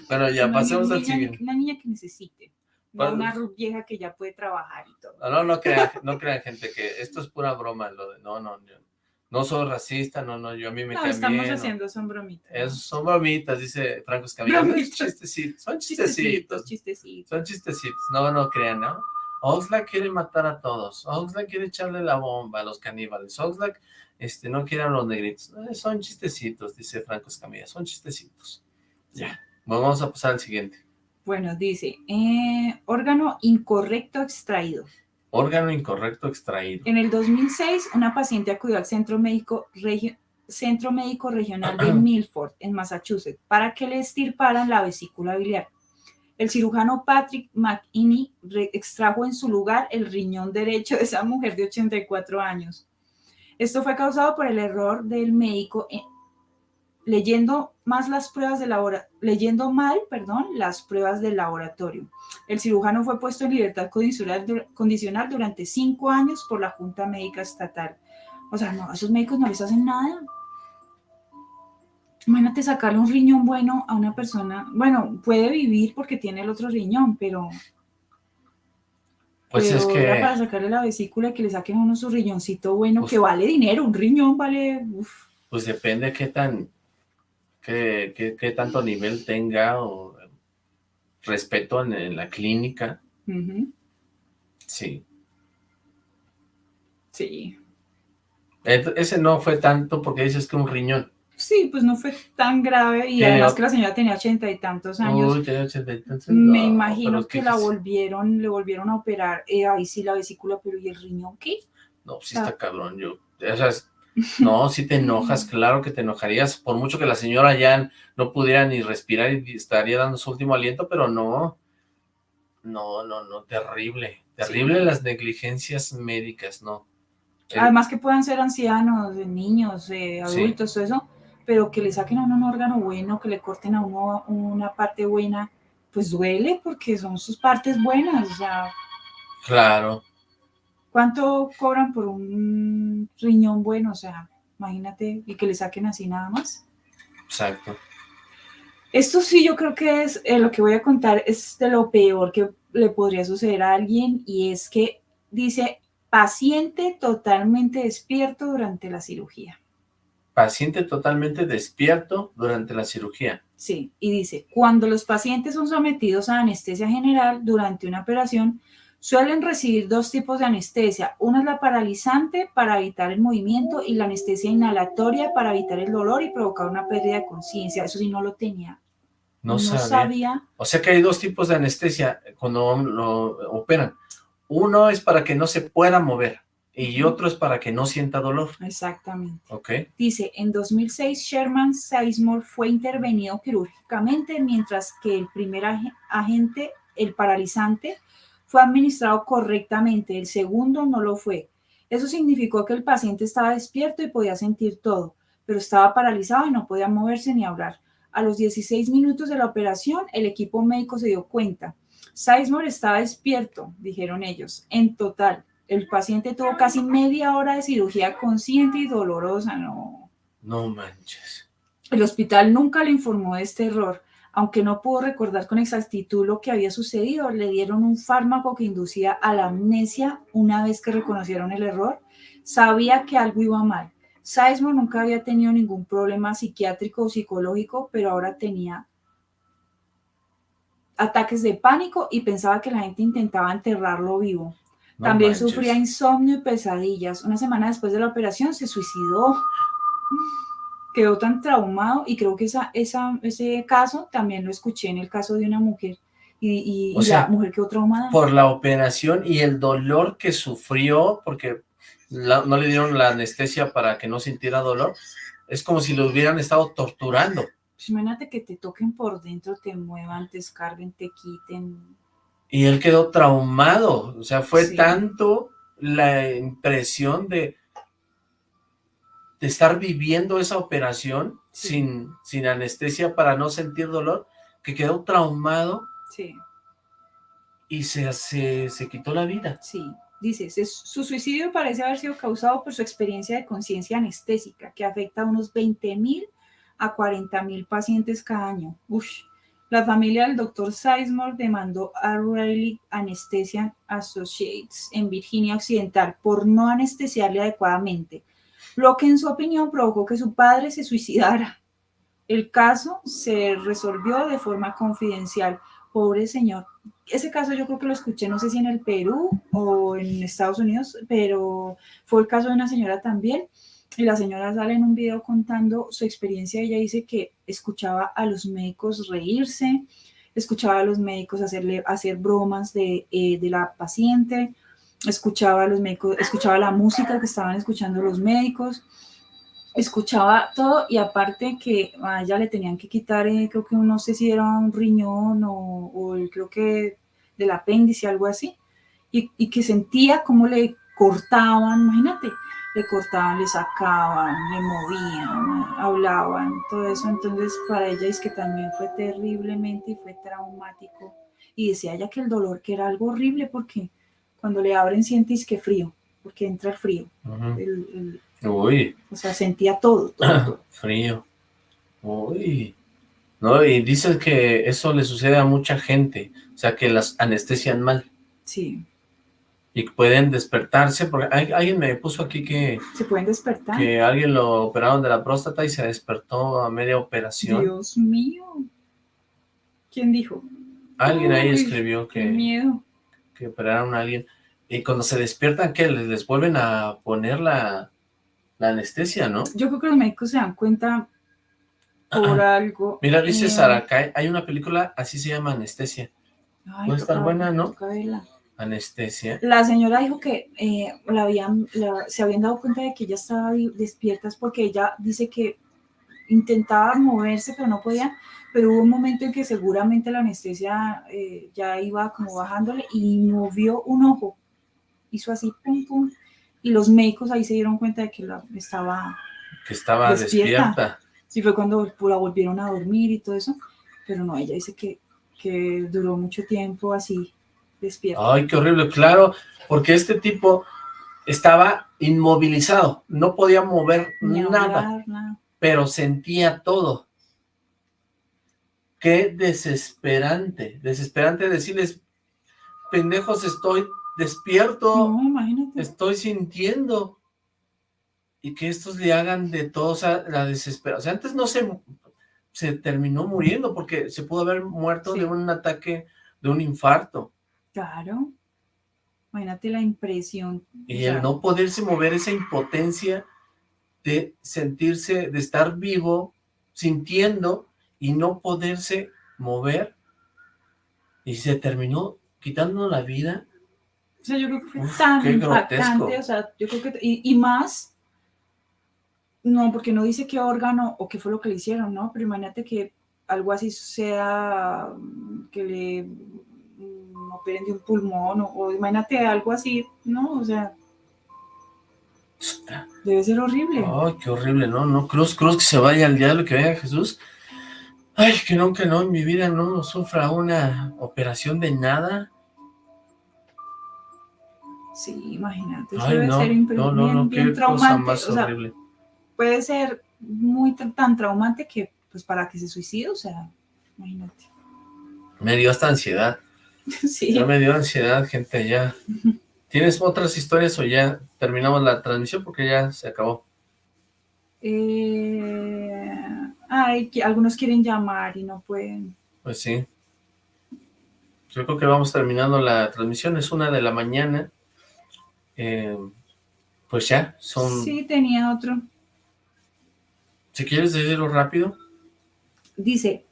D: bueno, ya
E: Una
D: pasemos
E: niña-
D: al siguiente.
E: Una niña que necesite. No
D: Bueno.
E: una vieja que ya puede trabajar y todo.
D: No, no, no crean, no crean gente que esto es pura broma, lo de, no, no, yo no soy racista, no, no, yo a mí me
E: No, estamos
D: no.
E: haciendo son bromitas.
D: Es- son bromitas, dice Franco Escamilla, chistecitos, son
E: Chistecitos,
D: chistecitos,
E: chistecitos.
D: son chistecitos, no, no crean, ¿no? Oxlack quiere matar a todos, Oxlack quiere echarle la bomba a los caníbales, Oxlack este, no quiere a los negritos, Eh, son chistecitos, dice Franco Escamilla, son chistecitos. Ya, bueno, vamos a pasar al siguiente.
E: Bueno, dice, eh, órgano incorrecto extraído.
D: Órgano incorrecto extraído.
E: En el 2006, una paciente acudió al Centro Médico, Regio- Centro Médico Regional de Milford, en Massachusetts, para que le estirparan la vesícula biliar. El cirujano Patrick McInney extrajo en su lugar el riñón derecho de esa mujer de 84 años. Esto fue causado por el error del médico en- leyendo más las pruebas de labora- leyendo mal, perdón, las pruebas del laboratorio. El cirujano fue puesto en libertad condicional, dur- condicional durante cinco años por la Junta Médica Estatal. O sea, no, a esos médicos no les hacen nada. Imagínate sacarle un riñón bueno a una persona. Bueno, puede vivir porque tiene el otro riñón, pero,
D: Pues
E: pero
D: es
E: era
D: que...
E: para sacarle la vesícula y que le saquen a uno su riñoncito bueno,
D: Pues-
E: que vale dinero. Un riñón vale. uf.
D: Pues depende qué tan, qué, qué- qué tanto nivel tenga o respeto en, en la clínica, sí.
E: Sí.
D: Ese no fue tanto porque dices que un riñón.
E: Sí, pues no fue tan grave y además que la señora tenía ochenta y tantos años.
D: Uy, tenía ochenta y tantos,
E: Me
D: no,
E: imagino que
D: ¿qué
E: la volvieron, le volvieron a operar. eh, ahí sí la vesícula, pero ¿y el riñón qué?
D: No, sí
E: Ah.
D: está cabrón, yo, o sea, es- no, sí te enojas, claro que te enojarías, por mucho que la señora ya no pudiera ni respirar y estaría dando su último aliento, pero no, no, no, no, terrible, terrible las negligencias médicas, no. El-
E: Además que puedan ser ancianos, niños, eh,
D: Sí.
E: adultos, todo eso, pero que le saquen a uno un órgano bueno, que le corten a uno una parte buena, pues duele porque son sus partes buenas, o sea,
D: Claro.
E: ¿Cuánto cobran por un riñón bueno? O sea, imagínate, y que le saquen así nada más.
D: Exacto.
E: Esto sí yo creo que es, eh, lo que voy a contar es de lo peor que le podría suceder a alguien y es que dice paciente totalmente despierto durante la cirugía.
D: Paciente totalmente despierto durante la cirugía.
E: Sí, y dice, cuando los pacientes son sometidos a anestesia general durante una operación, suelen recibir dos tipos de anestesia. Una es la paralizante para evitar el movimiento y la anestesia inhalatoria para evitar el dolor y provocar una pérdida de conciencia. Eso sí no lo tenía.
D: No, sabía. O sea que hay dos tipos de anestesia cuando lo operan. Uno es para que no se pueda mover y otro es para que no sienta dolor.
E: Exactamente.
D: Ok.
E: Dice, en 2006 Sherman Sizemore fue intervenido quirúrgicamente mientras que el primer agente, el paralizante, fue administrado correctamente, el segundo no lo fue. Eso significó que el paciente estaba despierto y podía sentir todo, pero estaba paralizado y no podía moverse ni hablar. A los 16 minutos de la operación, el equipo médico se dio cuenta. Sizemore estaba despierto, dijeron ellos. En total, el paciente tuvo casi media hora de cirugía consciente y dolorosa, no.
D: No manches.
E: El hospital nunca le informó de este error. Aunque no pudo recordar con exactitud lo que había sucedido, le dieron un fármaco que inducía a la amnesia una vez que reconocieron el error. Sabía que algo iba mal. Sizemore nunca había tenido ningún problema psiquiátrico o psicológico, pero ahora tenía ataques de pánico y pensaba que la gente intentaba enterrarlo vivo. También sufría insomnio y pesadillas. Una semana después de la operación se suicidó. Quedó tan traumado y creo que esa, esa, ese caso también lo escuché en el caso de una mujer y, y, la mujer quedó traumada.
D: Por la operación y el dolor que sufrió, porque no le dieron la anestesia para que no sintiera dolor, es como si lo hubieran estado torturando.
E: Imagínate que te toquen por dentro, te muevan, te escarguen, te quiten.
D: Y él quedó traumado, o sea, fue tanto la impresión de, de estar viviendo esa operación sin, sin anestesia para no sentir dolor, que quedó traumado
E: sí.
D: y se, se, se quitó la vida.
E: Sí, dice, su suicidio parece haber sido causado por su experiencia de conciencia anestésica, que afecta a unos 20 mil a 40 mil pacientes cada año. La familia del doctor Sizemore demandó a Riley Anesthesia Associates en Virginia Occidental por no anestesiarle adecuadamente, lo que en su opinión provocó que su padre se suicidara. El caso se resolvió de forma confidencial. Pobre señor. Ese caso yo creo que lo escuché, no sé si en el Perú o en Estados Unidos, pero fue el caso de una señora también y la señora sale en un video contando su experiencia. Ella dice que escuchaba a los médicos reírse, escuchaba a los médicos hacerle, hacer bromas de, eh, de la paciente, escuchaba a los médicos, escuchaba la música que estaban escuchando los médicos, escuchaba todo y aparte que a ella le tenían que quitar, eh, creo que no sé si era un riñón o, creo que del apéndice, algo así, y, y que sentía cómo le cortaban, imagínate, le cortaban, le sacaban, le movían, hablaban, todo eso. Entonces para ella es que también fue terriblemente y fue traumático. Y decía ella que el dolor que era algo horrible porque cuando le abren sientes que frío, porque entra el frío.
D: Uy.
E: O sea, sentía todo, todo.
D: frío. Uy. No, y dices que eso le sucede a mucha gente, o sea, que las anestesian mal.
E: Sí
D: y pueden despertarse, porque alguien me puso aquí que...
E: ¿Se pueden despertar?
D: Que alguien lo operaron de la próstata y se despertó a media operación.
E: Dios mío. ¿Quién dijo?
D: Alguien ahí escribió que...
E: miedo.
D: Que operaron a alguien. Y cuando se despiertan, ¿qué? ¿Les, les vuelven a poner la, la, anestesia, no?
E: Yo creo que los médicos se dan cuenta por algo.
D: Mira, dice eh... hay una película, así se llama Anestesia. Puede estar buena, ¿no? Anestesia.
E: La señora dijo que eh, la habían, se habían dado cuenta de que ella estaba despierta porque ella dice que intentaba moverse pero no podía, pero hubo un momento en que seguramente la anestesia eh, ya iba como bajándole y movió un ojo, hizo así, pum, pum, y los médicos ahí se dieron cuenta de que la, estaba,
D: que estaba despierta. despierta.
E: Sí, fue cuando la volvieron a dormir y todo eso, pero no, ella dice que, que duró mucho tiempo así, despierta.
D: Ay, qué horrible, claro, porque este tipo estaba inmovilizado, no podía mover
E: Ni
D: nada,
E: nada.
D: pero sentía todo. Qué desesperante, desesperante decirles, pendejos, estoy despierto,
E: No, imagínate.
D: estoy sintiendo, y que estos le hagan de todo, o sea, la desesperación, o sea, antes no se, se terminó muriendo, porque se pudo haber muerto de un ataque, de un infarto,
E: Claro. Imagínate la impresión.
D: y el no poderse mover, esa impotencia de sentirse, de estar vivo, sintiendo, y no poderse mover, y se terminó quitando la vida,
E: O sea, yo creo que fue
D: Uf,
E: tan
D: qué
E: impactante,
D: grotesco.
E: o sea, yo creo que, y, y más, no, porque no dice qué órgano o qué fue lo que le hicieron, ¿no? Pero imagínate que algo así sea, mm, que le mm, operen de un pulmón, o, o imagínate algo así, ¿no? O sea, debe ser horrible.
D: Ay, qué horrible, ¿no? No, cruz, cruz, que se vaya al diablo, que venga Jesús. Ay, que nunca, no, en mi vida no sufra una operación de nada.
E: Sí, imagínate, eso
D: Ay,
E: debe
D: no,
E: ser
D: no, no,
E: bien,
D: no,
E: bien
D: qué cosa
E: traumante,
D: más
E: o sea,
D: horrible.
E: puede ser muy tan traumante que, pues, para que se suicide, o sea, imagínate.
D: Me dio hasta ansiedad.
E: Sí.
D: Ya me dio ansiedad, gente, ya. ¿Tienes otras historias o ya terminamos la transmisión? Porque ya se acabó.
E: Eh, ay, que algunos quieren llamar y no pueden.
D: Pues sí. Yo creo que vamos terminando la transmisión, es una de la mañana. Eh, pues ya, son...
E: Sí, tenía otro.
D: Si quieres decirlo rápido.
E: Dice,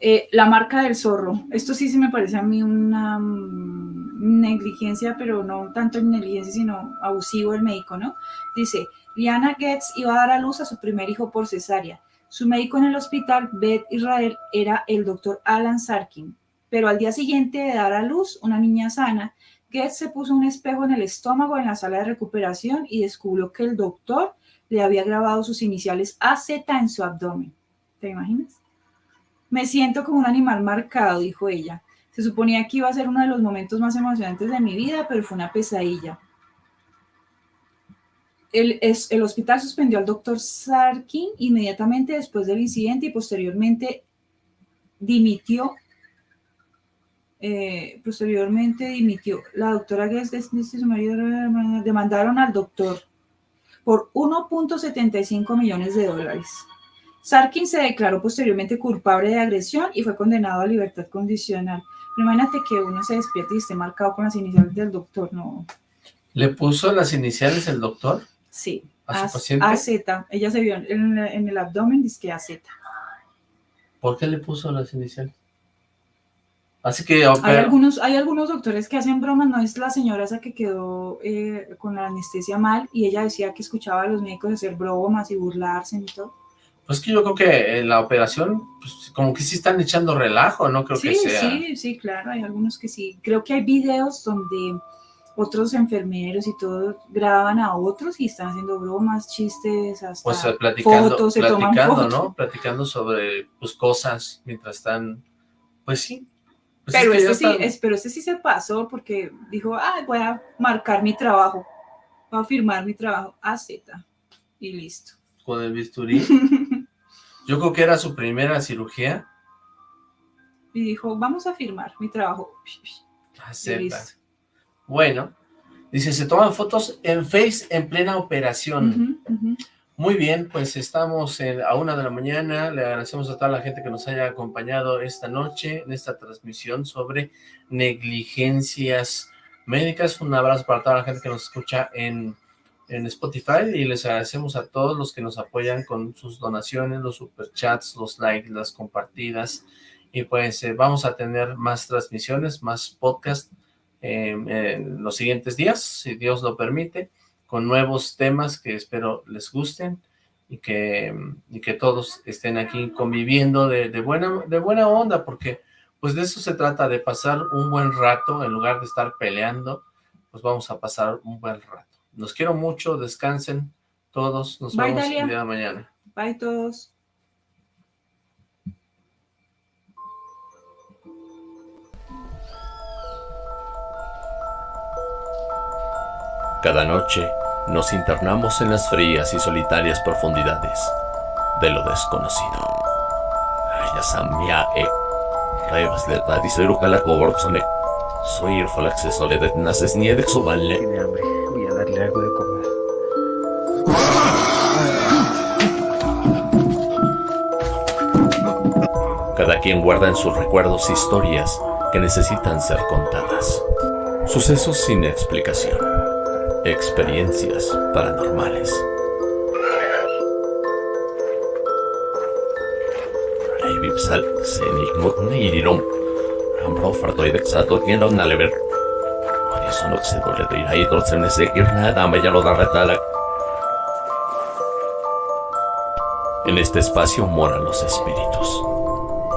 E: eh, la marca del zorro. Esto sí se me parece a mí una mm, negligencia, pero no tanto negligencia, sino abusivo el médico, ¿no? Dice, Liana Getz iba a dar a luz a su primer hijo por cesárea. Su médico en el hospital, Beth Israel, era el doctor Alan Sarkin. Pero al día siguiente de dar a luz una niña sana, Getz se puso un espejo en el estómago en la sala de recuperación y descubrió que el doctor le había grabado sus iniciales AZ en su abdomen. ¿Te imaginas? Me siento como un animal marcado, dijo ella. Se suponía que iba a ser uno de los momentos más emocionantes de mi vida, pero fue una pesadilla. El, es- el hospital suspendió al doctor Sarkin inmediatamente después del incidente y posteriormente dimitió. eh, posteriormente dimitió. La doctora Guest dice su marido demandaron al doctor por 1.75 millones de dólares. Sarkin se declaró posteriormente culpable de agresión y fue condenado a libertad condicional. Pero imagínate que uno se despierte y esté marcado con las iniciales del doctor, no.
D: ¿Le puso las iniciales el doctor?
E: Sí.
D: ¿A su
E: A-
D: paciente?
E: AZ. Ella se vio en, en el abdomen, dice que AZ.
D: ¿Por qué le puso las iniciales? Así que...
E: Hay
D: opera-
E: algunos, hay algunos doctores que hacen bromas, no es la señora esa que quedó eh, con la anestesia mal y ella decía que escuchaba a los médicos hacer bromas y burlarse y todo.
D: Pues que yo creo que en la operación, pues como que sí están echando relajo, no creo
E: sí,
D: que sea...
E: sí, sí, claro, hay algunos que sí. Creo que hay videos donde otros enfermeros y todo graban a otros y están haciendo bromas, chistes, hasta
D: platicando,
E: fotos, se toman
D: platicando,
E: fotos.
D: ¿no? Platicando sobre pues cosas mientras están... Pues sí. Pues
E: pero,
D: es que
E: este sí,
D: están-
E: es- pero este sí se pasó porque dijo, ah, voy a marcar mi trabajo, voy a firmar mi trabajo, AZ, y listo.
D: con el bisturí. Yo creo que era su primera cirugía.
E: Y dijo, vamos a firmar mi trabajo.
D: Sepa.
E: listo.
D: Bueno, dice, se toman fotos en Face en plena operación. Muy bien, pues estamos en- a una de la mañana. Le agradecemos a toda la gente que nos haya acompañado esta noche en esta transmisión sobre negligencias médicas. Un abrazo para toda la gente que nos escucha en, en Spotify y les agradecemos a todos los que nos apoyan con sus donaciones, los superchats, los likes, las compartidas. Y pues eh, vamos a tener más transmisiones, más podcast en los siguientes días, si Dios lo permite con nuevos temas que espero les gusten y que, y que todos estén aquí conviviendo de, de buena, de buena onda, porque pues de eso se trata, de pasar un buen rato, en lugar de estar peleando, pues vamos a pasar un buen rato. Los quiero mucho, descansen todos, nos
E: Bye,
D: vemos
E: Dalia.
D: el día de mañana.
E: Bye todos.
A: Cada noche nos internamos en las frías y solitarias profundidades de lo desconocido. E Tadisero Calacoborsone. Soy el Falaxe Soledad Naces Niede Suballe.
C: Tiene hambre. Voy a darle algo de comer.
A: Cada quien guarda en sus recuerdos historias que necesitan ser contadas. Sucesos sin explicación. Experiencias paranormales. Vipsal, Senik, Nirirom, Rambro, Fartoid, Exato, Tienda, Nalever. Por eso no se doble de ir ahí, entonces me sé que nada, me ya lo da retala. En este espacio moran los espíritus,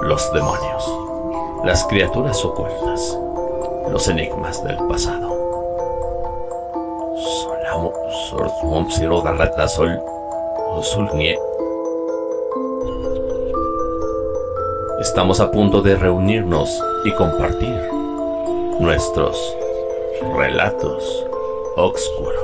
A: los demonios, las criaturas ocultas, los enigmas del pasado. Darrata, Sol. Estamos a punto de reunirnos y compartir nuestros relatos oscuros.